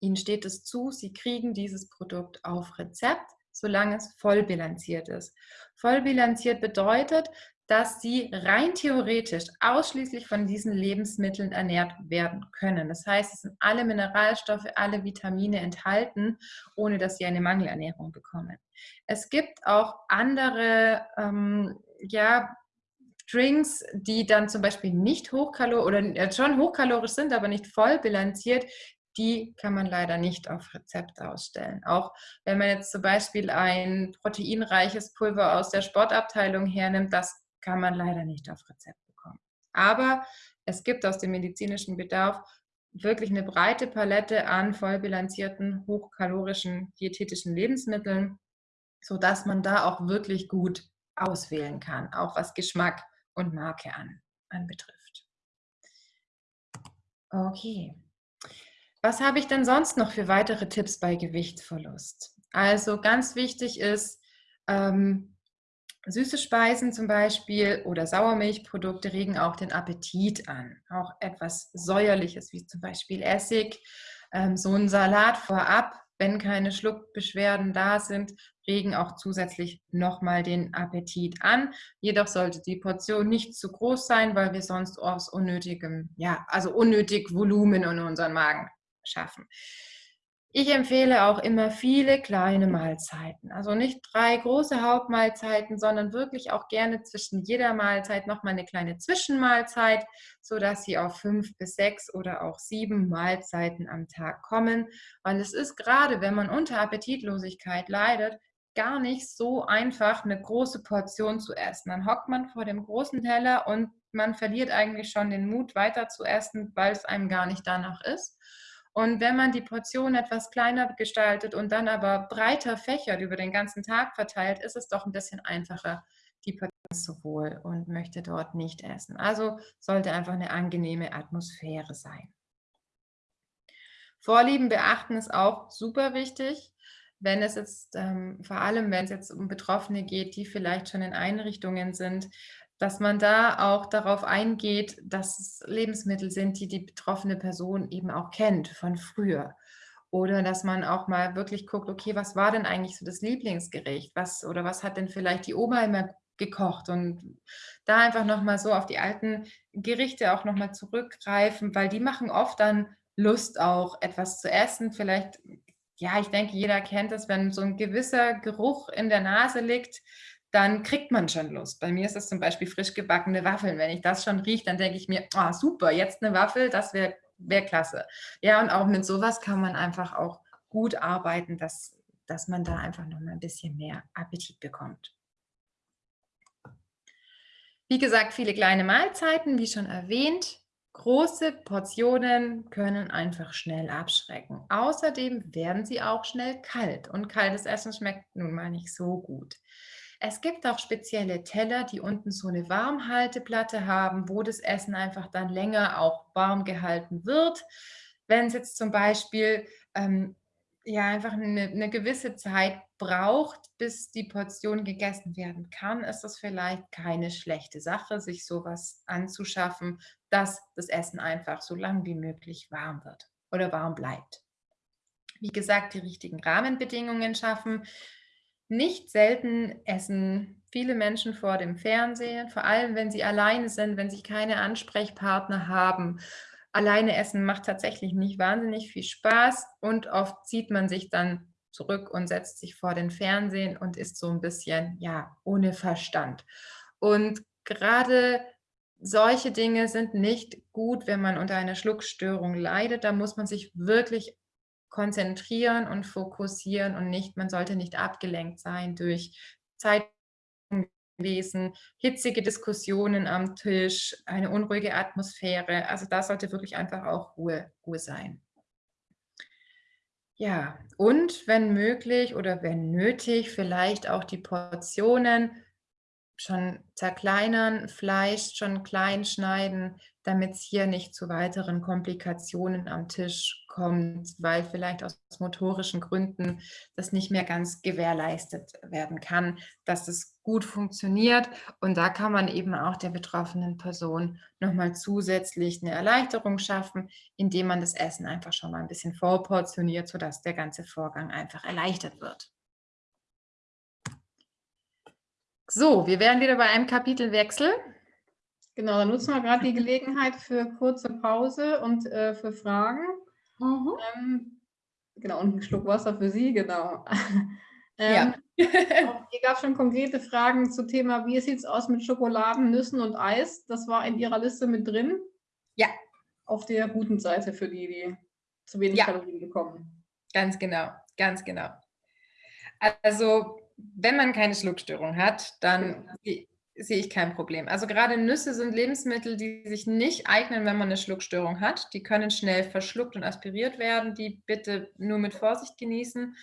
Ihnen steht es zu, Sie kriegen dieses Produkt auf Rezept, solange es voll bilanziert ist. Voll bilanziert bedeutet, dass Sie rein theoretisch ausschließlich von diesen Lebensmitteln ernährt werden können. Das heißt, es sind alle Mineralstoffe, alle Vitamine enthalten, ohne dass Sie eine Mangelernährung bekommen. Es gibt auch andere ähm, ja, Drinks, die dann zum Beispiel nicht hochkalorisch oder äh, schon hochkalorisch sind, aber nicht voll bilanziert, die kann man leider nicht auf Rezept ausstellen. Auch wenn man jetzt zum Beispiel ein proteinreiches Pulver aus der Sportabteilung hernimmt, das kann man leider nicht auf Rezept bekommen. Aber es gibt aus dem medizinischen Bedarf wirklich eine breite Palette an voll bilanzierten, hochkalorischen, diätetischen Lebensmitteln, sodass man da auch wirklich gut auswählen kann, auch was Geschmack und Marke an, anbetrifft. Okay. Was habe ich denn sonst noch für weitere Tipps bei Gewichtsverlust? Also ganz wichtig ist, ähm, süße Speisen zum Beispiel oder Sauermilchprodukte regen auch den Appetit an. Auch etwas Säuerliches wie zum Beispiel Essig, ähm, so ein Salat vorab, wenn keine Schluckbeschwerden da sind, regen auch zusätzlich nochmal den Appetit an. Jedoch sollte die Portion nicht zu groß sein, weil wir sonst aus unnötigem, ja, also unnötig Volumen in unseren Magen schaffen. Ich empfehle auch immer viele kleine Mahlzeiten. Also nicht drei große Hauptmahlzeiten, sondern wirklich auch gerne zwischen jeder Mahlzeit nochmal eine kleine Zwischenmahlzeit, sodass Sie auf fünf bis sechs oder auch sieben Mahlzeiten am Tag kommen. Und es ist gerade, wenn man unter Appetitlosigkeit leidet, gar nicht so einfach, eine große Portion zu essen. Dann hockt man vor dem großen Teller und man verliert eigentlich schon den Mut, weiter zu essen, weil es einem gar nicht danach ist. Und wenn man die Portion etwas kleiner gestaltet und dann aber breiter fächert über den ganzen Tag verteilt, ist es doch ein bisschen einfacher, die Portion zu wohl und möchte dort nicht essen. Also sollte einfach eine angenehme Atmosphäre sein. Vorlieben beachten ist auch super wichtig. Wenn es jetzt, ähm, vor allem wenn es jetzt um Betroffene geht, die vielleicht schon in Einrichtungen sind, dass man da auch darauf eingeht, dass es Lebensmittel sind, die die betroffene Person eben auch kennt von früher. Oder dass man auch mal wirklich guckt, okay, was war denn eigentlich so das Lieblingsgericht? Was oder was hat denn vielleicht die Oma immer gekocht? Und da einfach nochmal so auf die alten Gerichte auch nochmal zurückgreifen, weil die machen oft dann Lust auch etwas zu essen. Vielleicht, ja, ich denke, jeder kennt das, wenn so ein gewisser Geruch in der Nase liegt, dann kriegt man schon Lust. Bei mir ist es zum Beispiel frisch gebackene Waffeln. Wenn ich das schon rieche, dann denke ich mir, oh, super, jetzt eine Waffel, das wäre wär klasse. Ja, und auch mit sowas kann man einfach auch gut arbeiten, dass, dass man da einfach noch mal ein bisschen mehr Appetit bekommt. Wie gesagt, viele kleine Mahlzeiten, wie schon erwähnt. Große Portionen können einfach schnell abschrecken. Außerdem werden sie auch schnell kalt und kaltes Essen schmeckt nun mal nicht so gut. Es gibt auch spezielle Teller, die unten so eine Warmhalteplatte haben, wo das Essen einfach dann länger auch warm gehalten wird. Wenn es jetzt zum Beispiel ähm, ja einfach eine, eine, gewisse Zeit braucht, bis die Portion gegessen werden kann, ist das vielleicht keine schlechte Sache, sich sowas anzuschaffen, dass das Essen einfach so lang wie möglich warm wird oder warm bleibt. Wie gesagt, die richtigen Rahmenbedingungen schaffen, nicht selten essen viele Menschen vor dem Fernsehen, vor allem wenn sie alleine sind, wenn sie keine Ansprechpartner haben. Alleine essen macht tatsächlich nicht wahnsinnig viel Spaß und oft zieht man sich dann zurück und setzt sich vor den Fernsehen und ist so ein bisschen, ja, ohne Verstand. Und gerade solche Dinge sind nicht gut, wenn man unter einer Schluckstörung leidet. Da muss man sich wirklich konzentrieren und fokussieren und nicht, man sollte nicht abgelenkt sein durch Zeitungen lesen, hitzige Diskussionen am Tisch, eine unruhige Atmosphäre. Also da sollte wirklich einfach auch Ruhe, Ruhe sein. Ja, und wenn möglich oder wenn nötig, vielleicht auch die Portionen schon zerkleinern, Fleisch schon klein schneiden, damit es hier nicht zu weiteren Komplikationen am Tisch kommt, weil vielleicht aus motorischen Gründen das nicht mehr ganz gewährleistet werden kann, dass es gut funktioniert. Und da kann man eben auch der betroffenen Person nochmal zusätzlich eine Erleichterung schaffen, indem man das Essen einfach schon mal ein bisschen vorportioniert, sodass der ganze Vorgang einfach erleichtert wird. So, wir wären wieder bei einem Kapitelwechsel. Genau, dann nutzen wir gerade die Gelegenheit für kurze Pause und äh, für Fragen. Mhm. Ähm, genau, und einen Schluck Wasser für Sie, genau. ähm, ja. hier gab schon konkrete Fragen zum Thema, wie sieht es aus mit Schokoladen, Nüssen und Eis? Das war in Ihrer Liste mit drin. Ja. Auf der guten Seite für die, die zu wenig ja. Kalorien bekommen. Ganz genau, ganz genau. Also wenn man keine Schluckstörung hat, dann sehe ich kein Problem. Also gerade Nüsse sind Lebensmittel, die sich nicht eignen, wenn man eine Schluckstörung hat. Die können schnell verschluckt und aspiriert werden. Die bitte nur mit Vorsicht genießen.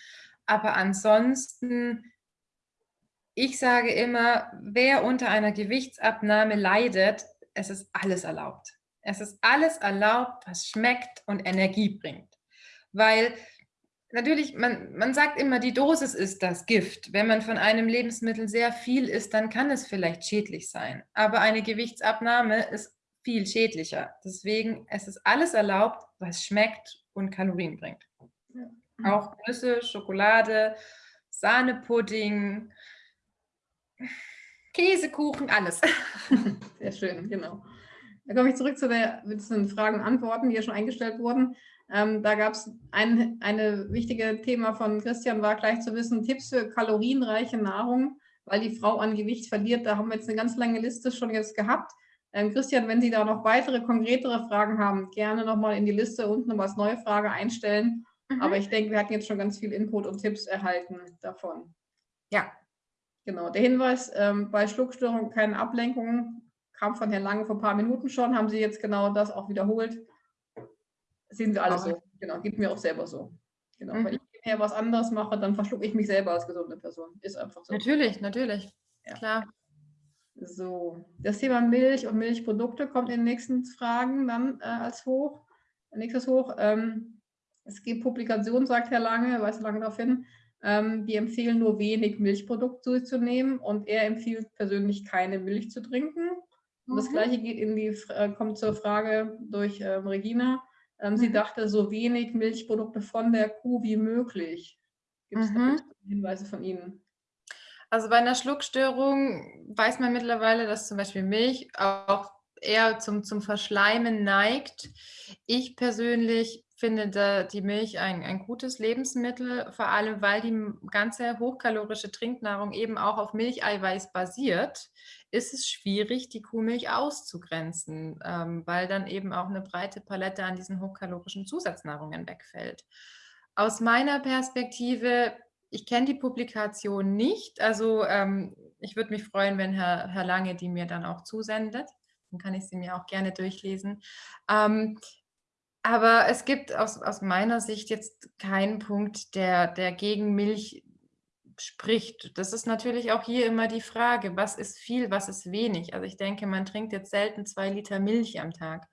Aber ansonsten, ich sage immer, wer unter einer Gewichtsabnahme leidet, es ist alles erlaubt. Es ist alles erlaubt, was schmeckt und Energie bringt. Weil natürlich, man, man sagt immer, die Dosis ist das Gift. Wenn man von einem Lebensmittel sehr viel isst, dann kann es vielleicht schädlich sein. Aber eine Gewichtsabnahme ist viel schädlicher. Deswegen es ist alles erlaubt, was schmeckt und Kalorien bringt. Auch Nüsse, Schokolade, Sahnepudding, Käsekuchen, alles. Sehr schön, genau. Da komme ich zurück zu, der, zu den Fragen und Antworten, die ja schon eingestellt wurden. Ähm, da gab es ein eine wichtige Thema von Christian, war gleich zu wissen, Tipps für kalorienreiche Nahrung, weil die Frau an Gewicht verliert. Da haben wir jetzt eine ganz lange Liste schon jetzt gehabt. Ähm, Christian, wenn Sie da noch weitere, konkretere Fragen haben, gerne nochmal in die Liste unten noch als neue Frage einstellen. Mhm. Aber ich denke, wir hatten jetzt schon ganz viel Input und Tipps erhalten davon. Ja. Genau, der Hinweis, ähm, bei Schluckstörungen keine Ablenkungen, kam von Herrn Lange vor ein paar Minuten schon, haben Sie jetzt genau das auch wiederholt. Sehen wir alle so. Genau, geht mir auch selber so. Genau, mhm. wenn ich her was anderes mache, dann verschlucke ich mich selber als gesunde Person. Ist einfach so. Natürlich, natürlich. Ja. Klar. So, das Thema Milch und Milchprodukte kommt in den nächsten Fragen dann äh, als hoch. Nächstes hoch. Ähm, es gibt Publikationen, sagt Herr Lange, weist lange darauf hin, ähm, die empfehlen nur wenig Milchprodukte zu nehmen und er empfiehlt persönlich keine Milch zu trinken. Und das mhm. gleiche geht in die, äh, kommt zur Frage durch ähm, Regina. Ähm, sie mhm. dachte, so wenig Milchprodukte von der Kuh wie möglich. Gibt es mhm. Hinweise von Ihnen? Also bei einer Schluckstörung weiß man mittlerweile, dass zum Beispiel Milch auch eher zum, zum Verschleimen neigt. Ich persönlich finde da die Milch ein, ein gutes Lebensmittel, vor allem weil die ganze hochkalorische Trinknahrung eben auch auf Milcheiweiß basiert, ist es schwierig, die Kuhmilch auszugrenzen, ähm, weil dann eben auch eine breite Palette an diesen hochkalorischen Zusatznahrungen wegfällt. Aus meiner Perspektive, ich kenne die Publikation nicht, also ähm, ich würde mich freuen, wenn Herr, Herr Lange die mir dann auch zusendet. Dann kann ich sie mir auch gerne durchlesen. Ähm, aber es gibt aus, aus meiner Sicht jetzt keinen Punkt, der, der gegen Milch spricht. Das ist natürlich auch hier immer die Frage, was ist viel, was ist wenig. Also ich denke, man trinkt jetzt selten zwei Liter Milch am Tag.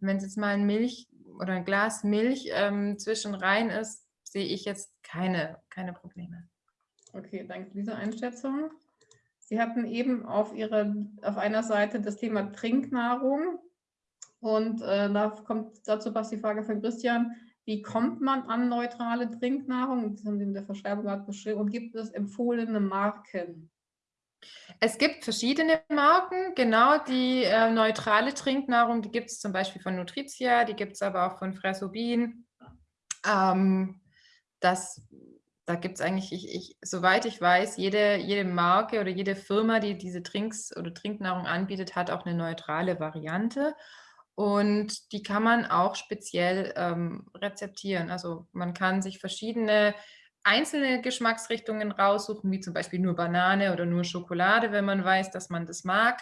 Und wenn es jetzt mal ein Milch oder ein Glas Milch ähm, zwischen rein ist, sehe ich jetzt keine, keine Probleme. Okay, danke für diese Einschätzung. Sie hatten eben auf, ihre, auf einer Seite das Thema Trinknahrung und äh, da kommt dazu passt die Frage von Christian, wie kommt man an neutrale Trinknahrung? Das der Verschreibung gerade beschrieben. Und gibt es empfohlene Marken? Es gibt verschiedene Marken, genau. Die äh, neutrale Trinknahrung, die gibt es zum Beispiel von Nutritia, die gibt es aber auch von Fresobin. Ähm, das, da gibt es eigentlich, ich, ich, soweit ich weiß, jede, jede Marke oder jede Firma, die diese Trinks oder Trinknahrung anbietet, hat auch eine neutrale Variante. Und die kann man auch speziell ähm, rezeptieren. Also man kann sich verschiedene einzelne Geschmacksrichtungen raussuchen, wie zum Beispiel nur Banane oder nur Schokolade, wenn man weiß, dass man das mag.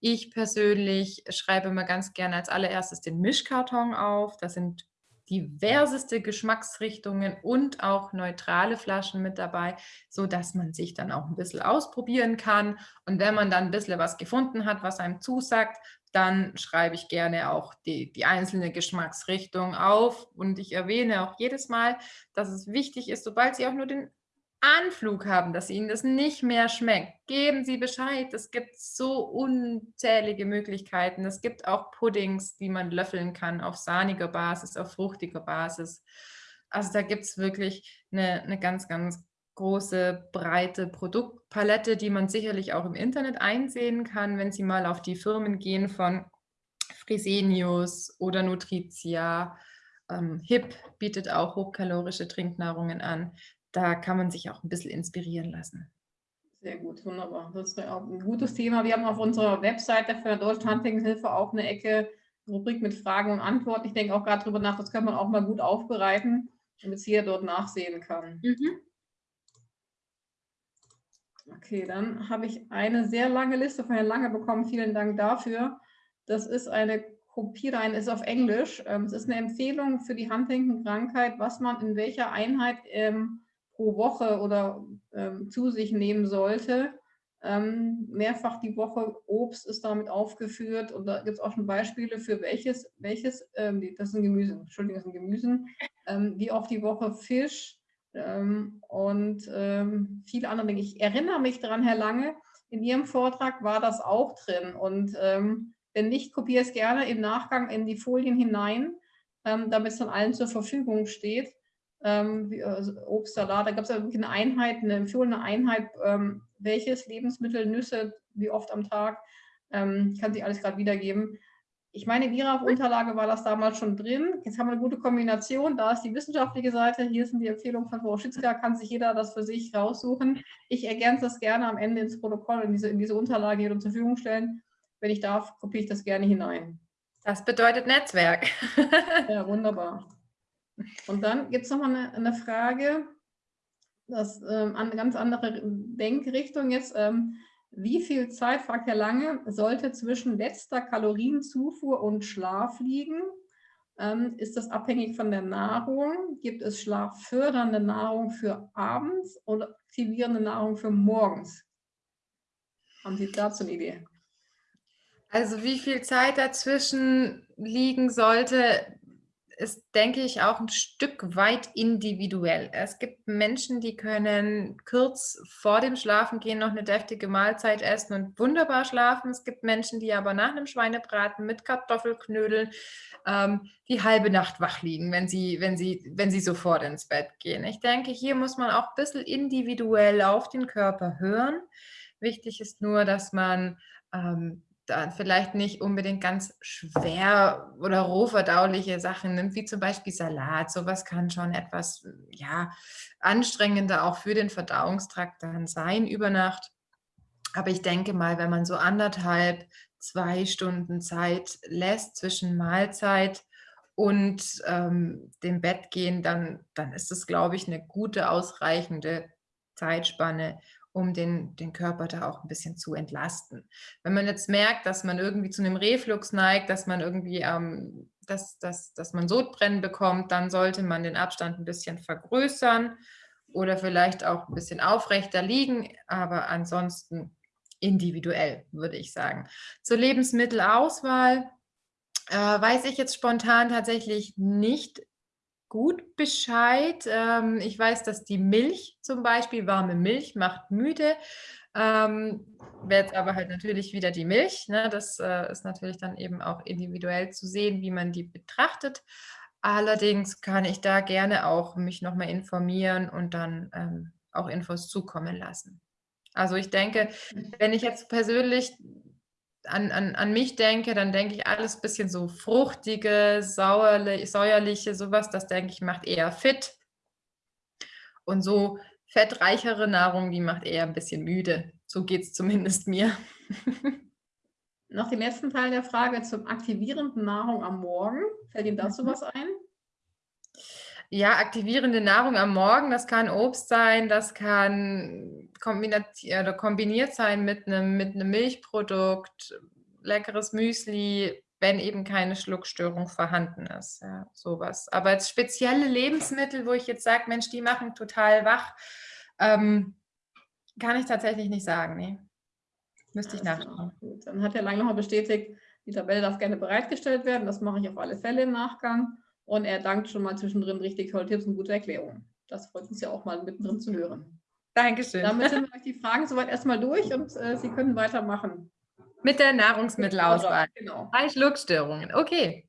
Ich persönlich schreibe immer ganz gerne als allererstes den Mischkarton auf. Da sind diverseste Geschmacksrichtungen und auch neutrale Flaschen mit dabei, so dass man sich dann auch ein bisschen ausprobieren kann. Und wenn man dann ein bisschen was gefunden hat, was einem zusagt, dann schreibe ich gerne auch die, die einzelne Geschmacksrichtung auf. Und ich erwähne auch jedes Mal, dass es wichtig ist, sobald Sie auch nur den Anflug haben, dass Ihnen das nicht mehr schmeckt, geben Sie Bescheid. Es gibt so unzählige Möglichkeiten. Es gibt auch Puddings, die man löffeln kann auf sahniger Basis, auf fruchtiger Basis. Also da gibt es wirklich eine, eine ganz, ganz große, breite Produktpalette, die man sicherlich auch im Internet einsehen kann, wenn Sie mal auf die Firmen gehen von Fresenius oder Nutritia. Ähm, HIP bietet auch hochkalorische Trinknahrungen an. Da kann man sich auch ein bisschen inspirieren lassen. Sehr gut, wunderbar. Das ist auch ein gutes Thema. Wir haben auf unserer Webseite für Deutsche Huntinghilfe auch eine Ecke, Rubrik mit Fragen und Antworten. Ich denke auch gerade darüber nach, das kann man auch mal gut aufbereiten, damit es jeder dort nachsehen kann. Mhm. Okay, dann habe ich eine sehr lange Liste von Herrn Lange bekommen. Vielen Dank dafür. Das ist eine Kopie rein, ist auf Englisch. Ähm, es ist eine Empfehlung für die Huntington-Krankheit, was man in welcher Einheit ähm, pro Woche oder ähm, zu sich nehmen sollte. Ähm, mehrfach die Woche Obst ist damit aufgeführt und da gibt es auch schon Beispiele für welches, welches, ähm, das sind Gemüse, Entschuldigung, das sind Gemüsen, ähm, wie oft die Woche Fisch, ähm, und ähm, viele andere Dinge. Ich erinnere mich daran, Herr Lange, in Ihrem Vortrag war das auch drin. Und ähm, wenn nicht, kopiere es gerne im Nachgang in die Folien hinein, damit es dann allen zur Verfügung steht. Wie, also Obst, Salat, da gab es ja wirklich eine Einheit, eine empfohlene Einheit, welches Lebensmittel, Nüsse, wie oft am Tag, ich kann sie alles gerade wiedergeben. ich meine, in Ihrer Unterlage war das damals schon drin. Jetzt haben wir eine gute Kombination. Da ist die wissenschaftliche Seite, hier sind die Empfehlungen von Frau Schitzka, kann sich jeder das für sich raussuchen. Ich ergänze das gerne am Ende ins Protokoll, in diese, in diese Unterlage hier zur Verfügung stellen. Wenn ich darf, kopiere ich das gerne hinein. Das bedeutet Netzwerk. ja, wunderbar. Und dann gibt es noch mal eine, eine Frage, das ähm, eine ganz andere Denkrichtung jetzt. Ähm, wie viel Zeit, fragt Herr Lange, sollte zwischen letzter Kalorienzufuhr und Schlaf liegen? Ähm, ist das abhängig von der Nahrung? Gibt es schlaffördernde Nahrung für abends oder aktivierende Nahrung für morgens? Haben Sie dazu eine Idee? Also wie viel Zeit dazwischen liegen sollte, ist, denke ich, auch ein Stück weit individuell. Es gibt Menschen, die können kurz vor dem Schlafengehen noch eine deftige Mahlzeit essen und wunderbar schlafen. Es gibt Menschen, die aber nach einem Schweinebraten mit Kartoffelknödeln ähm, die halbe Nacht wach liegen, wenn sie, wenn, sie, wenn sie sofort ins Bett gehen. Ich denke, hier muss man auch ein bisschen individuell auf den Körper hören. Wichtig ist nur, dass man ähm, dann vielleicht nicht unbedingt ganz schwer oder roh verdauliche Sachen nimmt, wie zum Beispiel Salat. Sowas kann schon etwas ja, anstrengender auch für den Verdauungstrakt dann sein über Nacht. Aber ich denke mal, wenn man so anderthalb, zwei Stunden Zeit lässt zwischen Mahlzeit und ähm, dem Bett gehen, dann, dann ist es, glaube ich, eine gute, ausreichende Zeitspanne, um den, den Körper da auch ein bisschen zu entlasten. Wenn man jetzt merkt, dass man irgendwie zu einem Reflux neigt, dass man irgendwie, ähm, dass, dass, dass man Sodbrennen bekommt, dann sollte man den Abstand ein bisschen vergrößern oder vielleicht auch ein bisschen aufrechter liegen, aber ansonsten individuell, würde ich sagen. Zur Lebensmittelauswahl äh, weiß ich jetzt spontan tatsächlich nicht gut Bescheid. Ähm, ich weiß, dass die Milch zum Beispiel, warme Milch macht müde. Ähm, Wäre jetzt aber halt natürlich wieder die Milch. Ne? Das äh, ist natürlich dann eben auch individuell zu sehen, wie man die betrachtet. Allerdings kann ich da gerne auch mich nochmal informieren und dann ähm, auch Infos zukommen lassen. Also ich denke, wenn ich jetzt persönlich an, an, an mich denke, dann denke ich alles ein bisschen so fruchtige, sauerlich, säuerliche, sowas, das denke ich macht eher fit. Und so fettreichere Nahrung, die macht eher ein bisschen müde. So geht es zumindest mir. Noch den letzten Teil der Frage zum aktivierenden Nahrung am Morgen. Fällt Ihnen dazu mhm. was ein? Ja, aktivierende Nahrung am Morgen, das kann Obst sein, das kann kombiniert, kombiniert sein mit einem, mit einem Milchprodukt, leckeres Müsli, wenn eben keine Schluckstörung vorhanden ist. Ja, sowas. Aber jetzt spezielle Lebensmittel, wo ich jetzt sage, Mensch, die machen total wach, ähm, kann ich tatsächlich nicht sagen. Nee. Müsste ich nachschauen. Dann hat Herr Lang nochmal bestätigt, die Tabelle darf gerne bereitgestellt werden. Das mache ich auf alle Fälle im Nachgang. Und er dankt schon mal zwischendrin richtig tolle Tipps und gute Erklärungen. Das freut uns ja auch mal mittendrin zu hören. Dankeschön. Damit sind wir die Fragen soweit erstmal durch und äh, Sie können weitermachen. Mit der Nahrungsmittelauswahl. Genau. Bei Schluckstörungen. Okay.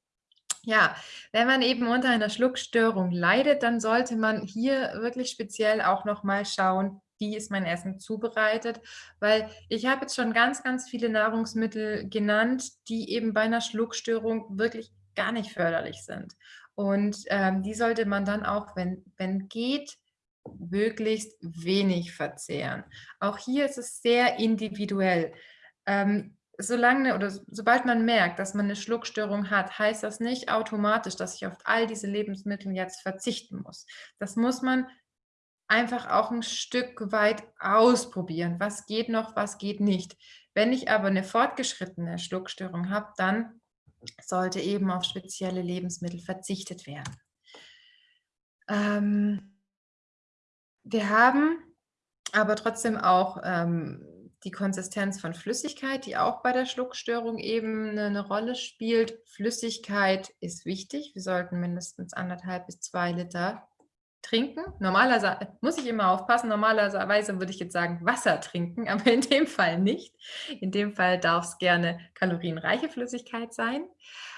Ja, wenn man eben unter einer Schluckstörung leidet, dann sollte man hier wirklich speziell auch nochmal schauen, wie ist mein Essen zubereitet, weil ich habe jetzt schon ganz, ganz viele Nahrungsmittel genannt, die eben bei einer Schluckstörung wirklich gar nicht förderlich sind. Und ähm, die sollte man dann auch, wenn, wenn geht, möglichst wenig verzehren. Auch hier ist es sehr individuell. Ähm, solange oder sobald man merkt, dass man eine Schluckstörung hat, heißt das nicht automatisch, dass ich auf all diese Lebensmittel jetzt verzichten muss. Das muss man einfach auch ein Stück weit ausprobieren. Was geht noch, was geht nicht. Wenn ich aber eine fortgeschrittene Schluckstörung habe, dann sollte eben auf spezielle Lebensmittel verzichtet werden. Ähm, wir haben aber trotzdem auch ähm, die Konsistenz von Flüssigkeit, die auch bei der Schluckstörung eben eine, eine, Rolle spielt. Flüssigkeit ist wichtig. Wir sollten mindestens anderthalb bis zwei Liter trinken. Normalerweise muss ich immer aufpassen. Normalerweise würde ich jetzt sagen Wasser trinken, aber in dem Fall nicht. In dem Fall darf es gerne kalorienreiche Flüssigkeit sein.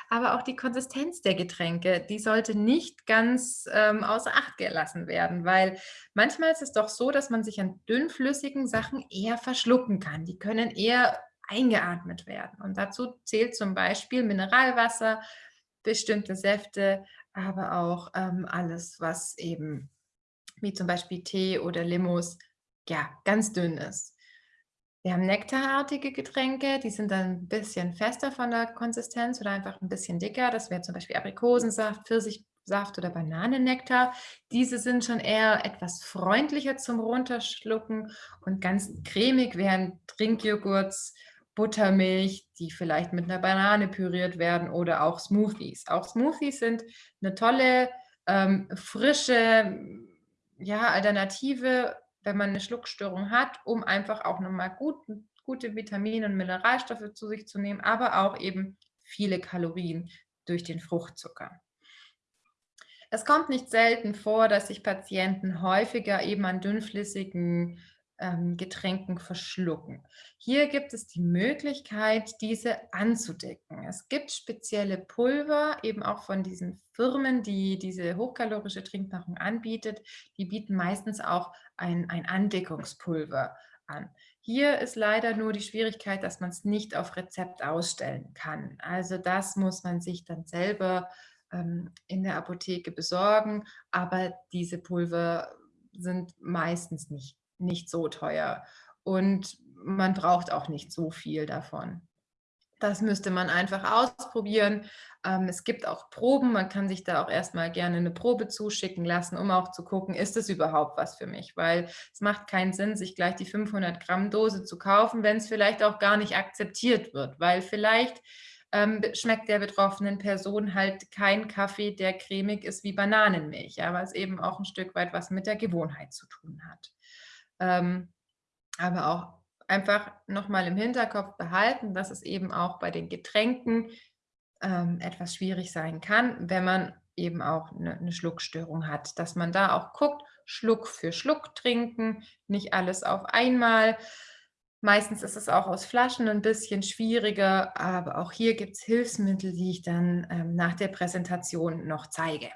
Aber auch die Konsistenz der Getränke, die sollte nicht ganz ähm, außer Acht gelassen werden, weil manchmal ist es doch so, dass man sich an dünnflüssigen Sachen eher verschlucken kann. Die können eher eingeatmet werden. Und dazu zählt zum Beispiel Mineralwasser, bestimmte Säfte, aber auch ähm, alles, was eben wie zum Beispiel Tee oder Limos, ja, ganz dünn ist. Wir haben nektarartige Getränke, die sind dann ein bisschen fester von der Konsistenz oder einfach ein bisschen dicker. Das wäre zum Beispiel Aprikosensaft, Pfirsichsaft oder Bananennektar. Diese sind schon eher etwas freundlicher zum Runterschlucken und ganz cremig wären Trinkjoghurts, Buttermilch, die vielleicht mit einer Banane püriert werden oder auch Smoothies. Auch Smoothies sind eine tolle, ähm, frische ja, Alternative wenn man eine Schluckstörung hat, um einfach auch nochmal gut, gute Vitamine und Mineralstoffe zu sich zu nehmen, aber auch eben viele Kalorien durch den Fruchtzucker. Es kommt nicht selten vor, dass sich Patienten häufiger eben an dünnflüssigen ähm, Getränken verschlucken. Hier gibt es die Möglichkeit, diese anzudecken. Es gibt spezielle Pulver, eben auch von diesen Firmen, die diese hochkalorische Trinknahrung anbietet. Die bieten meistens auch ein, ein Andeckungspulver an. Hier ist leider nur die Schwierigkeit, dass man es nicht auf Rezept ausstellen kann. Also das muss man sich dann selber ähm, in der Apotheke besorgen, aber diese Pulver sind meistens nicht nicht so teuer und man braucht auch nicht so viel davon. Das müsste man einfach ausprobieren. Ähm, es gibt auch Proben, man kann sich da auch erstmal gerne eine Probe zuschicken lassen, um auch zu gucken, ist es überhaupt was für mich? Weil es macht keinen Sinn, sich gleich die 500 Gramm Dose zu kaufen, wenn es vielleicht auch gar nicht akzeptiert wird, weil vielleicht ähm, schmeckt der betroffenen Person halt kein Kaffee, der cremig ist wie Bananenmilch, ja, weil es eben auch ein Stück weit was mit der Gewohnheit zu tun hat. Ähm, aber auch einfach nochmal im Hinterkopf behalten, dass es eben auch bei den Getränken ähm, etwas schwierig sein kann, wenn man eben auch eine, eine, Schluckstörung hat, dass man da auch guckt, Schluck für Schluck trinken, nicht alles auf einmal. Meistens ist es auch aus Flaschen ein bisschen schwieriger, aber auch hier gibt es Hilfsmittel, die ich dann ähm, nach der Präsentation noch zeige.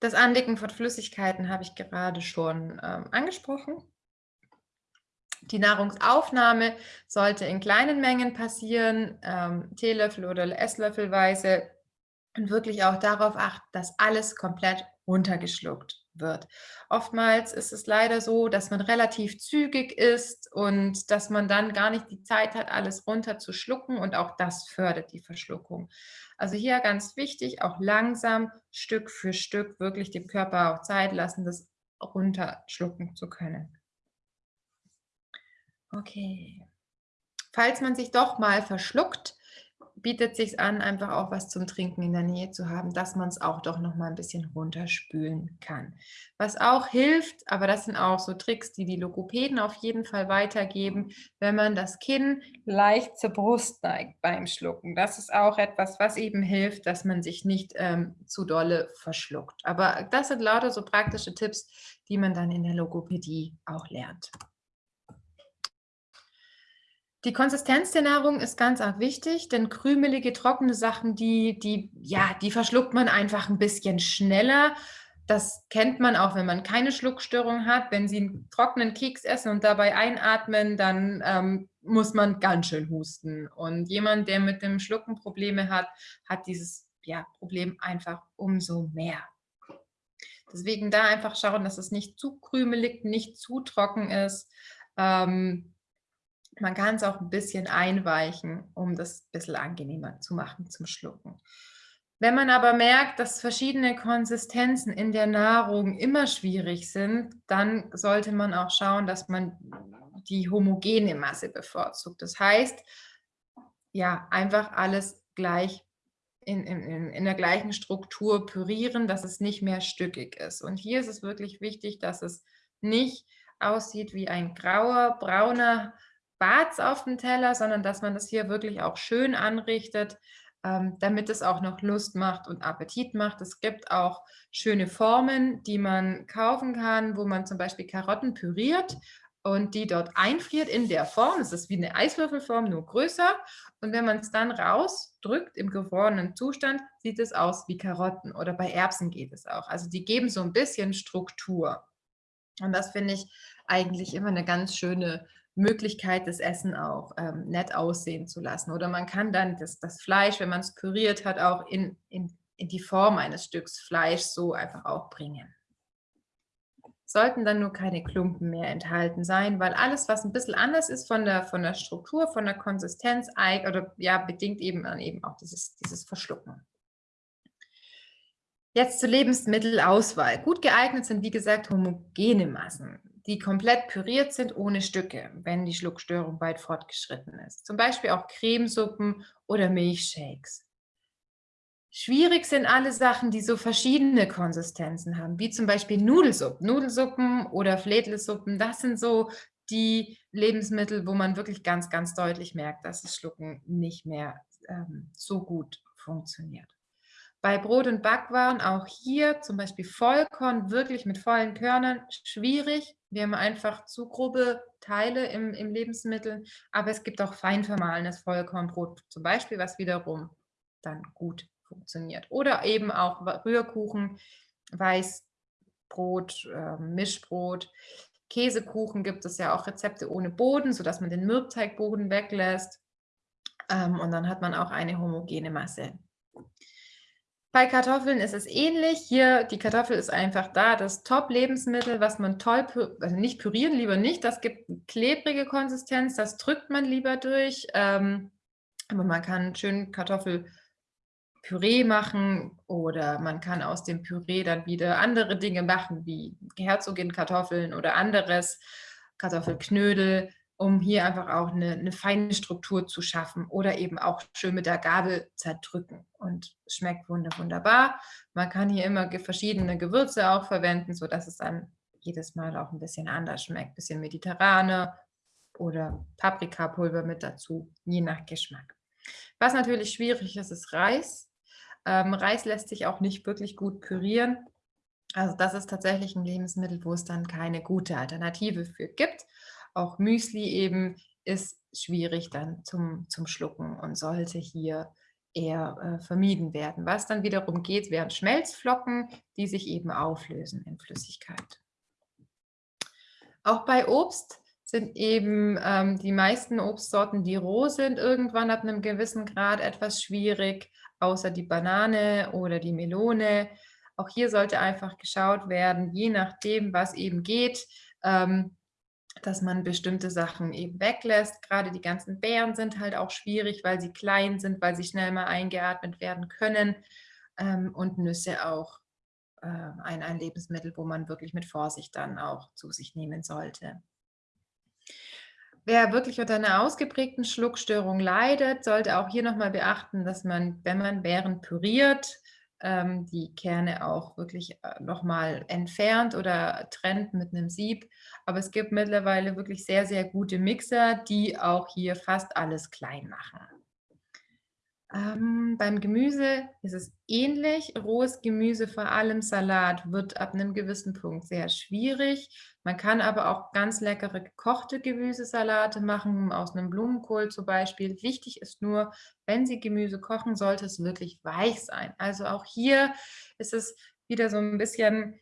Das Andicken von Flüssigkeiten habe ich gerade schon ähm, angesprochen. Die Nahrungsaufnahme sollte in kleinen Mengen passieren, ähm, Teelöffel oder Esslöffelweise und wirklich auch darauf achten, dass alles komplett runtergeschluckt wird. Oftmals ist es leider so, dass man relativ zügig ist und dass man dann gar nicht die Zeit hat, alles runterzuschlucken und auch das fördert die Verschluckung. Also hier ganz wichtig, auch langsam Stück für Stück wirklich dem Körper auch Zeit lassen, das runterschlucken zu können. Okay. Falls man sich doch mal verschluckt, bietet sich an, einfach auch was zum Trinken in der Nähe zu haben, dass man es auch doch noch mal ein bisschen runterspülen kann. Was auch hilft, aber das sind auch so Tricks, die die Logopäden auf jeden Fall weitergeben, wenn man das Kinn leicht zur Brust neigt beim Schlucken. Das ist auch etwas, was eben hilft, dass man sich nicht ähm, zu dolle verschluckt. Aber das sind lauter so praktische Tipps, die man dann in der Logopädie auch lernt. Die Konsistenz der Nahrung ist ganz arg wichtig, denn krümelige, trockene Sachen, die, die, ja, die verschluckt man einfach ein bisschen schneller. Das kennt man auch, wenn man keine Schluckstörung hat. Wenn Sie einen trockenen Keks essen und dabei einatmen, dann ähm, muss man ganz schön husten. Und jemand, der mit dem Schlucken Probleme hat, hat dieses ja, Problem einfach umso mehr. Deswegen da einfach schauen, dass es nicht zu krümelig, nicht zu trocken ist. Ähm, man kann es auch ein bisschen einweichen, um das ein bisschen angenehmer zu machen zum Schlucken. Wenn man aber merkt, dass verschiedene Konsistenzen in der Nahrung immer schwierig sind, dann sollte man auch schauen, dass man die homogene Masse bevorzugt. Das heißt, ja, einfach alles gleich in, in, in der gleichen Struktur pürieren, dass es nicht mehr stückig ist. Und hier ist es wirklich wichtig, dass es nicht aussieht wie ein grauer, brauner Barts auf dem Teller, sondern dass man das hier wirklich auch schön anrichtet, ähm, damit es auch noch Lust macht und Appetit macht. Es gibt auch schöne Formen, die man kaufen kann, wo man zum Beispiel Karotten püriert und die dort einfriert in der Form. Es ist wie eine Eiswürfelform, nur größer. Und wenn man es dann rausdrückt im gefrorenen Zustand, sieht es aus wie Karotten oder bei Erbsen geht es auch. Also die geben so ein bisschen Struktur. Und das finde ich eigentlich immer eine ganz schöne Möglichkeit, das Essen auch ähm, nett aussehen zu lassen. Oder man kann dann das, das Fleisch, wenn man es püriert hat, auch in, in, in die Form eines Stücks Fleisch so einfach auch bringen. Sollten dann nur keine Klumpen mehr enthalten sein, weil alles, was ein bisschen anders ist von der, von der Struktur, von der Konsistenz, oder ja, bedingt eben eben auch dieses, dieses Verschlucken. Jetzt zur Lebensmittelauswahl. Gut geeignet sind, wie gesagt, homogene Massen, die komplett püriert sind ohne Stücke, wenn die Schluckstörung weit fortgeschritten ist. Zum Beispiel auch Cremesuppen oder Milchshakes. Schwierig sind alle Sachen, die so verschiedene Konsistenzen haben, wie zum Beispiel Nudelsuppen. Nudelsuppen oder Fledlesuppen, das sind so die Lebensmittel, wo man wirklich ganz, ganz deutlich merkt, dass das Schlucken nicht mehr ähm, so gut funktioniert. Bei Brot und Backwaren auch hier zum Beispiel Vollkorn, wirklich mit vollen Körnern, schwierig. Wir haben einfach zu grobe Teile im, im Lebensmittel, aber es gibt auch fein vermahlenes Vollkornbrot zum Beispiel, was wiederum dann gut funktioniert. Oder eben auch Rührkuchen, Weißbrot, äh, Mischbrot. Käsekuchen gibt es ja auch Rezepte ohne Boden, sodass man den Mürbteigboden weglässt. Ähm, und dann hat man auch eine homogene Masse. Bei Kartoffeln ist es ähnlich. Hier, die Kartoffel ist einfach da, das Top-Lebensmittel, was man toll, also nicht pürieren, lieber nicht. Das gibt eine klebrige Konsistenz, das drückt man lieber durch. Ähm, aber man kann schön Kartoffelpüree machen oder man kann aus dem Püree dann wieder andere Dinge machen, wie Herzogin-Kartoffeln oder anderes, Kartoffelknödel um hier einfach auch eine, eine, feine Struktur zu schaffen oder eben auch schön mit der Gabel zerdrücken und schmeckt wunderbar. Man kann hier immer verschiedene Gewürze auch verwenden, sodass es dann jedes Mal auch ein bisschen anders schmeckt, ein bisschen mediterraner oder Paprikapulver mit dazu, je nach Geschmack. Was natürlich schwierig ist, ist Reis. Ähm, Reis lässt sich auch nicht wirklich gut pürieren. Also das ist tatsächlich ein Lebensmittel, wo es dann keine gute Alternative für gibt. Auch Müsli eben ist schwierig dann zum, zum Schlucken und sollte hier eher äh, vermieden werden. Was dann wiederum geht, wären Schmelzflocken, die sich eben auflösen in Flüssigkeit. Auch bei Obst sind eben ähm, die meisten Obstsorten, die roh sind, irgendwann ab einem gewissen Grad etwas schwierig, außer die Banane oder die Melone. Auch hier sollte einfach geschaut werden, je nachdem, was eben geht, ähm, dass man bestimmte Sachen eben weglässt. Gerade die ganzen Beeren sind halt auch schwierig, weil sie klein sind, weil sie schnell mal eingeatmet werden können. Ähm, und Nüsse auch äh, ein, ein Lebensmittel, wo man wirklich mit Vorsicht dann auch zu sich nehmen sollte. Wer wirklich unter einer ausgeprägten Schluckstörung leidet, sollte auch hier nochmal beachten, dass man, wenn man Beeren püriert, ähm, die Kerne auch wirklich äh, nochmal entfernt oder trennt mit einem Sieb. Aber es gibt mittlerweile wirklich sehr, sehr gute Mixer, die auch hier fast alles klein machen. Ähm, beim Gemüse ist es ähnlich. Rohes Gemüse, vor allem Salat, wird ab einem gewissen Punkt sehr schwierig. Man kann aber auch ganz leckere gekochte Gemüsesalate machen, aus einem Blumenkohl zum Beispiel. Wichtig ist nur, wenn Sie Gemüse kochen, sollte es wirklich weich sein. Also auch hier ist es wieder so ein bisschen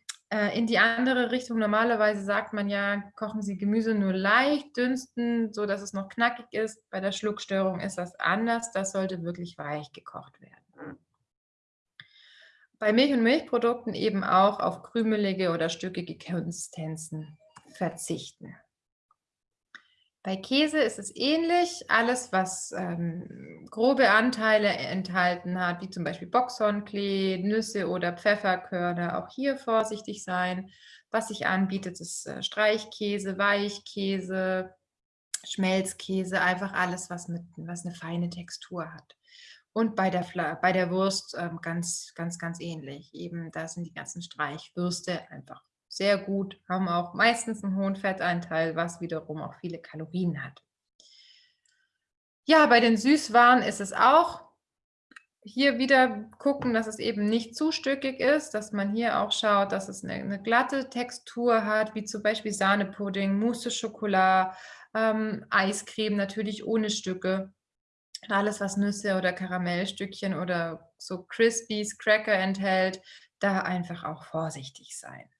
in die andere Richtung. Normalerweise sagt man ja, kochen Sie Gemüse nur leicht, dünsten, so dass es noch knackig ist. Bei der Schluckstörung ist das anders. Das sollte wirklich weich gekocht werden. Bei Milch und Milchprodukten eben auch auf krümelige oder stückige Konsistenzen verzichten. Bei Käse ist es ähnlich. Alles, was ähm, grobe Anteile enthalten hat, wie zum Beispiel Boxhornklee, Nüsse oder Pfefferkörner, auch hier vorsichtig sein. Was sich anbietet, ist äh, Streichkäse, Weichkäse, Schmelzkäse, einfach alles, was, mit, was eine feine Textur hat. Und bei der, bei der Wurst ähm, ganz, ganz, ganz ähnlich. Eben, da sind die ganzen Streichwürste einfach sehr gut, haben auch meistens einen hohen Fettanteil, was wiederum auch viele Kalorien hat. Ja, bei den Süßwaren ist es auch hier wieder gucken, dass es eben nicht zu stückig ist, dass man hier auch schaut, dass es eine, eine glatte Textur hat, wie zum Beispiel Sahnepudding, Mousse Schokolade, ähm, Eiscreme, natürlich ohne Stücke. Alles, was Nüsse oder Karamellstückchen oder so Crispies, Cracker enthält, da einfach auch vorsichtig sein.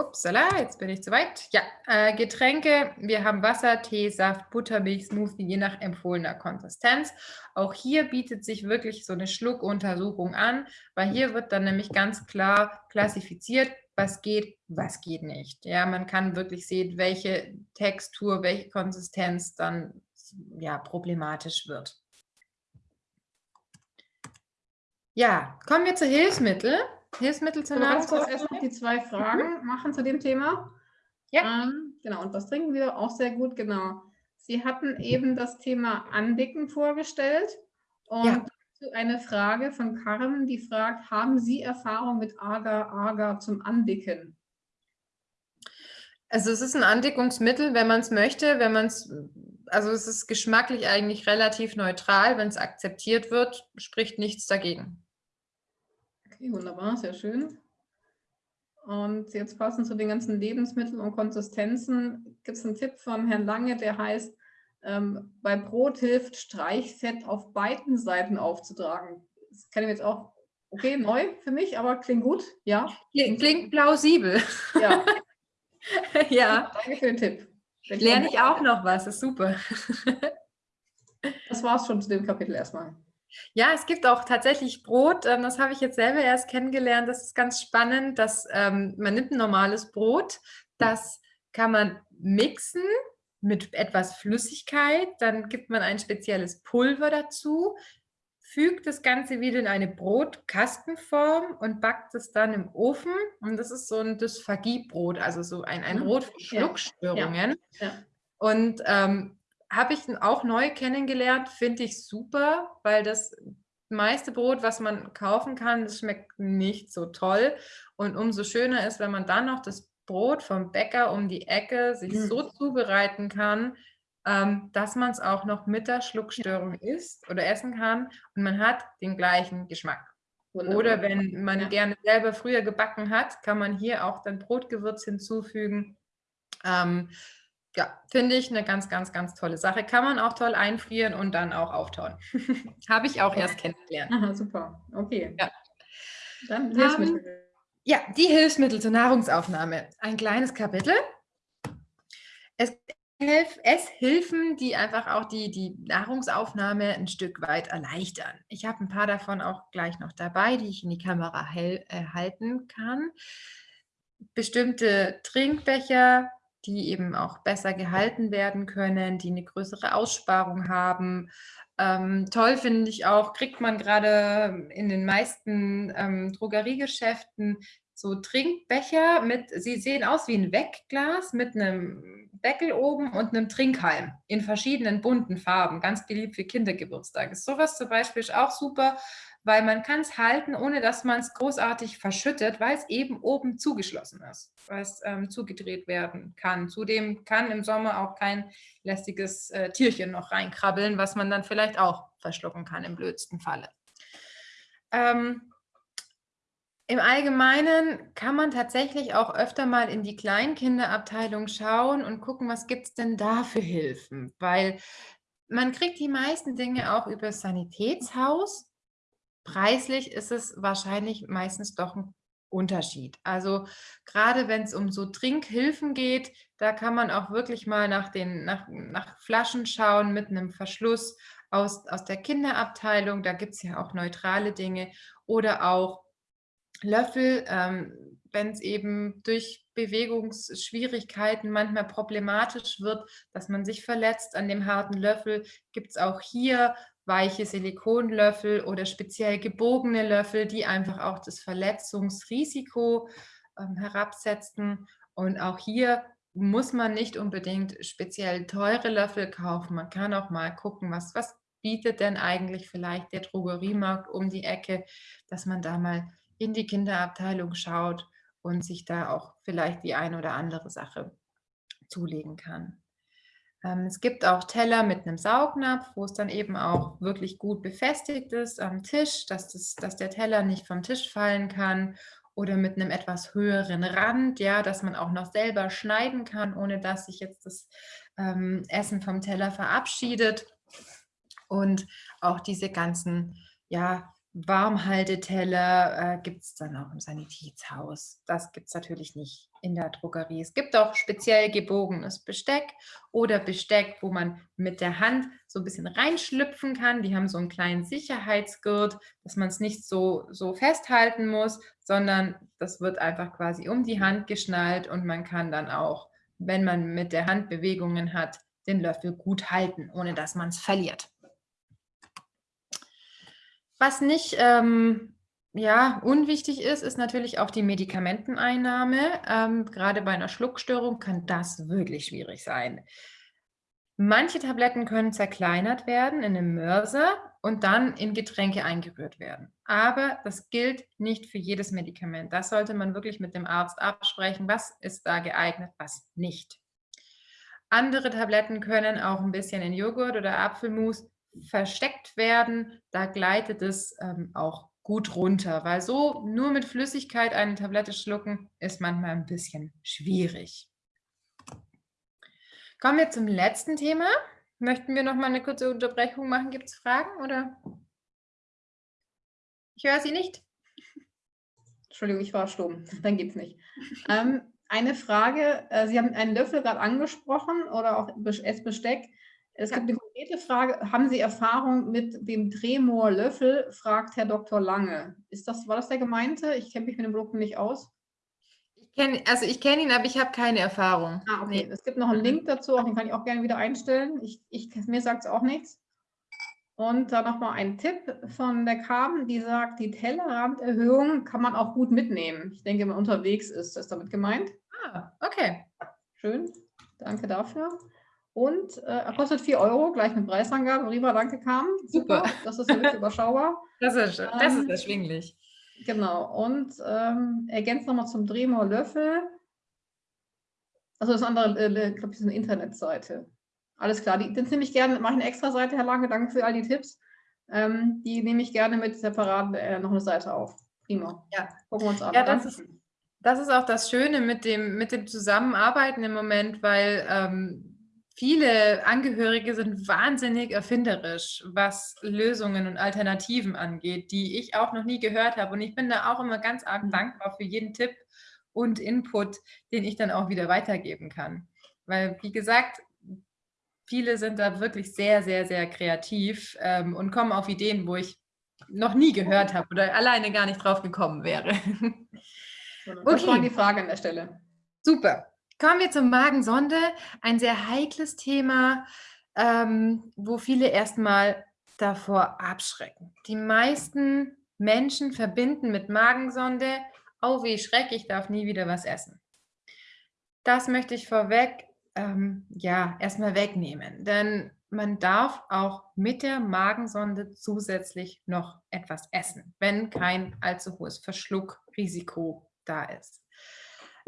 Upsala, jetzt bin ich zu weit. Ja, äh, Getränke. Wir haben Wasser, Tee, Saft, Buttermilch, Smoothie, je nach empfohlener Konsistenz. Auch hier bietet sich wirklich so eine Schluckuntersuchung an, weil hier wird dann nämlich ganz klar klassifiziert, was geht, was geht nicht. Ja, man kann wirklich sehen, welche Textur, welche Konsistenz dann ja, problematisch wird. Ja, kommen wir zu Hilfsmittel. Hilfsmittel zur kurz erstmal die zwei Fragen mhm. machen zu dem Thema. Ja. Ähm, genau, und was trinken wir? Auch sehr gut, genau. Sie hatten eben das Thema Andicken vorgestellt und ja. eine Frage von Carmen, die fragt, haben Sie Erfahrung mit Agar Agar zum Andicken? Also es ist ein Andickungsmittel, wenn man es möchte, wenn man es, also es ist geschmacklich eigentlich relativ neutral, wenn es akzeptiert wird, spricht nichts dagegen. Okay, wunderbar, sehr schön. Und jetzt passend zu den ganzen Lebensmitteln und Konsistenzen gibt es einen Tipp von Herrn Lange, der heißt, ähm, bei Brot hilft Streichfett auf beiden Seiten aufzutragen. Das kenne ich jetzt auch, okay, neu für mich, aber klingt gut, ja. Klingt, klingt plausibel. Ja. ja. Danke für den Tipp. Lerne ich auch noch was, das ist super. das war es schon zu dem Kapitel erstmal. Ja, es gibt auch tatsächlich Brot, ähm, das habe ich jetzt selber erst kennengelernt, das ist ganz spannend, dass ähm, man nimmt ein normales Brot, das kann man mixen mit etwas Flüssigkeit, dann gibt man ein spezielles Pulver dazu, fügt das Ganze wieder in eine Brotkastenform und backt es dann im Ofen. Und das ist so ein Dysphagiebrot, also so ein, ein hm, Brot für Schluckstörungen. Ja. Ja. Und ähm, habe ich auch neu kennengelernt, finde ich super, weil das meiste Brot, was man kaufen kann, das schmeckt nicht so toll. Und umso schöner ist, wenn man dann noch das Brot vom Bäcker um die Ecke sich mhm. so zubereiten kann, ähm, dass man es auch noch mit der Schluckstörung isst oder essen kann und man hat den gleichen Geschmack. Wunderbar. Oder wenn man ja. gerne selber früher gebacken hat, kann man hier auch dann Brotgewürz hinzufügen. Ähm, ja, finde ich eine ganz, ganz, ganz tolle Sache. Kann man auch toll einfrieren und dann auch auftauen. Habe ich auch erst kennengelernt. Aha, super. Okay. Ja. Dann Hilfsmittel. Um, ja, die Hilfsmittel zur Nahrungsaufnahme. Ein kleines Kapitel. Es, es Hilfen, die einfach auch die, die Nahrungsaufnahme ein Stück weit erleichtern. Ich habe ein paar davon auch gleich noch dabei, die ich in die Kamera hell, äh, halten kann. Bestimmte Trinkbecher, die eben auch besser gehalten werden können, die eine größere Aussparung haben. Ähm, toll finde ich auch, kriegt man gerade in den meisten ähm, Drogeriegeschäften so Trinkbecher mit, sie sehen aus wie ein Wegglas mit einem Deckel oben und einem Trinkhalm in verschiedenen bunten Farben, ganz beliebt für Kindergeburtstage. Sowas zum Beispiel ist auch super, weil man kann es halten, ohne dass man es großartig verschüttet, weil es eben oben zugeschlossen ist, weil es ähm, zugedreht werden kann. Zudem kann im Sommer auch kein lästiges äh, Tierchen noch reinkrabbeln, was man dann vielleicht auch verschlucken kann im blödsten Falle. Ähm, im Allgemeinen kann man tatsächlich auch öfter mal in die Kleinkinderabteilung schauen und gucken, was gibt es denn da für Hilfen, weil man kriegt die meisten Dinge auch über das Sanitätshaus Preislich ist es wahrscheinlich meistens doch ein Unterschied. Also gerade wenn es um so Trinkhilfen geht, da kann man auch wirklich mal nach, den, nach, nach Flaschen schauen mit einem Verschluss aus, aus der Kinderabteilung. Da gibt es ja auch neutrale Dinge oder auch Löffel, ähm, wenn es eben durch Bewegungsschwierigkeiten manchmal problematisch wird, dass man sich verletzt an dem harten Löffel, gibt es auch hier weiche Silikonlöffel oder speziell gebogene Löffel, die einfach auch das Verletzungsrisiko ähm, herabsetzen. Und auch hier muss man nicht unbedingt speziell teure Löffel kaufen. Man kann auch mal gucken, was, was bietet denn eigentlich vielleicht der Drogeriemarkt um die Ecke, dass man da mal in die Kinderabteilung schaut und sich da auch vielleicht die ein oder andere Sache zulegen kann. Ähm, es gibt auch Teller mit einem Saugnapf, wo es dann eben auch wirklich gut befestigt ist am Tisch, dass, das, dass der Teller nicht vom Tisch fallen kann oder mit einem etwas höheren Rand, ja, dass man auch noch selber schneiden kann, ohne dass sich jetzt das ähm, Essen vom Teller verabschiedet. Und auch diese ganzen ja, Warmhalteteller äh, gibt es dann auch im Sanitätshaus. Das gibt es natürlich nicht in der Drogerie. Es gibt auch speziell gebogenes Besteck oder Besteck, wo man mit der Hand so ein bisschen reinschlüpfen kann. Die haben so einen kleinen Sicherheitsgurt, dass man es nicht so, so festhalten muss, sondern das wird einfach quasi um die Hand geschnallt und man kann dann auch, wenn man mit der Hand Bewegungen hat, den Löffel gut halten, ohne dass man es verliert. Was nicht ähm, ja, unwichtig ist, ist natürlich auch die Medikamenteneinnahme. Ähm, gerade bei einer Schluckstörung kann das wirklich schwierig sein. Manche Tabletten können zerkleinert werden in einem Mörser und dann in Getränke eingerührt werden. Aber das gilt nicht für jedes Medikament. Das sollte man wirklich mit dem Arzt absprechen, was ist da geeignet, was nicht. Andere Tabletten können auch ein bisschen in Joghurt oder Apfelmus versteckt werden, da gleitet es ähm, auch gut runter, weil so nur mit Flüssigkeit eine Tablette schlucken ist manchmal ein bisschen schwierig. Kommen wir zum letzten Thema. Möchten wir noch mal eine kurze Unterbrechung machen? Gibt es Fragen oder? Ich höre Sie nicht. Entschuldigung, ich war stumm. Dann geht es nicht. ähm, eine Frage, äh, Sie haben einen Löffel gerade angesprochen oder auch Essbesteck. Es gibt eine konkrete Frage. Haben Sie Erfahrung mit dem Drehmoor-Löffel? fragt Herr Dr. Lange. Ist das, war das der gemeinte? Ich kenne mich mit dem Produkten nicht aus. Ich kenn, also ich kenne ihn, aber ich habe keine Erfahrung. Ah, okay. Nee. Es gibt noch einen Link dazu, auch den kann ich auch gerne wieder einstellen. Ich, ich, mir sagt es auch nichts. Und dann nochmal ein Tipp von der Carmen, die sagt, die Tellerranderhöhung kann man auch gut mitnehmen. Ich denke, wenn man unterwegs ist, ist damit gemeint. Ah, okay. Schön, danke dafür. Und äh, er kostet 4 Euro, gleich mit Preisangabe. Rieber, danke, kam. Super. Das ist wirklich überschaubar. Das ist, das ist ähm, erschwinglich. Genau. Und ähm, ergänzt nochmal zum Drehmoor Löffel. Also das andere, äh, ich glaube, das ist eine Internetseite. Alles klar, die, den nehme ich gerne, mache ich eine extra Seite, Herr Lange, danke für all die Tipps. Ähm, die nehme ich gerne mit separat äh, noch eine Seite auf. Prima. Ja. Gucken wir uns an. Ja, das ist, das ist auch das Schöne mit dem, mit dem Zusammenarbeiten im Moment, weil ähm, Viele Angehörige sind wahnsinnig erfinderisch, was Lösungen und Alternativen angeht, die ich auch noch nie gehört habe. Und ich bin da auch immer ganz arg mhm. dankbar für jeden Tipp und Input, den ich dann auch wieder weitergeben kann. Weil, wie gesagt, viele sind da wirklich sehr, sehr, sehr kreativ ähm, und kommen auf Ideen, wo ich noch nie gehört habe oder alleine gar nicht drauf gekommen wäre. Das war die Frage an der Stelle. Super. Kommen wir zur Magensonde, ein sehr heikles Thema, ähm, wo viele erstmal davor abschrecken. Die meisten Menschen verbinden mit Magensonde, oh wie Schreck, ich darf nie wieder was essen. Das möchte ich vorweg ähm, ja erstmal wegnehmen, denn man darf auch mit der Magensonde zusätzlich noch etwas essen, wenn kein allzu hohes Verschluckrisiko da ist.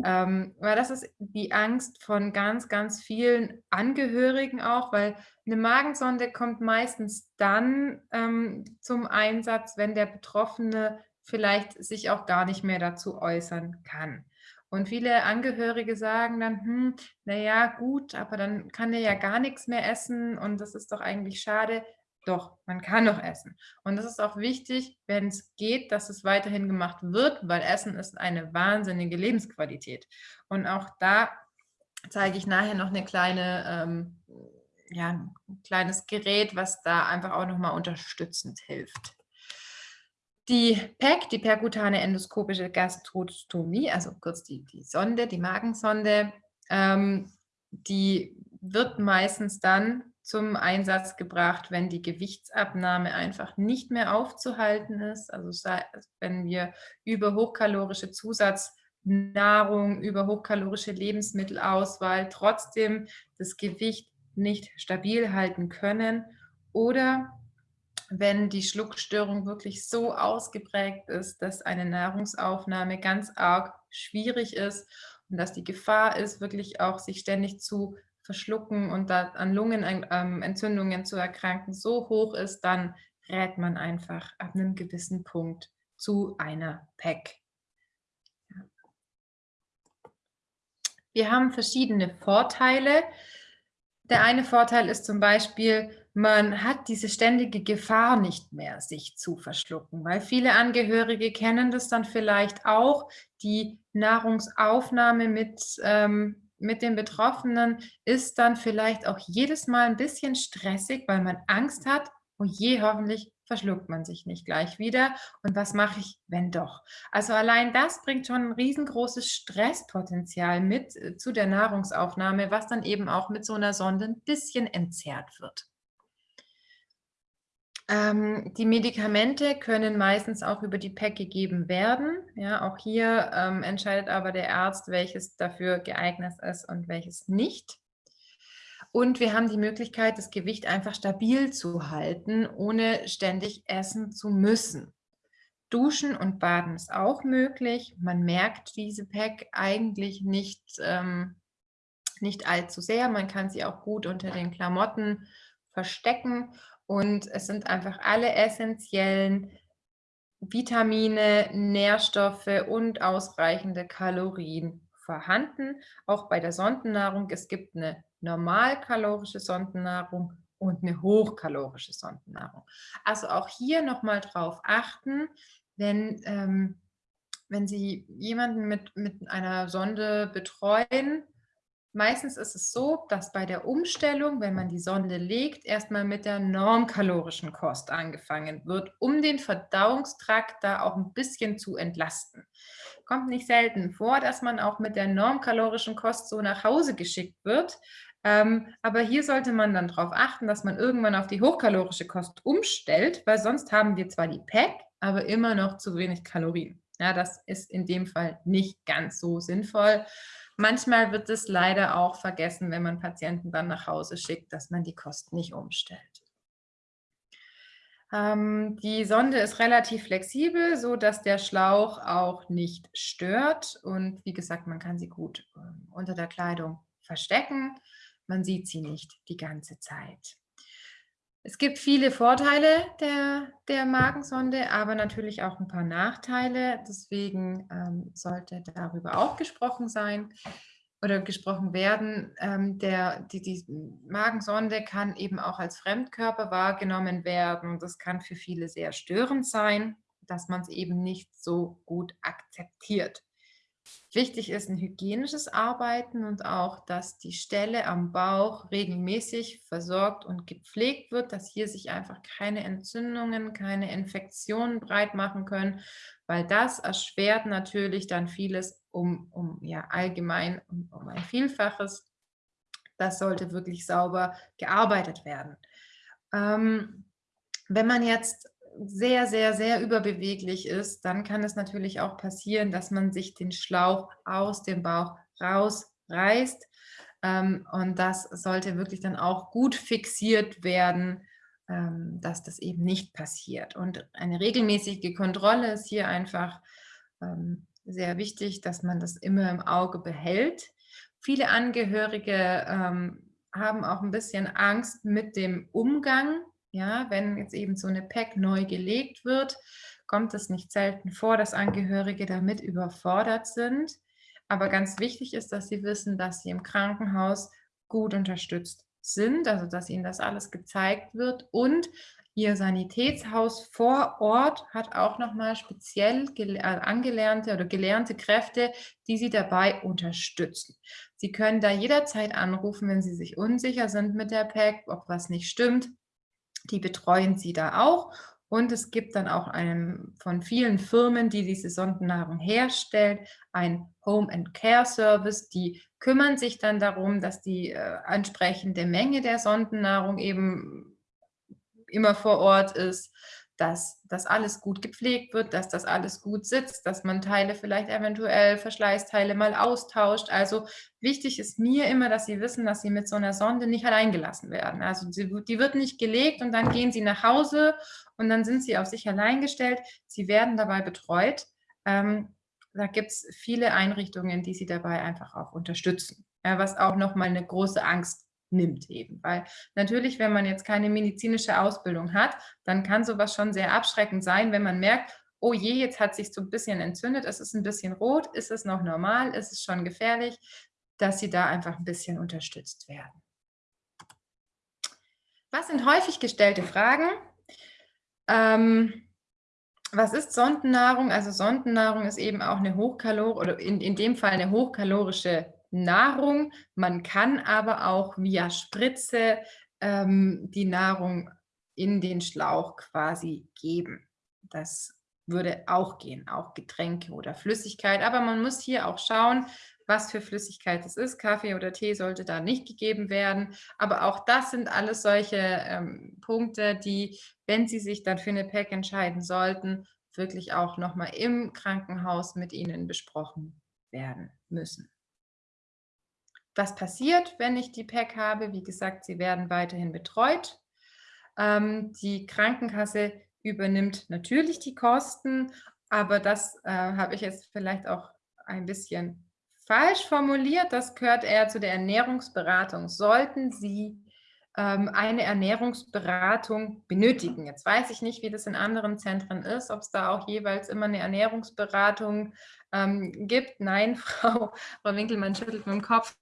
Ähm, weil das ist die Angst von ganz, ganz vielen Angehörigen auch, weil eine Magensonde kommt meistens dann ähm, zum Einsatz, wenn der Betroffene vielleicht sich auch gar nicht mehr dazu äußern kann. Und viele Angehörige sagen dann, hm, naja, gut, aber dann kann er ja gar nichts mehr essen und das ist doch eigentlich schade. Doch, man kann noch essen. Und das ist auch wichtig, wenn es geht, dass es weiterhin gemacht wird, weil Essen ist eine wahnsinnige Lebensqualität. Und auch da zeige ich nachher noch eine kleine, ähm, ja, ein kleines Gerät, was da einfach auch nochmal unterstützend hilft. Die PEC, die perkutane endoskopische Gastrostomie, also kurz die, die Sonde, die Magensonde, ähm, die wird meistens dann zum Einsatz gebracht, wenn die Gewichtsabnahme einfach nicht mehr aufzuhalten ist. Also wenn wir über hochkalorische Zusatznahrung, über hochkalorische Lebensmittelauswahl trotzdem das Gewicht nicht stabil halten können oder wenn die Schluckstörung wirklich so ausgeprägt ist, dass eine Nahrungsaufnahme ganz arg schwierig ist und dass die Gefahr ist, wirklich auch sich ständig zu verschlucken und da an Lungenentzündungen zu erkranken so hoch ist, dann rät man einfach ab einem gewissen Punkt zu einer PEC. Wir haben verschiedene Vorteile. Der eine Vorteil ist zum Beispiel, man hat diese ständige Gefahr nicht mehr, sich zu verschlucken, weil viele Angehörige kennen das dann vielleicht auch, die Nahrungsaufnahme mit, ähm, mit den Betroffenen ist dann vielleicht auch jedes Mal ein bisschen stressig, weil man Angst hat, oh je, hoffentlich verschluckt man sich nicht gleich wieder. Und was mache ich, wenn doch? Also allein das bringt schon ein riesengroßes Stresspotenzial mit äh, zu der Nahrungsaufnahme, was dann eben auch mit so einer Sonde ein bisschen entzerrt wird. Ähm, die Medikamente können meistens auch über die PEC gegeben werden. Ja, auch hier ähm, entscheidet aber der Arzt, welches dafür geeignet ist und welches nicht. Und wir haben die Möglichkeit, das Gewicht einfach stabil zu halten, ohne ständig essen zu müssen. Duschen und Baden ist auch möglich. Man merkt diese Pack eigentlich nicht, ähm, nicht allzu sehr. Man kann sie auch gut unter den Klamotten verstecken. Und es sind einfach alle essentiellen Vitamine, Nährstoffe und ausreichende Kalorien vorhanden. Auch bei der Sondennahrung. Es gibt eine normalkalorische Sondennahrung und eine hochkalorische Sondennahrung. Also auch hier nochmal drauf achten, wenn, ähm, wenn Sie jemanden mit, mit einer Sonde betreuen, Meistens ist es so, dass bei der Umstellung, wenn man die Sonde legt, erstmal mit der normkalorischen Kost angefangen wird, um den Verdauungstrakt da auch ein bisschen zu entlasten. Kommt nicht selten vor, dass man auch mit der normkalorischen Kost so nach Hause geschickt wird. Ähm, aber hier sollte man dann darauf achten, dass man irgendwann auf die hochkalorische Kost umstellt, weil sonst haben wir zwar die PEC, aber immer noch zu wenig Kalorien. Ja, das ist in dem Fall nicht ganz so sinnvoll. Manchmal wird es leider auch vergessen, wenn man Patienten dann nach Hause schickt, dass man die Kosten nicht umstellt. Ähm, die Sonde ist relativ flexibel, so dass der Schlauch auch nicht stört. Und wie gesagt, man kann sie gut äh, unter der Kleidung verstecken. Man sieht sie nicht die ganze Zeit. Es gibt viele Vorteile der, der Magensonde, aber natürlich auch ein paar Nachteile. Deswegen ähm, sollte darüber auch gesprochen sein oder gesprochen werden. Ähm, der, die, die Magensonde kann eben auch als Fremdkörper wahrgenommen werden. Das kann für viele sehr störend sein, dass man es eben nicht so gut akzeptiert. Wichtig ist ein hygienisches Arbeiten und auch, dass die Stelle am Bauch regelmäßig versorgt und gepflegt wird, dass hier sich einfach keine Entzündungen, keine Infektionen breit machen können, weil das erschwert natürlich dann vieles um, um ja allgemein um, um ein Vielfaches. Das sollte wirklich sauber gearbeitet werden. Ähm, wenn man jetzt sehr, sehr, sehr überbeweglich ist, dann kann es natürlich auch passieren, dass man sich den Schlauch aus dem Bauch rausreißt. Ähm, und das sollte wirklich dann auch gut fixiert werden, ähm, dass das eben nicht passiert. Und eine regelmäßige Kontrolle ist hier einfach ähm, sehr wichtig, dass man das immer im Auge behält. Viele Angehörige haben auch ein bisschen Angst mit dem Umgang ja, wenn jetzt eben so eine PEC neu gelegt wird, kommt es nicht selten vor, dass Angehörige damit überfordert sind. Aber ganz wichtig ist, dass sie wissen, dass sie im Krankenhaus gut unterstützt sind, also dass ihnen das alles gezeigt wird und Ihr Sanitätshaus vor Ort hat auch nochmal speziell äh, angelernte oder gelernte Kräfte, die Sie dabei unterstützen. Sie können da jederzeit anrufen, wenn Sie sich unsicher sind mit der PEC, ob was nicht stimmt. Die betreuen sie da auch. Und es gibt dann auch einen, von vielen Firmen, die diese Sondennahrung herstellen, ein Home and Care Service. Die kümmern sich dann darum, dass die äh, entsprechende Menge der Sondennahrung eben immer vor Ort ist dass das alles gut gepflegt wird, dass das alles gut sitzt, dass man Teile vielleicht eventuell Verschleißteile mal austauscht. Also wichtig ist mir immer, dass Sie wissen, dass Sie mit so einer Sonde nicht alleingelassen werden. Also die wird nicht gelegt und dann gehen Sie nach Hause und dann sind Sie auf sich allein gestellt. Sie werden dabei betreut. Ähm, da gibt es viele Einrichtungen, die Sie dabei einfach auch unterstützen, ja, was auch nochmal eine große Angst nimmt eben. Weil natürlich, wenn man jetzt keine medizinische Ausbildung hat, dann kann sowas schon sehr abschreckend sein, wenn man merkt, oh je, jetzt hat sich so ein bisschen entzündet, es ist ein bisschen rot, ist es noch normal, ist es schon gefährlich, dass sie da einfach ein bisschen unterstützt werden. Was sind häufig gestellte Fragen? Ähm, was ist Sondennahrung? Also Sondennahrung ist eben auch eine Hochkalor oder in, in dem Fall eine hochkalorische Nahrung. Man kann aber auch via Spritze ähm, die Nahrung in den Schlauch quasi geben. Das würde auch gehen, auch Getränke oder Flüssigkeit. Aber man muss hier auch schauen, was für Flüssigkeit es ist. Kaffee oder Tee sollte da nicht gegeben werden. Aber auch das sind alles solche ähm, Punkte, die, wenn Sie sich dann für eine PEC entscheiden sollten, wirklich auch nochmal im Krankenhaus mit Ihnen besprochen werden müssen. Was passiert, wenn ich die PEC habe? Wie gesagt, Sie werden weiterhin betreut. Ähm, die Krankenkasse übernimmt natürlich die Kosten, aber das äh, habe ich jetzt vielleicht auch ein bisschen falsch formuliert. Das gehört eher zu der Ernährungsberatung. Sollten Sie ähm, eine Ernährungsberatung benötigen. Jetzt weiß ich nicht, wie das in anderen Zentren ist, ob es da auch jeweils immer eine Ernährungsberatung ähm, gibt. Nein, Frau, Frau Winkelmann schüttelt mit dem Kopf.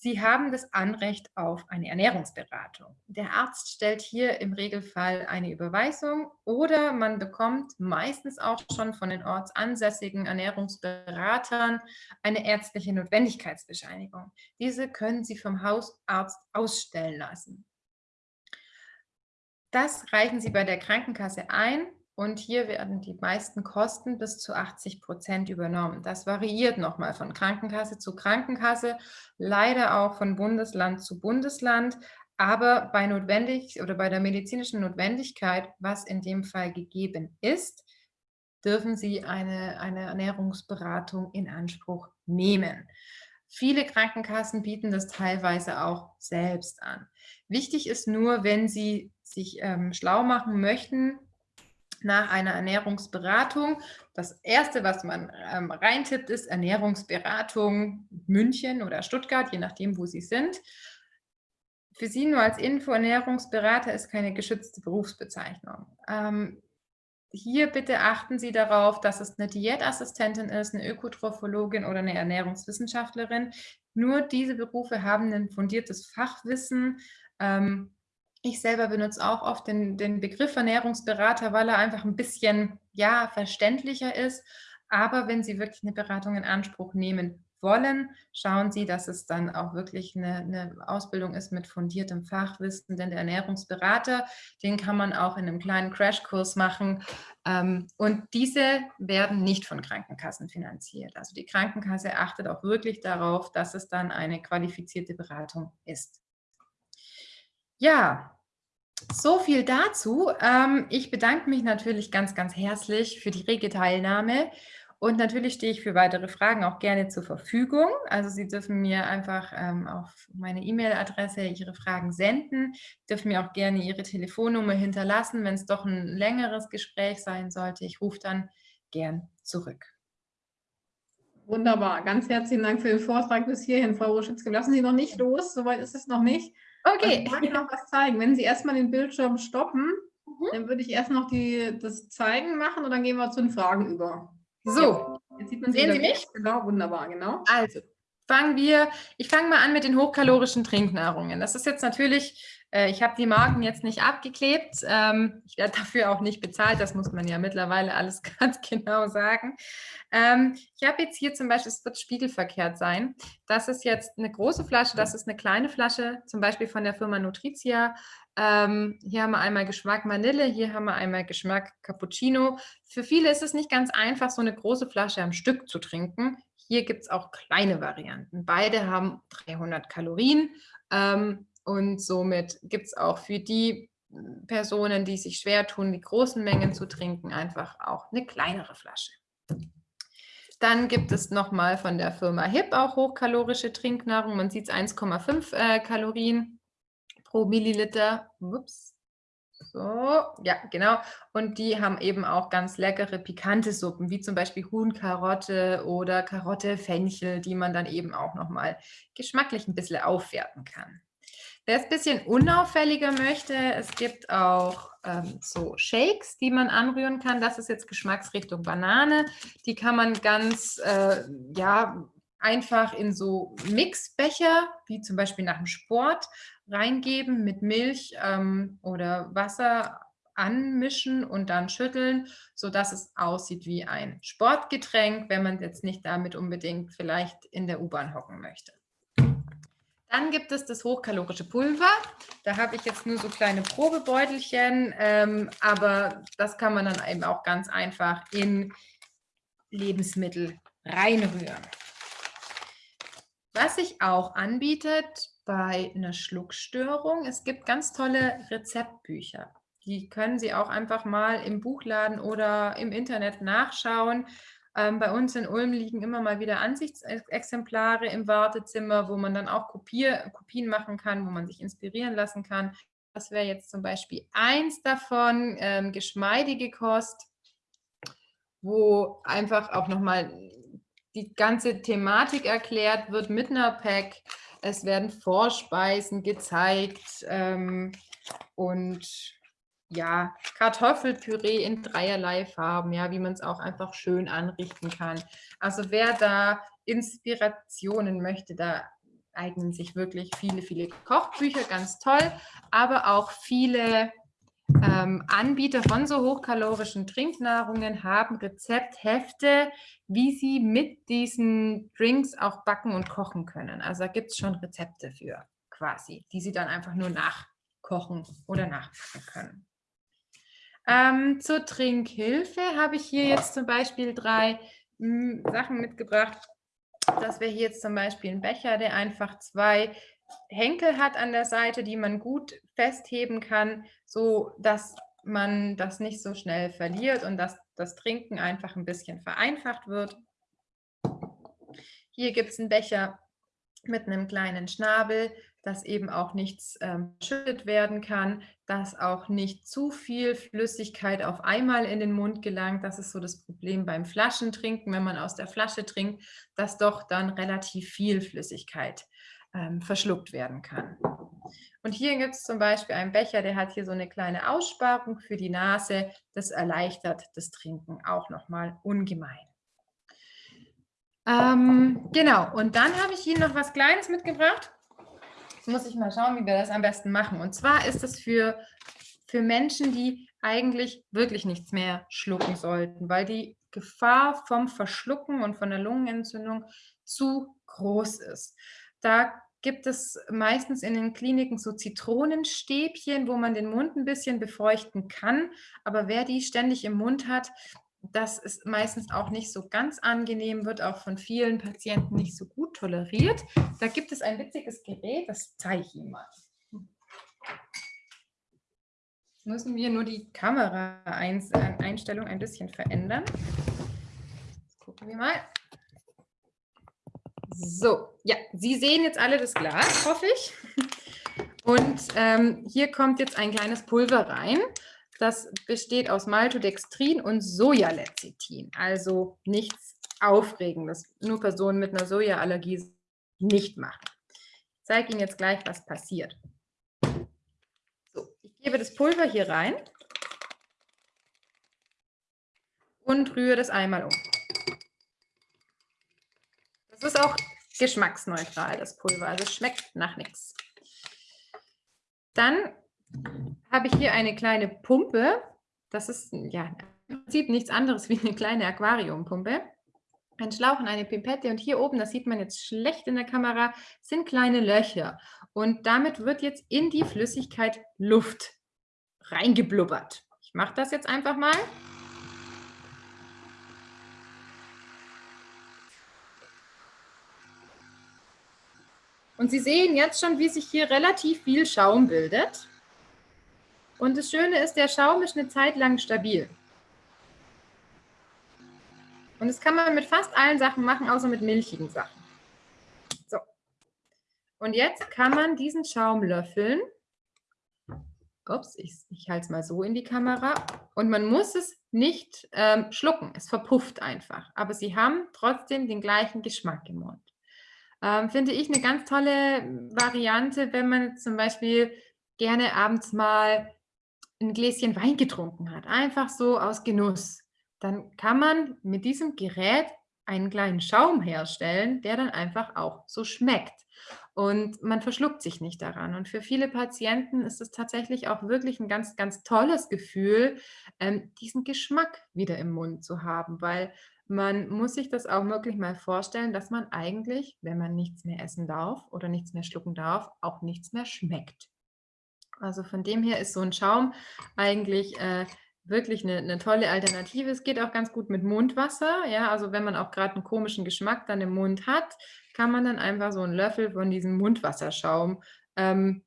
Sie haben das Anrecht auf eine Ernährungsberatung. Der Arzt stellt hier im Regelfall eine Überweisung oder man bekommt meistens auch schon von den ortsansässigen Ernährungsberatern eine ärztliche Notwendigkeitsbescheinigung. Diese können Sie vom Hausarzt ausstellen lassen. Das reichen Sie bei der Krankenkasse ein und hier werden die meisten Kosten bis zu 80 Prozent übernommen. Das variiert nochmal von Krankenkasse zu Krankenkasse, leider auch von Bundesland zu Bundesland. Aber bei notwendig oder bei der medizinischen Notwendigkeit, was in dem Fall gegeben ist, dürfen Sie eine, eine Ernährungsberatung in Anspruch nehmen. Viele Krankenkassen bieten das teilweise auch selbst an. Wichtig ist nur, wenn Sie sich ähm, schlau machen möchten, nach einer Ernährungsberatung. Das erste, was man ähm, reintippt, ist Ernährungsberatung München oder Stuttgart, je nachdem, wo Sie sind. Für Sie nur als Info, Ernährungsberater ist keine geschützte Berufsbezeichnung. Ähm, hier bitte achten Sie darauf, dass es eine Diätassistentin ist, eine Ökotrophologin oder eine Ernährungswissenschaftlerin. Nur diese Berufe haben ein fundiertes Fachwissen ähm, ich selber benutze auch oft den, den Begriff Ernährungsberater, weil er einfach ein bisschen ja, verständlicher ist. Aber wenn Sie wirklich eine Beratung in Anspruch nehmen wollen, schauen Sie, dass es dann auch wirklich eine, eine, Ausbildung ist mit fundiertem Fachwissen, denn der Ernährungsberater, den kann man auch in einem kleinen Crashkurs machen ähm, und diese werden nicht von Krankenkassen finanziert. Also die Krankenkasse achtet auch wirklich darauf, dass es dann eine qualifizierte Beratung ist. Ja, so viel dazu. Ähm, ich bedanke mich natürlich ganz, ganz herzlich für die rege Teilnahme. Und natürlich stehe ich für weitere Fragen auch gerne zur Verfügung. Also Sie dürfen mir einfach ähm, auf meine E-Mail-Adresse Ihre Fragen senden, dürfen mir auch gerne Ihre Telefonnummer hinterlassen, wenn es doch ein längeres Gespräch sein sollte. Ich rufe dann gern zurück. Wunderbar. Ganz herzlichen Dank für den Vortrag bis hierhin, Frau Roschitzke. Lassen Sie noch nicht los, soweit ist es noch nicht. Okay. Ich wollte noch was zeigen. Wenn Sie erstmal den Bildschirm stoppen, mhm. dann würde ich erst noch die, das Zeigen machen und dann gehen wir zu den Fragen über. So, jetzt sieht man sehen Sie mich? Genau, wunderbar, genau. Also, fangen wir, ich fange mal an mit den hochkalorischen Trinknahrungen. Das ist jetzt natürlich, ich habe die Marken jetzt nicht abgeklebt. Ähm, ich werde dafür auch nicht bezahlt, das muss man ja mittlerweile alles ganz genau sagen. Ähm, ich habe jetzt hier zum Beispiel, es wird spiegelverkehrt sein. Das ist jetzt eine große Flasche, das ist eine kleine Flasche, zum Beispiel von der Firma Nutritia. Ähm, hier haben wir einmal Geschmack Vanille, hier haben wir einmal Geschmack Cappuccino. Für viele ist es nicht ganz einfach, so eine große Flasche am Stück zu trinken. Hier gibt es auch kleine Varianten. Beide haben 300 Kalorien ähm, und somit gibt es auch für die Personen, die sich schwer tun, die großen Mengen zu trinken, einfach auch eine kleinere Flasche. Dann gibt es nochmal von der Firma HIP auch hochkalorische Trinknahrung. Man sieht es 1,5 äh, Kalorien pro Milliliter. Ups. So, ja, genau. Und die haben eben auch ganz leckere, pikante Suppen, wie zum Beispiel Huhnkarotte oder Karotte, Fenchel, die man dann eben auch nochmal geschmacklich ein bisschen aufwerten kann. Wer es ein bisschen unauffälliger möchte, es gibt auch ähm, so Shakes, die man anrühren kann. Das ist jetzt Geschmacksrichtung Banane. Die kann man ganz, äh, ja, einfach in so Mixbecher, wie zum Beispiel nach dem Sport, reingeben mit Milch ähm, oder Wasser anmischen und dann schütteln, sodass es aussieht wie ein Sportgetränk, wenn man jetzt nicht damit unbedingt vielleicht in der U-Bahn hocken möchte. Dann gibt es das hochkalorische Pulver. Da habe ich jetzt nur so kleine Probebeutelchen, ähm, aber das kann man dann eben auch ganz einfach in Lebensmittel reinrühren. Was sich auch anbietet bei einer Schluckstörung, es gibt ganz tolle Rezeptbücher. Die können Sie auch einfach mal im Buchladen oder im Internet nachschauen. Ähm, bei uns in Ulm liegen immer mal wieder Ansichtsexemplare im Wartezimmer, wo man dann auch Kopier, Kopien machen kann, wo man sich inspirieren lassen kann. Das wäre jetzt zum Beispiel eins davon, ähm, geschmeidige Kost, wo einfach auch nochmal die ganze Thematik erklärt wird mit einer Pack. Es werden Vorspeisen gezeigt ähm, und ja, Kartoffelpüree in dreierlei Farben, ja, wie man es auch einfach schön anrichten kann. Also wer da Inspirationen möchte, da eignen sich wirklich viele, viele Kochbücher, ganz toll, aber auch viele ähm, Anbieter von so hochkalorischen Trinknahrungen haben Rezepthefte, wie sie mit diesen Drinks auch backen und kochen können. Also da gibt es schon Rezepte für quasi, die sie dann einfach nur nachkochen oder nachbacken können. Ähm, zur Trinkhilfe habe ich hier jetzt zum Beispiel drei m, hm, Sachen mitgebracht. Das wäre hier jetzt zum Beispiel ein Becher, der einfach zwei Henkel hat an der Seite, die man gut festheben kann, so dass man das nicht so schnell verliert und dass das Trinken einfach ein bisschen vereinfacht wird. Hier gibt es einen Becher mit einem kleinen Schnabel, dass eben auch nichts ähm, schüttet werden kann, dass auch nicht zu viel Flüssigkeit auf einmal in den Mund gelangt. Das ist so das Problem beim Flaschentrinken, wenn man aus der Flasche trinkt, dass doch dann relativ viel Flüssigkeit ähm, verschluckt werden kann. Und hier gibt es zum Beispiel einen Becher, der hat hier so eine kleine Aussparung für die Nase. Das erleichtert das Trinken auch nochmal ungemein. Ähm, genau, und dann habe ich Ihnen noch was Kleines mitgebracht muss ich mal schauen, wie wir das am besten machen. Und zwar ist es für, für Menschen, die eigentlich wirklich nichts mehr schlucken sollten, weil die Gefahr vom Verschlucken und von der Lungenentzündung zu groß ist. Da gibt es meistens in den Kliniken so Zitronenstäbchen, wo man den Mund ein bisschen befeuchten kann. Aber wer die ständig im Mund hat, das ist meistens auch nicht so ganz angenehm, wird auch von vielen Patienten nicht so gut toleriert. Da gibt es ein witziges Gerät, das zeige ich Ihnen mal. Jetzt müssen wir nur die Kamera-Einstellung ein bisschen verändern. Jetzt gucken wir mal. So, ja, Sie sehen jetzt alle das Glas, hoffe ich. Und ähm, hier kommt jetzt ein kleines Pulver rein. Das besteht aus Maltodextrin und Sojalecithin, also nichts Aufregendes. Nur Personen mit einer Sojaallergie nicht machen. Ich zeige Ihnen jetzt gleich, was passiert. So, ich gebe das Pulver hier rein und rühre das einmal um. Das ist auch geschmacksneutral, das Pulver, also es schmeckt nach nichts. Dann habe ich hier eine kleine Pumpe. Das ist ja im Prinzip nichts anderes wie eine kleine Aquariumpumpe. Ein Schlauch und eine Pipette und hier oben, das sieht man jetzt schlecht in der Kamera, sind kleine Löcher. Und damit wird jetzt in die Flüssigkeit Luft reingeblubbert. Ich mache das jetzt einfach mal. Und Sie sehen jetzt schon, wie sich hier relativ viel Schaum bildet. Und das Schöne ist, der Schaum ist eine Zeit lang stabil. Und das kann man mit fast allen Sachen machen, außer mit milchigen Sachen. So. Und jetzt kann man diesen Schaum löffeln. Ups, ich, ich halte es mal so in die Kamera. Und man muss es nicht ähm, schlucken. Es verpufft einfach. Aber sie haben trotzdem den gleichen Geschmack im Mund. Ähm, finde ich eine ganz tolle Variante, wenn man zum Beispiel gerne abends mal ein Gläschen Wein getrunken hat, einfach so aus Genuss, dann kann man mit diesem Gerät einen kleinen Schaum herstellen, der dann einfach auch so schmeckt. Und man verschluckt sich nicht daran. Und für viele Patienten ist es tatsächlich auch wirklich ein ganz, ganz tolles Gefühl, ähm, diesen Geschmack wieder im Mund zu haben, weil man muss sich das auch wirklich mal vorstellen, dass man eigentlich, wenn man nichts mehr essen darf oder nichts mehr schlucken darf, auch nichts mehr schmeckt. Also von dem her ist so ein Schaum eigentlich äh, wirklich eine, eine, tolle Alternative. Es geht auch ganz gut mit Mundwasser. Ja, also wenn man auch gerade einen komischen Geschmack dann im Mund hat, kann man dann einfach so einen Löffel von diesem Mundwasserschaum ähm,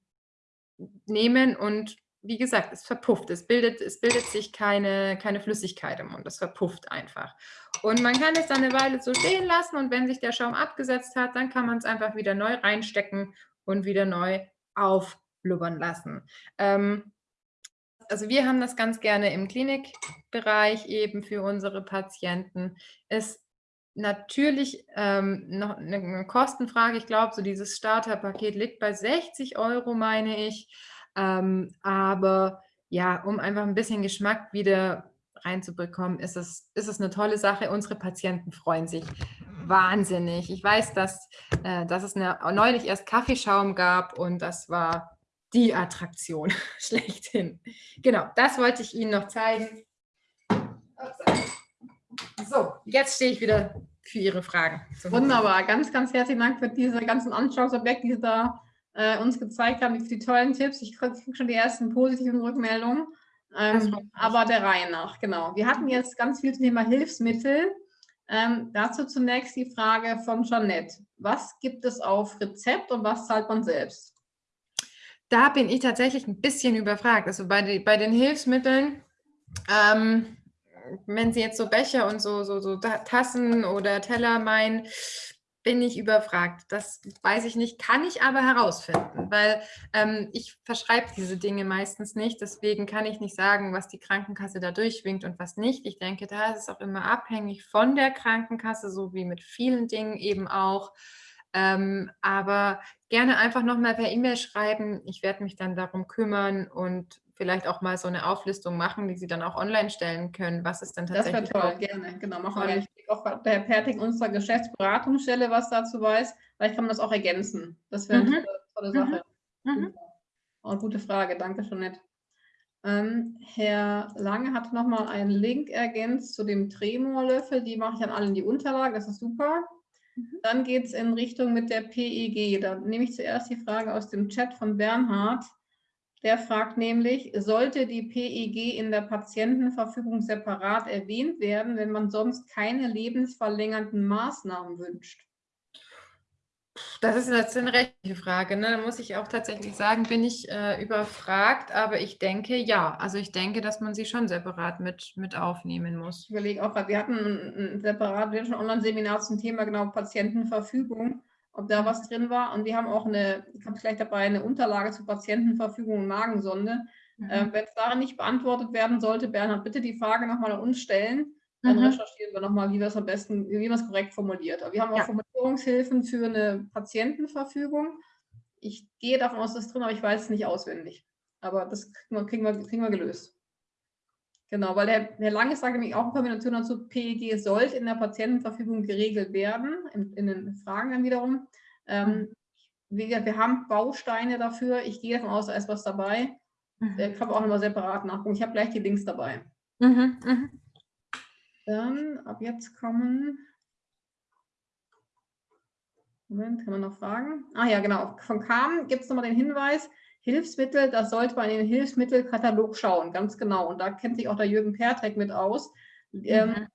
nehmen und wie gesagt, es verpufft. Es bildet, es bildet sich keine, keine Flüssigkeit im Mund. Es verpufft einfach. Und man kann es dann eine Weile so stehen lassen und wenn sich der Schaum abgesetzt hat, dann kann man es einfach wieder neu reinstecken und wieder neu aufblubbern lassen. Ähm, also wir haben das ganz gerne im Klinikbereich eben für unsere Patienten. Ist natürlich ähm, noch eine Kostenfrage. Ich glaube, so dieses Starterpaket liegt bei 60 Euro, meine ich. Ähm, aber ja, um einfach ein bisschen Geschmack wieder reinzubekommen, ist es, ist es eine tolle Sache. Unsere Patienten freuen sich wahnsinnig. Ich weiß, dass, äh, dass es eine, neulich erst Kaffeeschaum gab und das war die Attraktion schlechthin. Genau, das wollte ich Ihnen noch zeigen. So, jetzt stehe ich wieder für Ihre Fragen. Wunderbar, ganz, ganz herzlichen Dank für diese ganzen Anschauungsobjekte, die Sie da äh, uns gezeigt haben, für die tollen Tipps. Ich kriege schon die ersten positiven Rückmeldungen. Ähm, aber der Reihe nach, genau. Wir hatten jetzt ganz viel zum Thema Hilfsmittel. Ähm, dazu zunächst die Frage von Jeanette. Was gibt es auf Rezept und was zahlt man selbst? Da bin ich tatsächlich ein bisschen überfragt. Also bei, die, bei den Hilfsmitteln, ähm, wenn Sie jetzt so Becher und so, so, so Tassen oder Teller meinen, bin ich überfragt. Das weiß ich nicht, kann ich aber herausfinden, weil ähm, ich verschreibe diese Dinge meistens nicht. Deswegen kann ich nicht sagen, was die Krankenkasse da durchwinkt und was nicht. Ich denke, da ist es auch immer abhängig von der Krankenkasse, so wie mit vielen Dingen eben auch. Ähm, aber gerne einfach nochmal per E-Mail schreiben. Ich werde mich dann darum kümmern und vielleicht auch mal so eine Auflistung machen, die Sie dann auch online stellen können. Was ist denn tatsächlich? Das wäre toll, gerne. Genau, machen wir. Ich auch der Herr Perting unserer Geschäftsberatungsstelle was dazu weiß. Vielleicht kann man das auch ergänzen. Das wäre mhm. eine tolle, tolle Sache. Mhm. mhm. Oh, gute Frage, danke schon nett. Ähm, Herr Lange hat nochmal einen Link ergänzt zu dem Tremorlöffel. Die mache ich dann alle in die Unterlage, das ist super. Mhm. Dann geht es in Richtung mit der PEG. Da nehme ich zuerst die Frage aus dem Chat von Bernhard. Der fragt nämlich, sollte die PEG in der Patientenverfügung separat erwähnt werden, wenn man sonst keine lebensverlängernden Maßnahmen wünscht? Das ist jetzt eine rechtliche Frage. Ne? Da muss ich auch tatsächlich sagen, bin ich äh, überfragt, aber ich denke ja. Also ich denke, dass man sie schon separat mit, mit aufnehmen muss. Ich überlege auch, wir hatten ein, ein separat, wir hatten schon Online-Seminar zum Thema genau Patientenverfügung, ob da was drin war. Und wir haben auch eine, ich habe gleich dabei, eine Unterlage zur Patientenverfügung und Magensonde. Mhm. Äh, Wenn es darin nicht beantwortet werden sollte, Bernhard, bitte die Frage nochmal an uns stellen dann mhm. recherchieren wir nochmal, wie wir es am besten, wie wir es korrekt formuliert. Aber wir haben auch ja. Formulierungshilfen für eine Patientenverfügung. Ich gehe davon aus, dass drin, aber ich weiß es nicht auswendig. Aber das kriegen wir, kriegen wir, kriegen wir gelöst. Genau, weil der Herr Lange sagt nämlich auch in Kombination dazu, PEG sollte in der Patientenverfügung geregelt werden, in, in den Fragen dann wiederum. Ähm, mhm. wir, wir, haben Bausteine dafür. Ich gehe davon aus, da ist was dabei. Mhm. Ich habe auch nochmal separat nachgucken. Ich habe gleich die Links dabei. Mhm. Mhm. Dann ab jetzt kommen. Moment, kann man noch fragen? Ah ja, genau. Von Carmen gibt es nochmal den Hinweis, Hilfsmittel, das sollte man in den Hilfsmittelkatalog schauen, ganz genau. Und da kennt sich auch der Jürgen Pertek mit aus. Mhm. Ähm,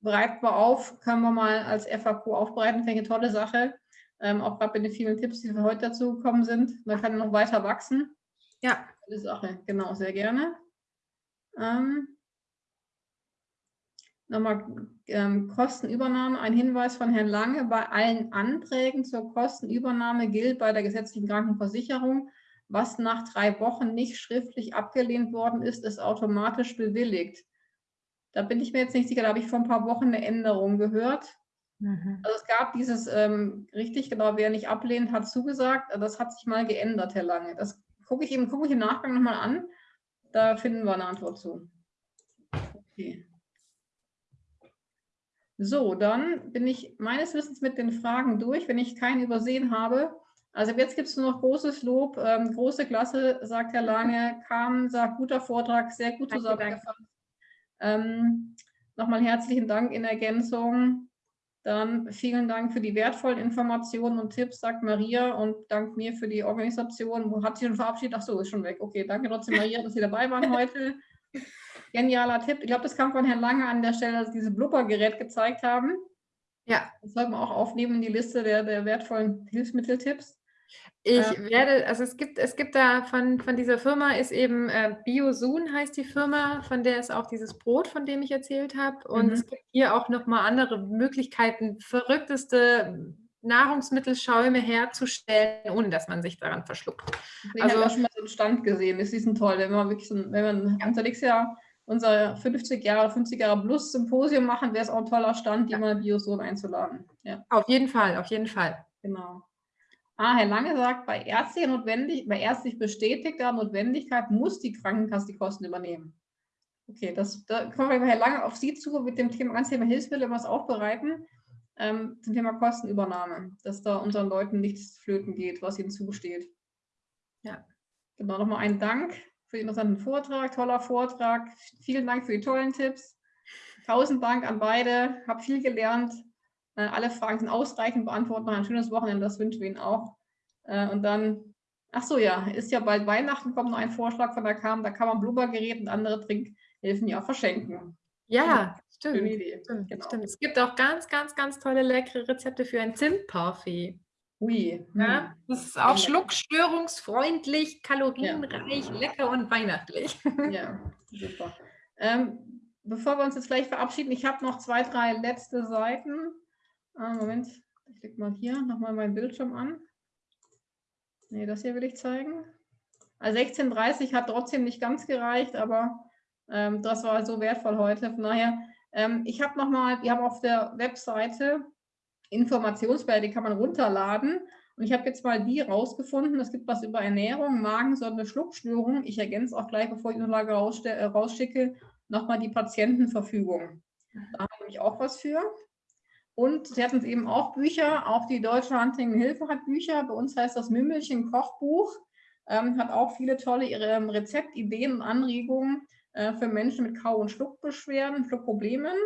bereiten wir auf, können wir mal als FAQ aufbereiten, finde ich eine tolle Sache. Ähm, auch gerade mit den vielen Tipps, die für heute dazu gekommen sind. Man kann noch weiter wachsen. Ja. Tolle Sache, genau, sehr gerne. Ähm, Nochmal ähm, Kostenübernahme. Ein Hinweis von Herrn Lange. Bei allen Anträgen zur Kostenübernahme gilt bei der gesetzlichen Krankenversicherung, was nach drei Wochen nicht schriftlich abgelehnt worden ist, ist automatisch bewilligt. Da bin ich mir jetzt nicht sicher, da habe ich vor ein paar Wochen eine Änderung gehört. Mhm. Also es gab dieses, ähm, richtig genau, wer nicht ablehnt, hat zugesagt. Das hat sich mal geändert, Herr Lange. Das gucke ich, guck ich im Nachgang nochmal an. Da finden wir eine Antwort zu. Okay. So, dann bin ich meines Wissens mit den Fragen durch, wenn ich keinen übersehen habe. Also jetzt gibt es nur noch großes Lob, ähm, große Klasse, sagt Herr Lange. Carmen sagt, guter Vortrag, sehr gut zusammengefasst. Ähm, Nochmal herzlichen Dank in Ergänzung. Dann vielen Dank für die wertvollen Informationen und Tipps, sagt Maria. Und dank mir für die Organisation. Hat sie schon verabschiedet? Ach so, ist schon weg. Okay, danke trotzdem, Maria, dass Sie dabei waren heute. Genialer Tipp. Ich glaube, das kam von Herrn Lange an der Stelle, dass Sie dieses Blubbergerät gezeigt haben. Ja. Das sollten wir auch aufnehmen in die Liste der, der wertvollen Hilfsmitteltipps. Ich ähm, werde, also es gibt, es gibt da von, von dieser Firma ist eben äh, Biosun heißt die Firma, von der ist auch dieses Brot, von dem ich erzählt habe. Und mhm. es gibt hier auch nochmal andere Möglichkeiten, verrückteste Nahrungsmittelschäume herzustellen, ohne dass man sich daran verschluckt. Ich also, habe auch schon mal so einen Stand gesehen. Das ist ein toll, wenn man wirklich so, wenn man unterwegs ja unser 50 Jahre, 50 Jahre Plus Symposium machen, wäre es auch ein toller Stand, die mal Biosun einzuladen. Ja. Auf jeden Fall, auf jeden Fall. Genau. Ah, Herr Lange sagt, bei ärztlicher notwendig, bei ärztlich bestätigter Notwendigkeit muss die Krankenkasse die Kosten übernehmen. Okay, das, da kommen wir bei Herrn Lange auf Sie zu mit dem Thema, ganz Thema Hilfsmittel, was aufbereiten, ähm, zum Thema Kostenübernahme, dass da unseren Leuten nichts flöten geht, was ihnen zusteht. Ja. Genau, nochmal einen Dank für den interessanten Vortrag, toller Vortrag. Vielen Dank für die tollen Tipps. Tausend Dank an beide, habe viel gelernt. Äh, alle Fragen sind ausreichend beantwortet. Noch ein schönes Wochenende, das wünschen wir Ihnen auch. Äh, und dann, ach so, ja, ist ja bald Weihnachten, kommt noch ein Vorschlag von der KAM, da kann man Blubbergerät und andere Trinkhilfen ja verschenken. Ja, stimmt. Schöne Idee. Stimmt, genau. stimmt. Es gibt auch ganz, ganz, ganz tolle leckere Rezepte für ein Zimtparfait. Ui. Ja, hm. das ist auch schluckstörungsfreundlich, kalorienreich, ja. lecker und weihnachtlich. Ja, super. Ähm, bevor wir uns jetzt gleich verabschieden, ich habe noch zwei, drei letzte Seiten. Ah, Moment, ich klicke mal hier nochmal meinen Bildschirm an. Ne, das hier will ich zeigen. Also 16.30 hat trotzdem nicht ganz gereicht, aber ähm, das war so wertvoll heute. Von daher, ähm, ich habe nochmal, wir haben auf der Webseite Informationsbilder, die kann man runterladen. Und ich habe jetzt mal die rausgefunden. Es gibt was über Ernährung, Magensäure, Schluckstörungen. Ich ergänze auch gleich, bevor ich die Unterlage äh, rausschicke, nochmal die Patientenverfügung. Da habe ich auch was für. Und sie hatten eben auch Bücher, auch die Deutsche Huntington Hilfe hat Bücher. Bei uns heißt das Mümmelchen Kochbuch. Ähm, hat auch viele tolle ihre ähm, Rezeptideen und Anregungen äh, für Menschen mit Kau- und Schluckbeschwerden, Schluckproblemen.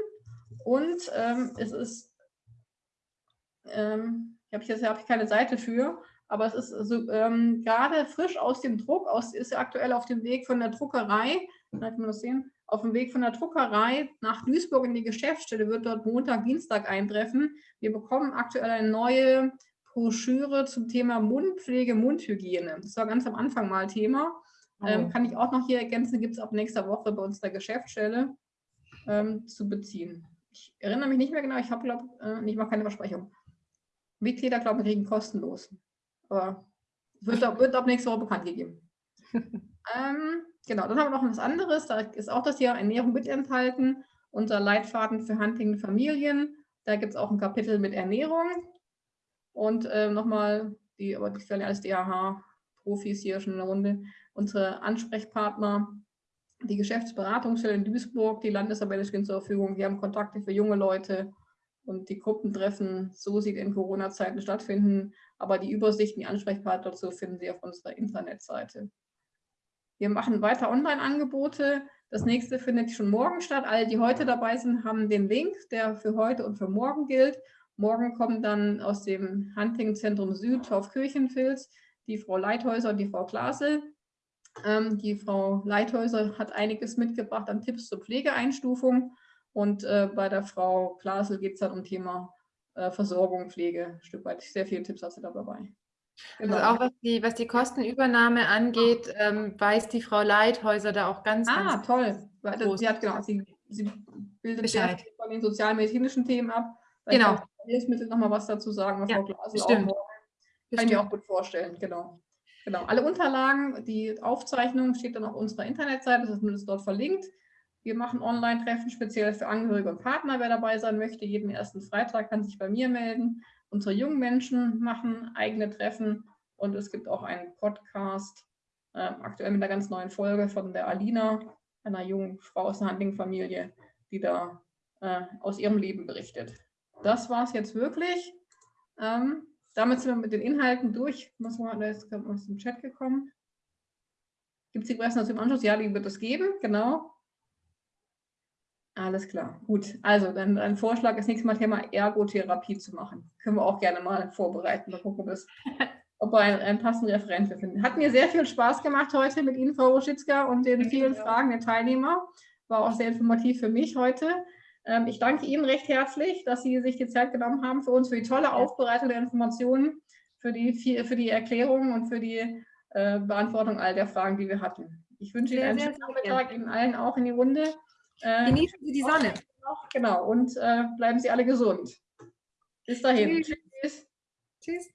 Und ähm, es ist, ähm, ich habe jetzt hab ich keine Seite für, aber es ist so, ähm, gerade frisch aus dem Druck, aus, ist aktuell auf dem Weg von der Druckerei, kann man das sehen, auf dem Weg von der Druckerei nach Duisburg in die Geschäftsstelle, wird dort Montag, Dienstag eintreffen. Wir bekommen aktuell eine neue Broschüre zum Thema Mundpflege, Mundhygiene. Das war ganz am Anfang mal Thema. Oh. Ähm, kann ich auch noch hier ergänzen, gibt es ab nächster Woche bei uns der Geschäftsstelle ähm, zu beziehen. Ich erinnere mich nicht mehr genau, ich habe, glaube äh, ich mache keine Versprechung. Mitglieder, glaube ich, kriegen kostenlos. Aber wird, wird ab nächster Woche bekannt gegeben. ähm, Genau, dann haben wir noch was anderes. Da ist auch das Thema Ernährung mit enthalten. Unser Leitfaden für Hunting Familien. Da gibt es auch ein Kapitel mit Ernährung. Und äh, nochmal, die, aber die stellen als DAH-Profis hier schon in der Runde, unsere Ansprechpartner, die Geschäftsberatungsstelle in Duisburg, die Landesarbeit stehen zur Verfügung. Wir haben Kontakte für junge Leute und die Gruppentreffen, so sieht in Corona-Zeiten stattfinden. Aber die Übersichten, die Ansprechpartner dazu finden Sie auf unserer Internetseite. Wir machen weiter Online-Angebote. Das nächste findet schon morgen statt. Alle, die heute dabei sind, haben den Link, der für heute und für morgen gilt. Morgen kommen dann aus dem Hunting-Zentrum Süd auf Kirchenfils die Frau Leithäuser und die Frau Glasel. Ähm, die Frau Leithäuser hat einiges mitgebracht an Tipps zur Pflegeeinstufung. Und äh, bei der Frau Glasel geht es dann um Thema äh, Versorgung, Pflege. Ein Stück weit sehr viele Tipps hat sie da dabei. Genau. Also auch was die, was die Kostenübernahme angeht, ähm, weiß die Frau Leithäuser da auch ganz, ah, ganz toll. Sie hat genau, sie, sie bildet Bescheid. sehr von den sozialmedizinischen Themen ab. Vielleicht genau. Hilfsmittel noch mal was dazu sagen, ja, Frau Glasel auch morgen. Kann ich mir auch gut vorstellen, genau. Genau. Alle Unterlagen, die Aufzeichnung steht dann auf unserer Internetseite, das ist dort verlinkt. Wir machen Online-Treffen speziell für Angehörige und Partner. Wer dabei sein möchte, jeden ersten Freitag kann sich bei mir melden. Unsere jungen Menschen machen eigene Treffen und es gibt auch einen Podcast, äh, aktuell mit einer ganz neuen Folge von der Alina, einer jungen Frau aus der Handlingfamilie, die da äh, aus ihrem Leben berichtet. Das war es jetzt wirklich. Ähm, damit sind wir mit den Inhalten durch. Was war da jetzt aus dem Chat gekommen? Gibt es die Präsentation im Anschluss? Ja, die wird es geben, genau. Alles klar, gut. Also dann ein Vorschlag ist nächstes Mal Thema Ergotherapie zu machen. Können wir auch gerne mal vorbereiten. Mal gucken, ob, es, ob wir einen, einen passenden Referent finden. Hat mir sehr viel Spaß gemacht heute mit Ihnen, Frau Roschitzka, und den vielen Fragen der Teilnehmer. War auch sehr informativ für mich heute. Ähm, ich danke Ihnen recht herzlich, dass Sie sich die Zeit genommen haben für uns, für die tolle Aufbereitung der Informationen, für die, für die Erklärungen und für die äh, Beantwortung all der Fragen, die wir hatten. Ich wünsche Ihnen einen schönen Nachmittag, Ihnen allen auch in die Runde. Äh, Genießen Sie die Sonne. Genau, und äh, bleiben Sie alle gesund. Bis dahin. Tschüss. Tschüss.